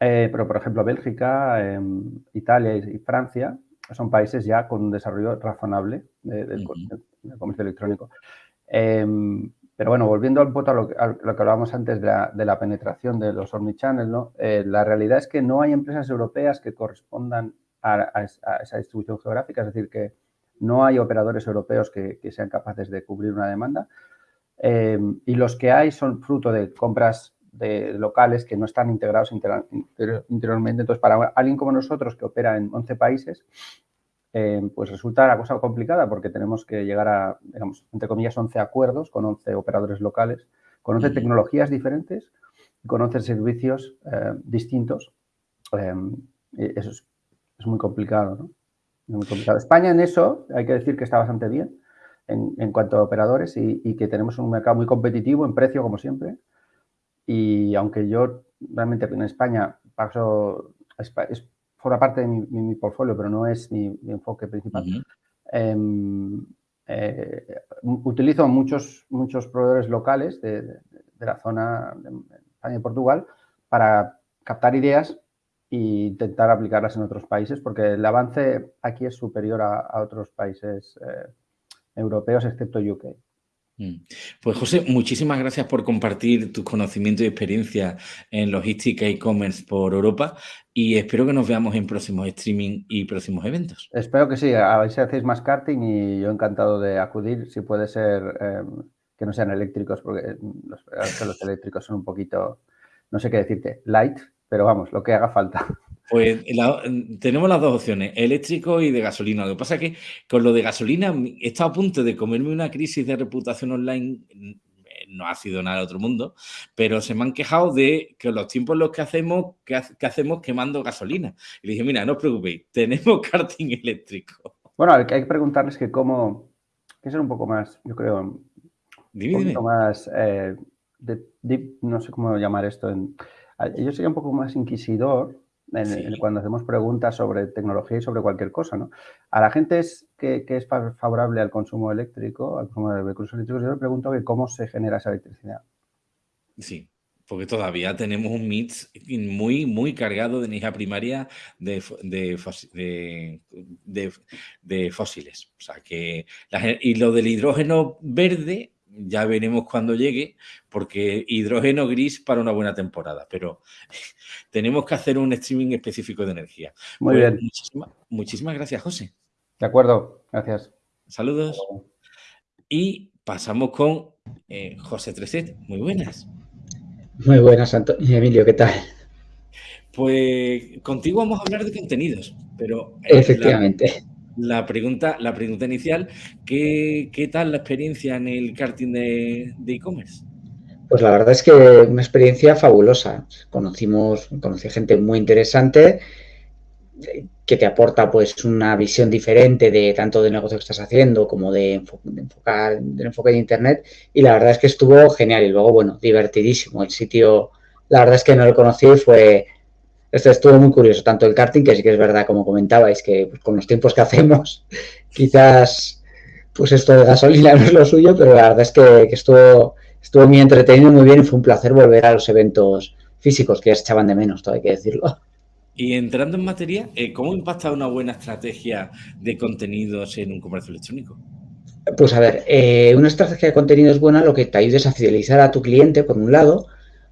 eh, pero por ejemplo Bélgica, em, Italia y, Francia son países ya con un desarrollo razonable del, comercio electrónico. Em, pero bueno, volviendo un poco a lo, que hablábamos antes de la, penetración de los omnichannel, ¿no? Eh, la realidad es que no hay empresas europeas que correspondan a, esa distribución geográfica, es decir, que no hay operadores europeos que, sean capaces de cubrir una demanda. Eh, y los que hay son fruto de compras de locales que no están integrados interiormente. Entonces, para alguien como nosotros que opera en 11 países, eh, pues resulta la cosa complicada porque tenemos que llegar a, digamos, entre comillas, 11 acuerdos con 11 operadores locales, con 11 tecnologías diferentes y con 11 servicios eh, distintos. eso es, muy complicado, ¿no? Muy complicado. España en eso, hay que decir que está bastante bien en, cuanto a operadores y, que tenemos un mercado muy competitivo en precio, como siempre. Y aunque yo realmente en España paso, es, forma parte de mi, portfolio, pero no es mi, enfoque principal. Em, eh, utilizo muchos, muchos proveedores locales de, la zona de España y Portugal para captar ideas e intentar aplicarlas en otros países, porque el avance aquí es superior a, otros países eh, europeos, excepto UK. Mm. Pues José, muchísimas gracias por compartir tus conocimientos y experiencia en logística e e-commerce por Europa y espero que nos veamos en próximos streaming y próximos eventos. Espero que sí, a ver si hacéis más karting y yo encantado de acudir, si puede ser em, que no sean eléctricos, porque los, los eléctricos son un poquito, no sé qué decirte, light, pero vamos, lo que haga falta. Pues tenemos las dos opciones, eléctrico y de gasolina. Lo que pasa es que con lo de gasolina he estado a punto de comerme una crisis de reputación online, no ha sido nada de otro mundo, pero se me han quejado de que los tiempos en los que hacemos, que, hacemos quemando gasolina. Y dije, mira, no os preocupéis, tenemos karting eléctrico. Bueno, hay que preguntarles que cómo, que ser un poco más, yo creo, un poquito más, eh, no sé cómo llamar esto, en, yo sería un poco más inquisidor cuando hacemos preguntas sobre tecnología y sobre cualquier cosa, ¿no? A la gente es que, es favorable al consumo eléctrico, al consumo de vehículos eléctricos, yo le pregunto que cómo se genera esa electricidad. Sí, porque todavía tenemos un mix muy, muy cargado de energía primaria de, de, fósiles. O sea que y lo del hidrógeno verde ya veremos cuando llegue, porque hidrógeno gris para una buena temporada, pero tenemos que hacer un streaming específico de energía. Muy pues bien. Muchísimas, gracias, José. De acuerdo, gracias. Saludos. Y pasamos con eh, José Treset. Muy buenas. Muy buenas, Antonio Emilio, ¿qué tal? Pues contigo vamos a hablar de contenidos, pero... Eh, Efectivamente. La pregunta, la pregunta inicial, ¿qué, tal la experiencia en el karting de e-commerce? pues la verdad es que una experiencia fabulosa. Conocimos, conocí gente muy interesante que te aporta pues una visión diferente de tanto del negocio que estás haciendo como de, enfocar del enfoque de internet y la verdad es que estuvo genial y luego bueno divertidísimo el sitio la verdad es que no lo conocí fue esto estuvo muy curioso, tanto el karting, que sí que es verdad, como comentabais, que pues, con los tiempos que hacemos, quizás pues esto de gasolina no es lo suyo, pero la verdad es que, estuvo, estuvo muy entretenido, muy bien y fue un placer volver a los eventos físicos que echaban de menos, todo hay que decirlo. Y entrando en materia, eh, ¿cómo impacta una buena estrategia de contenidos en un comercio electrónico? Pues a ver, eh, una estrategia de contenidos buena lo que te ayuda es a fidelizar a tu cliente, por un lado,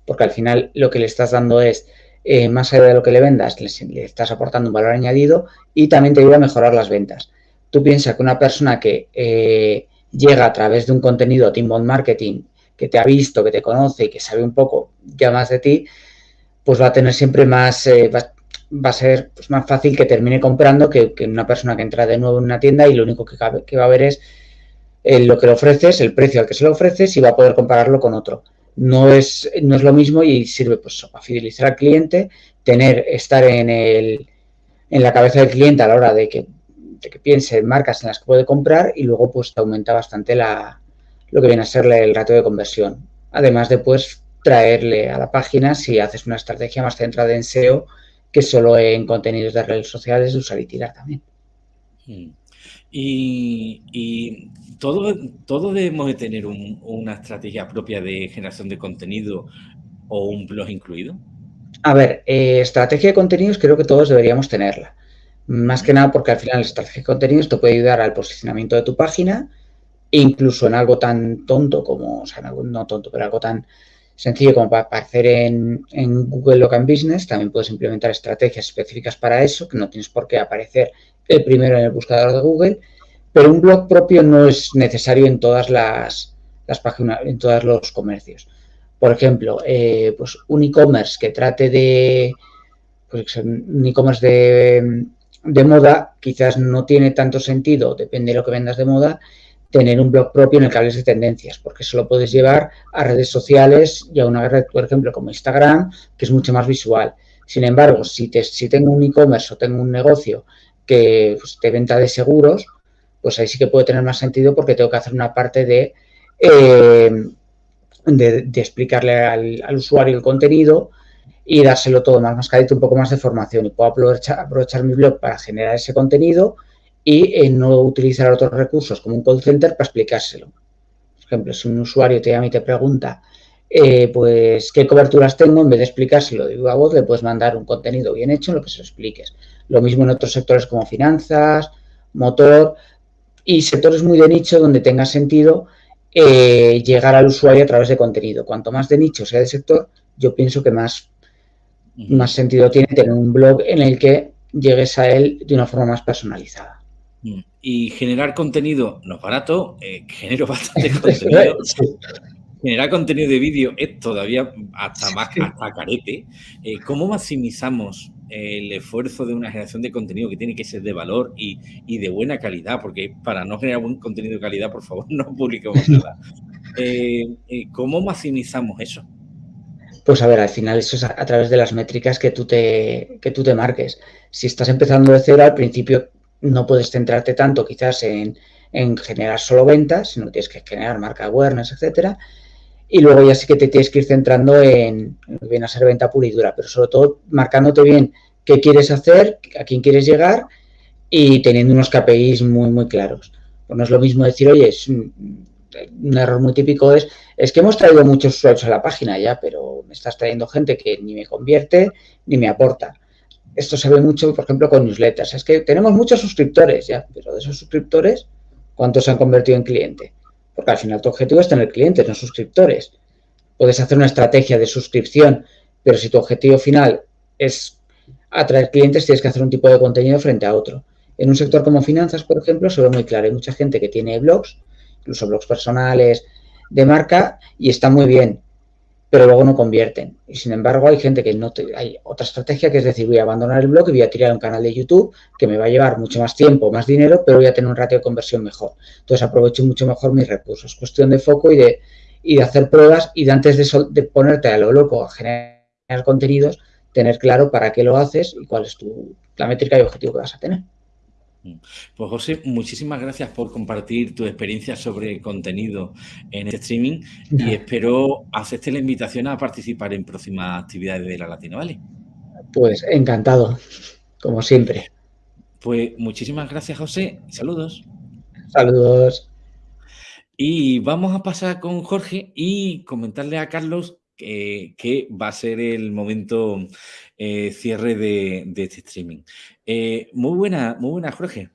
porque al final lo que le estás dando es eh, más allá de lo que le vendas, le, estás aportando un valor añadido y también te ayuda a mejorar las ventas. Tú piensas que una persona que eh, llega a través de un contenido de inbound marketing, que te ha visto, que te conoce y que sabe un poco ya más de ti, pues va a tener siempre más, eh, va, a ser pues, más fácil que termine comprando que, una persona que entra de nuevo en una tienda y lo único que, va a ver es lo que le ofreces, el precio al que se lo ofreces y va a poder compararlo con otro no es, no es lo mismo y sirve pues para fidelizar al cliente, tener, estar en, el, en la cabeza del cliente a la hora de que, de que piense en marcas en las que puede comprar y luego pues te aumenta bastante la, lo que viene a ser el ratio de conversión. Además de pues traerle a la página si haces una estrategia más centrada en SEO que solo en contenidos de redes sociales usar y tirar también. Hmm. Y, todo, todo debemos de tener una estrategia propia de generación de contenido o un blog incluido. A ver, eh, estrategia de contenidos creo que todos deberíamos tenerla. Más que nada porque al final la estrategia de contenidos te puede ayudar al posicionamiento de tu página incluso en algo tan tonto como, o sea, no tonto, pero algo tan sencillo como para aparecer en, en, Google Local Business, también puedes implementar estrategias específicas para eso, que no tienes por qué aparecer el primero en el buscador de Google, pero un blog propio no es necesario en todas las, las páginas, en todos los comercios. Por ejemplo, eh, pues un e-commerce que trate de, pues un e-commerce de, de moda, quizás no tiene tanto sentido, depende de lo que vendas de moda, tener un blog propio en el que hables de tendencias, porque eso lo puedes llevar a redes sociales y a una red, por ejemplo, como Instagram, que es mucho más visual. Sin embargo, si, te, si tengo un e-commerce o tengo un negocio que pues, de venta de seguros, pues ahí sí que puede tener más sentido porque tengo que hacer una parte de, eh, de, explicarle al, usuario el contenido y dárselo todo más mascadito, un poco más de formación y puedo aprovechar, aprovechar mi blog para generar ese contenido y eh, no utilizar otros recursos como un call center para explicárselo. Por ejemplo, si un usuario te llama y te pregunta, eh, pues, ¿qué coberturas tengo? En vez de explicárselo de viva voz, le puedes mandar un contenido bien hecho en lo que se lo expliques. Lo mismo en otros sectores como finanzas, motor y sectores muy de nicho donde tenga sentido eh, llegar al usuario a través de contenido. Cuanto más de nicho sea el sector, yo pienso que más, más sentido tiene tener un blog en el que llegues a él de una forma más personalizada. Y generar contenido no es barato, eh, genero bastante contenido. Generar contenido de vídeo es todavía hasta más hasta carete. Eh, ¿Cómo maximizamos el esfuerzo de una generación de contenido que tiene que ser de valor y, de buena calidad? Porque para no generar buen contenido de calidad, por favor, no publiquemos nada. Eh, ¿Cómo maximizamos eso? Pues a ver, al final eso es a, través de las métricas que tú, te, que tú te marques. Si estás empezando de cero, al principio no puedes centrarte tanto quizás en, generar solo ventas, sino tienes que generar marca awareness, etcétera. Y luego ya sí que te tienes que ir centrando en, bien a ser venta pura y dura, pero sobre todo marcándote bien qué quieres hacer, a quién quieres llegar y teniendo unos KPIs muy, muy claros. Pues no es lo mismo decir, oye, es un, un error muy típico es, es que hemos traído muchos usuarios a la página ya, pero me estás trayendo gente que ni me convierte ni me aporta esto se ve mucho, por ejemplo, con newsletters. Es que tenemos muchos suscriptores ya, pero de esos suscriptores, ¿cuántos se han convertido en cliente? Porque al final tu objetivo es tener clientes, no suscriptores. Puedes hacer una estrategia de suscripción, pero si tu objetivo final es atraer clientes, tienes que hacer un tipo de contenido frente a otro. En un sector como finanzas, por ejemplo, se ve muy claro. Hay mucha gente que tiene blogs, incluso blogs personales de marca, y está muy bien pero luego no convierten. Y sin embargo, hay gente que no hay otra estrategia que es decir, voy a abandonar el blog y voy a tirar un canal de YouTube que me va a llevar mucho más tiempo, más dinero, pero voy a tener un ratio de conversión mejor. Entonces aprovecho mucho mejor mis recursos. Cuestión de foco y de, y de hacer pruebas y de antes de, de ponerte a lo loco a generar contenidos, tener claro para qué lo haces y cuál es tu, la métrica y objetivo que vas a tener. Pues José, muchísimas gracias por compartir tu experiencia sobre contenido en este streaming y espero hacerte la invitación a participar en próximas actividades de la Latina ¿vale? Pues encantado, como siempre. Pues muchísimas gracias José, saludos. Saludos. Y vamos a pasar con Jorge y comentarle a Carlos que, que va a ser el momento eh, cierre de, este streaming. Eh, muy buena, muy buena, Jorge.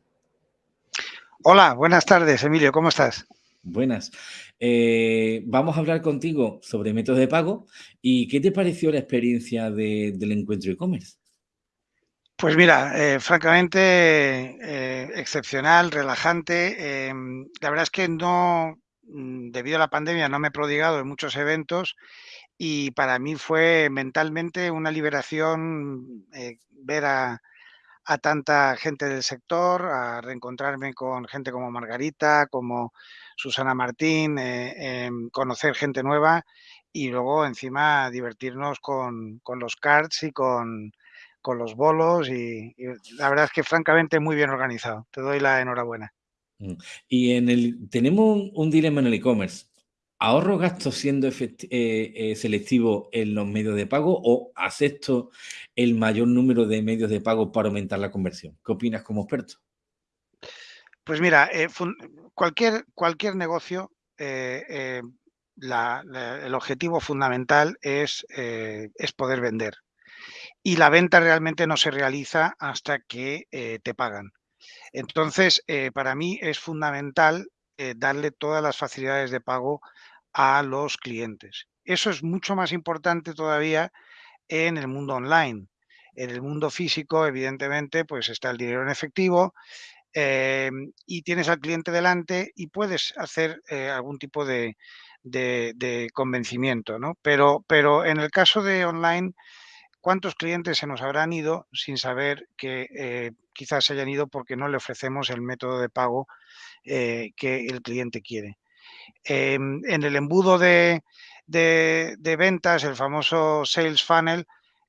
Hola, buenas tardes, Emilio, ¿cómo estás? Buenas. Eh, vamos a hablar contigo sobre métodos de pago y ¿qué te pareció la experiencia del encuentro e-commerce? Pues mira, francamente excepcional, relajante. la verdad es que no, mm, debido a la pandemia, no me he prodigado en muchos eventos y para mí fue mentalmente una liberación eh, ver a, tanta gente del sector, a reencontrarme con gente como Margarita, como Susana Martín, eh, em, conocer gente nueva y luego encima divertirnos con, los cards y con, los bolos y, la verdad es que francamente muy bien organizado. Te doy la enhorabuena. Mm. Y en el tenemos un dilema en el e-commerce. ¿Ahorro gastos siendo eh, eh, selectivo en los medios de pago o acepto el mayor número de medios de pago para aumentar la conversión? ¿Qué opinas como experto? Pues mira, eh, cualquier, cualquier negocio, el objetivo fundamental es, es poder vender. Y la venta realmente no se realiza hasta que te pagan. Entonces, para mí es fundamental darle todas las facilidades de pago a los clientes. Eso es mucho más importante todavía en el mundo online. En el mundo físico, evidentemente, pues está el dinero en efectivo em, y tienes al cliente delante y puedes hacer eh, algún tipo de, convencimiento, ¿no? Pero, pero en el caso de online, ¿cuántos clientes se nos habrán ido sin saber que eh, quizás se hayan ido porque no le ofrecemos el método de pago eh, que el cliente quiere? Em, en el embudo de, de, ventas, el famoso sales funnel,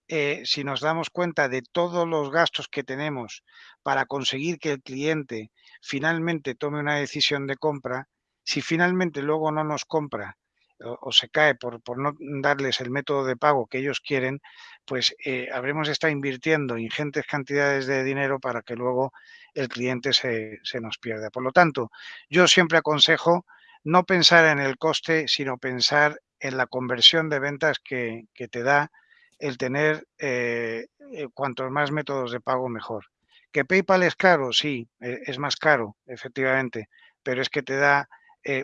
eh, si nos damos cuenta de todos los gastos que tenemos para conseguir que el cliente finalmente tome una decisión de compra, si finalmente luego no nos compra o, se cae por, no darles el método de pago que ellos quieren, pues eh, habremos estado invirtiendo ingentes cantidades de dinero para que luego el cliente se nos pierda. Por lo tanto, yo siempre aconsejo no pensar en el coste, sino pensar en la conversión de ventas que, te da el tener eh, eh, cuantos más métodos de pago mejor. ¿Que PayPal es caro? Sí, eh, es más caro, efectivamente, pero es que te da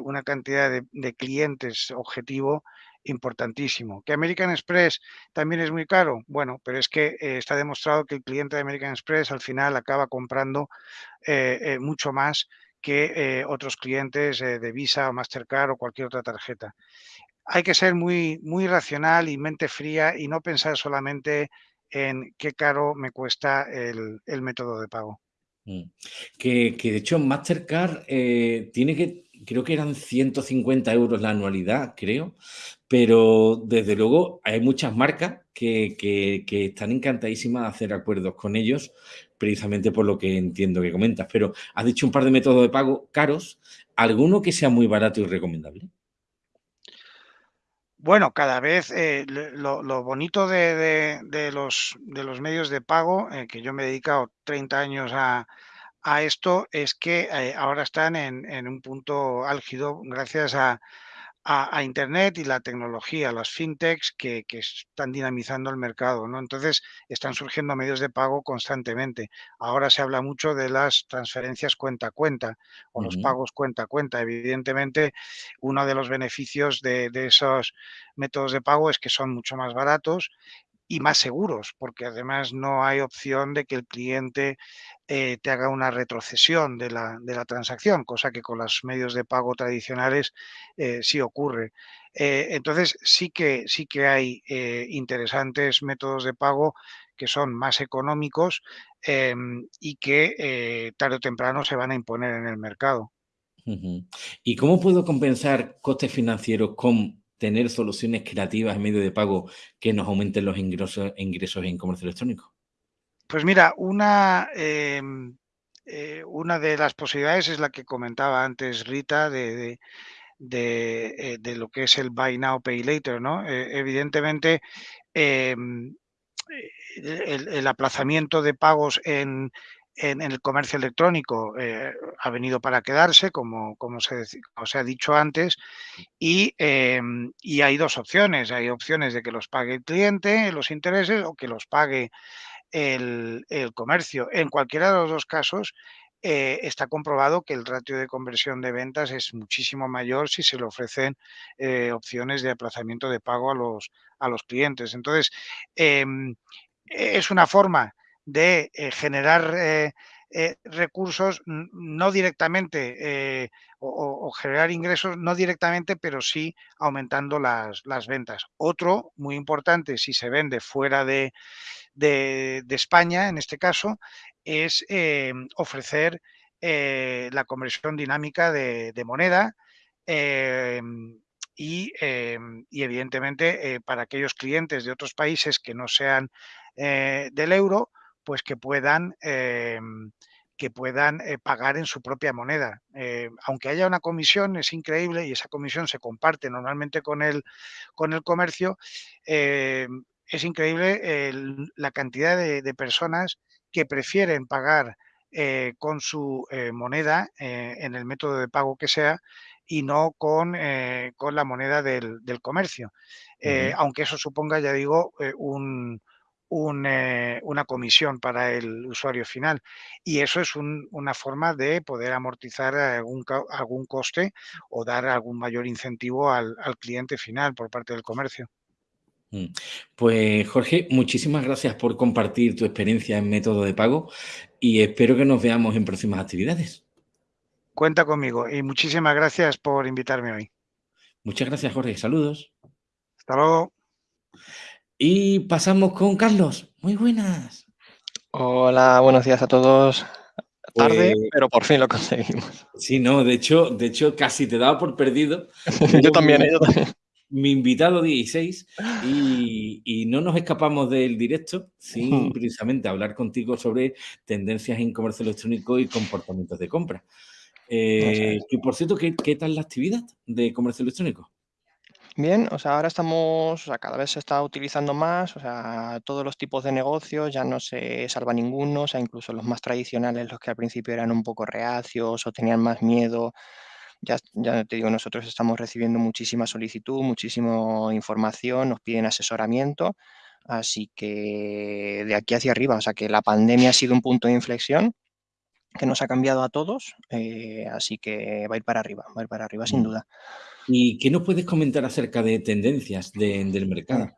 una cantidad de, clientes objetivo importantísimo. ¿Que American Express también es muy caro? Bueno, pero es que está demostrado que el cliente de American Express al final acaba comprando mucho más que otros clientes de Visa o Mastercard o cualquier otra tarjeta hay que ser muy, muy racional y mente fría y no pensar solamente en qué caro me cuesta el, método de pago. Mm. Que, de hecho Mastercard eh, tiene que, creo que eran 150 euros la anualidad, creo, pero desde luego hay muchas marcas que, que, están encantadísimas de hacer acuerdos con ellos, precisamente por lo que entiendo que comentas. Pero has dicho un par de métodos de pago caros, ¿alguno que sea muy barato y recomendable? Bueno, cada vez eh, lo, bonito de, los, de los medios de pago, eh, que yo me he dedicado 30 años a, esto, es que eh, ahora están en, en, un punto álgido gracias a, a, Internet y la tecnología, las fintechs que, están dinamizando el mercado. ¿no? Entonces, están surgiendo medios de pago constantemente. Ahora se habla mucho de las transferencias cuenta a cuenta o los pagos cuenta a cuenta. Evidentemente, uno de los beneficios de, de esos métodos de pago es que son mucho más baratos y más seguros, porque además no hay opción de que el cliente eh, te haga una retrocesión de la, de la, transacción, cosa que con los medios de pago tradicionales eh, sí ocurre. Eh, entonces sí que, sí que hay interesantes métodos de pago que son más económicos em, y que tarde o temprano se van a imponer en el mercado. ¿Y cómo puedo compensar costes financieros con tener soluciones creativas en medio de pago que nos aumenten los ingresos, ingresos en comercio electrónico? Pues mira, una, em, eh, una de las posibilidades es la que comentaba antes Rita de, de, eh, lo que es el Buy Now, Pay Later, ¿no? Eh, evidentemente, em, el, aplazamiento de pagos en, en, el comercio electrónico eh, ha venido para quedarse, como, como, se, ha dicho antes, em, y, hay dos opciones. Hay opciones de que los pague el cliente, los intereses, o que los pague el, comercio. En cualquiera de los dos casos, eh, está comprobado que el ratio de conversión de ventas es muchísimo mayor si se le ofrecen eh, opciones de aplazamiento de pago a los, a los clientes. Entonces, em, es una forma de eh, generar eh, eh, recursos no directamente o, generar ingresos no directamente, pero sí aumentando las, ventas. Otro muy importante, si se vende fuera de, España, en este caso, es ofrecer la conversión dinámica de, moneda. Y, y, evidentemente para aquellos clientes de otros países que no sean del euro, pues que puedan, em, que puedan eh, pagar en su propia moneda. Eh, aunque haya una comisión, es increíble y esa comisión se comparte normalmente con el, con el comercio, em, es increíble la cantidad de, personas que prefieren pagar eh, con su moneda en el método de pago que sea y no con, con la moneda del, comercio. Aunque eso suponga, ya digo, un, eh, una comisión para el usuario final. Y eso es una forma de poder amortizar algún, algún coste o dar algún mayor incentivo al, cliente final por parte del comercio. Mm. Pues Jorge, muchísimas gracias por compartir tu experiencia en método de pago y espero que nos veamos en próximas actividades. Cuenta conmigo y muchísimas gracias por invitarme hoy. Muchas gracias Jorge, saludos. Hasta luego. Y pasamos con Carlos. Muy buenas. Hola, buenos días a todos. Tarde, pues pero por fin lo conseguimos. Sí, no, de hecho, de hecho casi te daba por perdido. yo, también, yo también, Mi invitado 16 y, y, no nos escapamos del directo sin precisamente hablar contigo sobre tendencias en comercio electrónico y comportamientos de compra. Eh, y por cierto, ¿qué, ¿qué tal la actividad de comercio electrónico? Bien, o sea, ahora estamos, cada vez se está utilizando más, o sea, todos los tipos de negocios, ya no se salva ninguno, o sea, incluso los más tradicionales, los que al principio eran un poco reacios o tenían más miedo, ya, ya te digo, nosotros estamos recibiendo muchísima solicitud, muchísima información, nos piden asesoramiento, así que de aquí hacia arriba, o sea, que la pandemia ha sido un punto de inflexión que nos ha cambiado a todos, eh, así que va a ir para arriba, va a ir para arriba sin mm. duda. ¿Y qué nos puedes comentar acerca de tendencias del mercado?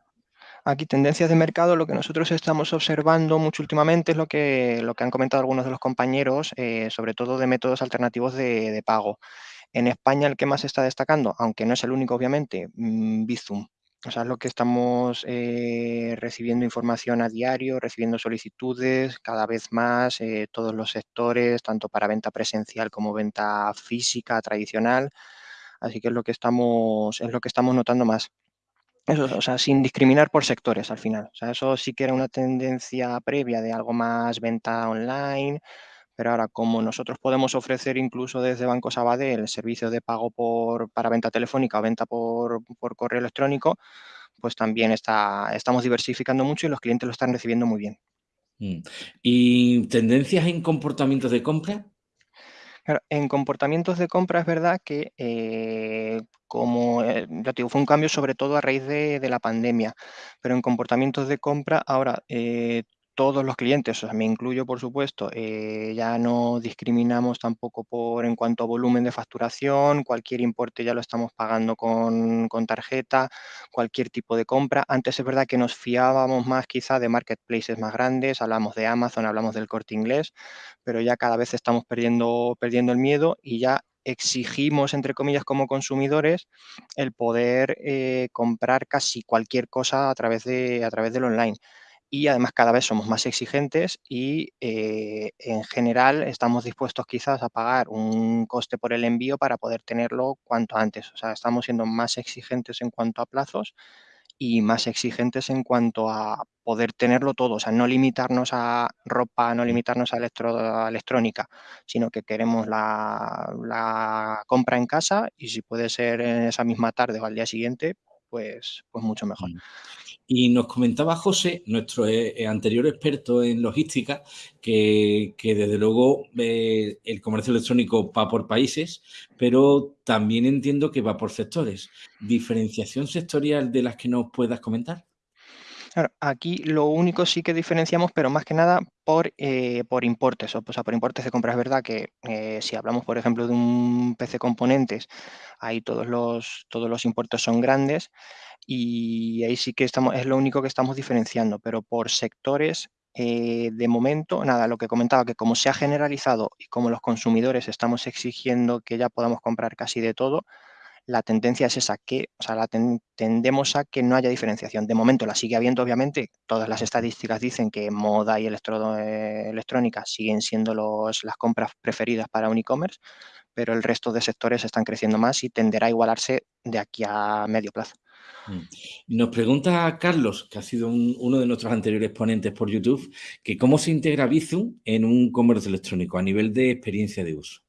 Aquí, tendencias de mercado, lo que nosotros estamos observando mucho últimamente es lo que, lo que han comentado algunos de los compañeros, eh, sobre todo de métodos alternativos de, pago. En España, el que más está destacando, aunque no es el único, obviamente, mm, Bizum. O sea, es lo que estamos eh, recibiendo información a diario, recibiendo solicitudes cada vez más, eh, todos los sectores, tanto para venta presencial como venta física, tradicional. Así que es lo que estamos, es lo que estamos notando más. Eso, o sea, sin discriminar por sectores al final. O sea, eso sí que era una tendencia previa de algo más venta online, pero ahora como nosotros podemos ofrecer incluso desde Banco Sabadell el servicio de pago por, para venta telefónica o venta por, por correo electrónico, pues también está, estamos diversificando mucho y los clientes lo están recibiendo muy bien. Mm. ¿Y tendencias en comportamientos de compra? en comportamientos de compra es verdad que eh, como eh, ya digo, fue un cambio sobre todo a raíz de, de la pandemia, pero en comportamientos de compra ahora eh, todos los clientes, o sea, me incluyo por supuesto, eh, ya no discriminamos tampoco por en cuanto a volumen de facturación, cualquier importe ya lo estamos pagando con, tarjeta, cualquier tipo de compra. Antes es verdad que nos fiábamos más quizá de marketplaces más grandes, hablamos de Amazon, hablamos del corte inglés, pero ya cada vez estamos perdiendo, perdiendo el miedo y ya exigimos, entre comillas, como consumidores, el poder eh, comprar casi cualquier cosa a través, de, a través del online y además cada vez somos más exigentes y eh, en general estamos dispuestos quizás a pagar un coste por el envío para poder tenerlo cuanto antes. O sea, estamos siendo más exigentes en cuanto a plazos y más exigentes en cuanto a poder tenerlo todo, o sea, no limitarnos a ropa, no limitarnos a, electrónica, sino que queremos la, la, compra en casa y si puede ser en esa misma tarde o al día siguiente, pues, pues mucho mejor. Y nos comentaba José, nuestro eh, eh, anterior experto en logística, que, desde luego eh, el comercio electrónico va por países, pero también entiendo que va por sectores. ¿Diferenciación sectorial de las que nos puedas comentar? Aquí lo único sí que diferenciamos, pero más que nada por, por importes, o, sea, por importes de compra. Es verdad que si hablamos, por ejemplo, de un PC componentes, ahí todos los, todos los importes son grandes, y ahí sí que estamos, es lo único que estamos diferenciando, pero por sectores, eh, de momento, nada, lo que comentaba, que como se ha generalizado y como los consumidores estamos exigiendo que ya podamos comprar casi de todo, la tendencia es esa, que, o sea, la tendemos a que no haya diferenciación. De momento la sigue habiendo, obviamente, todas las estadísticas dicen que moda y eh, electrónica siguen siendo los, las compras preferidas para un e-commerce, pero el resto de sectores están creciendo más y tenderá a igualarse de aquí a medio plazo. Mm. Nos pregunta Carlos, que ha sido uno de nuestros anteriores ponentes por YouTube, que cómo se integra Bizum en un comercio electrónico a nivel de experiencia de uso.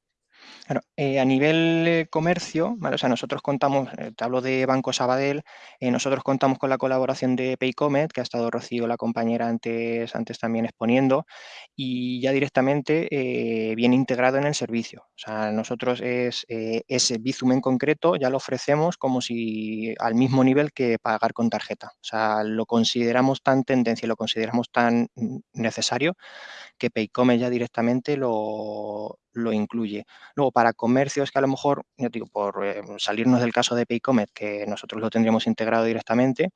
Claro, eh, a nivel comercio, o sea, nosotros contamos, eh, te hablo de Banco Sabadell, eh, nosotros contamos con la colaboración de Paycomet, que ha estado Rocío, la compañera, antes, antes también exponiendo, y ya directamente viene integrado en el servicio. O sea, nosotros es, ese Bizum en concreto ya lo ofrecemos como si al mismo nivel que pagar con tarjeta. O sea, lo consideramos tan tendencia, lo consideramos tan necesario que Paycome ya directamente lo, incluye. Luego, para comercios que a lo mejor, yo digo, por eh, salirnos del caso de Paycomet, que nosotros lo tendríamos integrado directamente,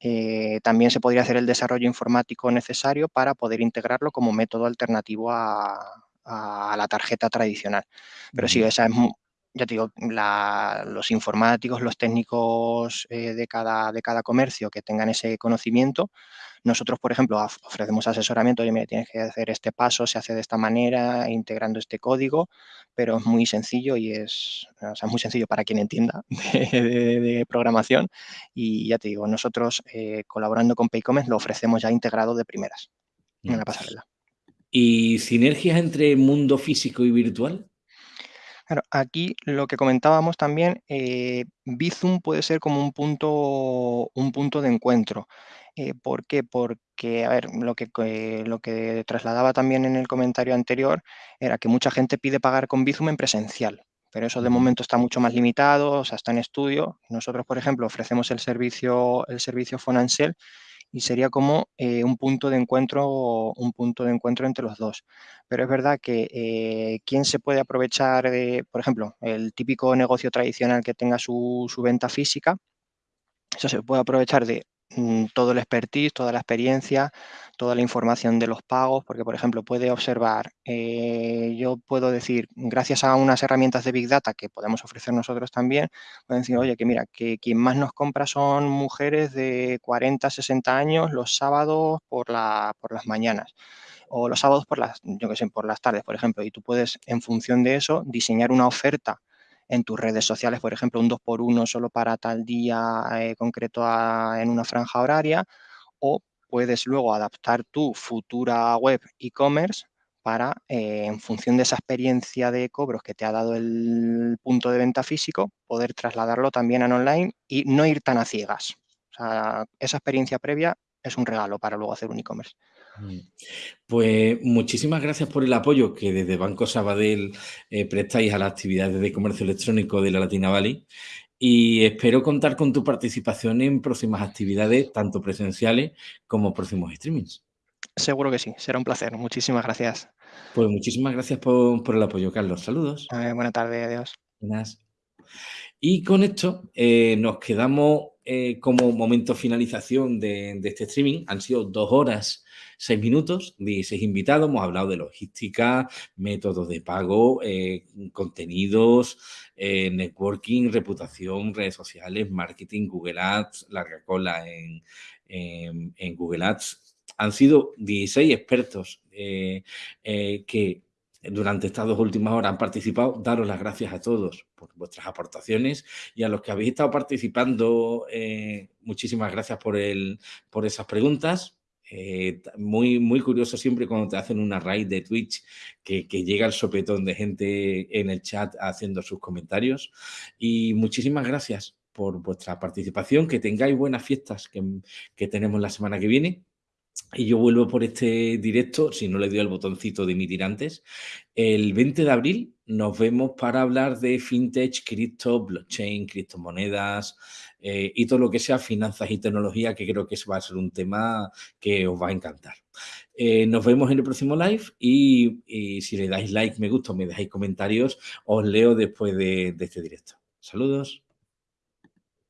eh, también se podría hacer el desarrollo informático necesario para poder integrarlo como método alternativo a, la tarjeta tradicional. Pero sí, esa es, ya digo, los informáticos, los técnicos eh, de, cada, de cada comercio que tengan ese conocimiento, nosotros, por ejemplo, ofrecemos asesoramiento, oye, mira, tienes que hacer este paso, se hace de esta manera, integrando este código, pero es muy sencillo y es, o sea, muy sencillo para quien entienda de, programación. Y ya te digo, nosotros eh, colaborando con Paycomet lo ofrecemos ya integrado de primeras en la pasarela. ¿Y sinergias entre mundo físico y virtual? Claro, aquí lo que comentábamos también, eh, Bizum puede ser como un punto, un punto de encuentro. Eh, ¿Por qué? Porque, a ver, lo que, lo que trasladaba también en el comentario anterior era que mucha gente pide pagar con Bizum en presencial, pero eso de momento está mucho más limitado, o sea, está en estudio. Nosotros, por ejemplo, ofrecemos el servicio, el servicio Fonansel y sería como eh, un punto de encuentro un punto de encuentro entre los dos. Pero es verdad que eh, quién se puede aprovechar de, por ejemplo, el típico negocio tradicional que tenga su, su venta física, eso se puede aprovechar de todo el expertise, toda la experiencia, toda la información de los pagos, porque, por ejemplo, puede observar, eh, yo puedo decir, gracias a unas herramientas de Big Data que podemos ofrecer nosotros también, pueden decir, oye, que mira, que quien más nos compra son mujeres de 40, 60 años los sábados por, la, por las mañanas o los sábados por las, yo que sé, por las tardes, por ejemplo, y tú puedes, en función de eso, diseñar una oferta en tus redes sociales, por ejemplo, un 2x1 solo para tal día eh, concreto en una franja horaria, o puedes luego adaptar tu futura web e-commerce para, eh, en función de esa experiencia de cobros que te ha dado el punto de venta físico, poder trasladarlo también a online y no ir tan a ciegas. esa experiencia previa es un regalo para luego hacer un e-commerce. Mm. Pues muchísimas gracias por el apoyo que desde Banco Sabadell eh, prestáis a las actividades de comercio electrónico de la Latina Valley y espero contar con tu participación en próximas actividades, tanto presenciales como próximos streamings. Seguro que sí, será un placer. Muchísimas gracias. Pues muchísimas gracias por, el apoyo, Carlos. Saludos. buena tarde, adiós. Buenas. Y con esto eh, nos quedamos eh, como momento finalización de, de, este streaming. Han sido dos horas seis minutos, 16 invitados, hemos hablado de logística, métodos de pago, eh, contenidos, eh, networking, reputación, redes sociales, marketing, Google Ads, larga cola en, Google Ads. Han sido 16 expertos eh, que durante estas dos últimas horas han participado. Daros las gracias a todos por vuestras aportaciones y a los que habéis estado participando, muchísimas gracias por, el, por esas preguntas. Eh, muy, muy curioso siempre cuando te hacen una raid de Twitch que, llega el sopetón de gente en el chat haciendo sus comentarios. Y muchísimas gracias por vuestra participación, que tengáis buenas fiestas que, que tenemos la semana que viene. Y yo vuelvo por este directo, si no le doy el botoncito de emitir antes. El 20 de abril nos vemos para hablar de fintech, cripto, blockchain, criptomonedas, eh, y todo lo que sea finanzas y tecnología, que creo que va a ser un tema que os va a encantar. Eh, nos vemos en el próximo live y, si le dais like, me gusta, me dejáis comentarios, os leo después de, de este directo. Saludos.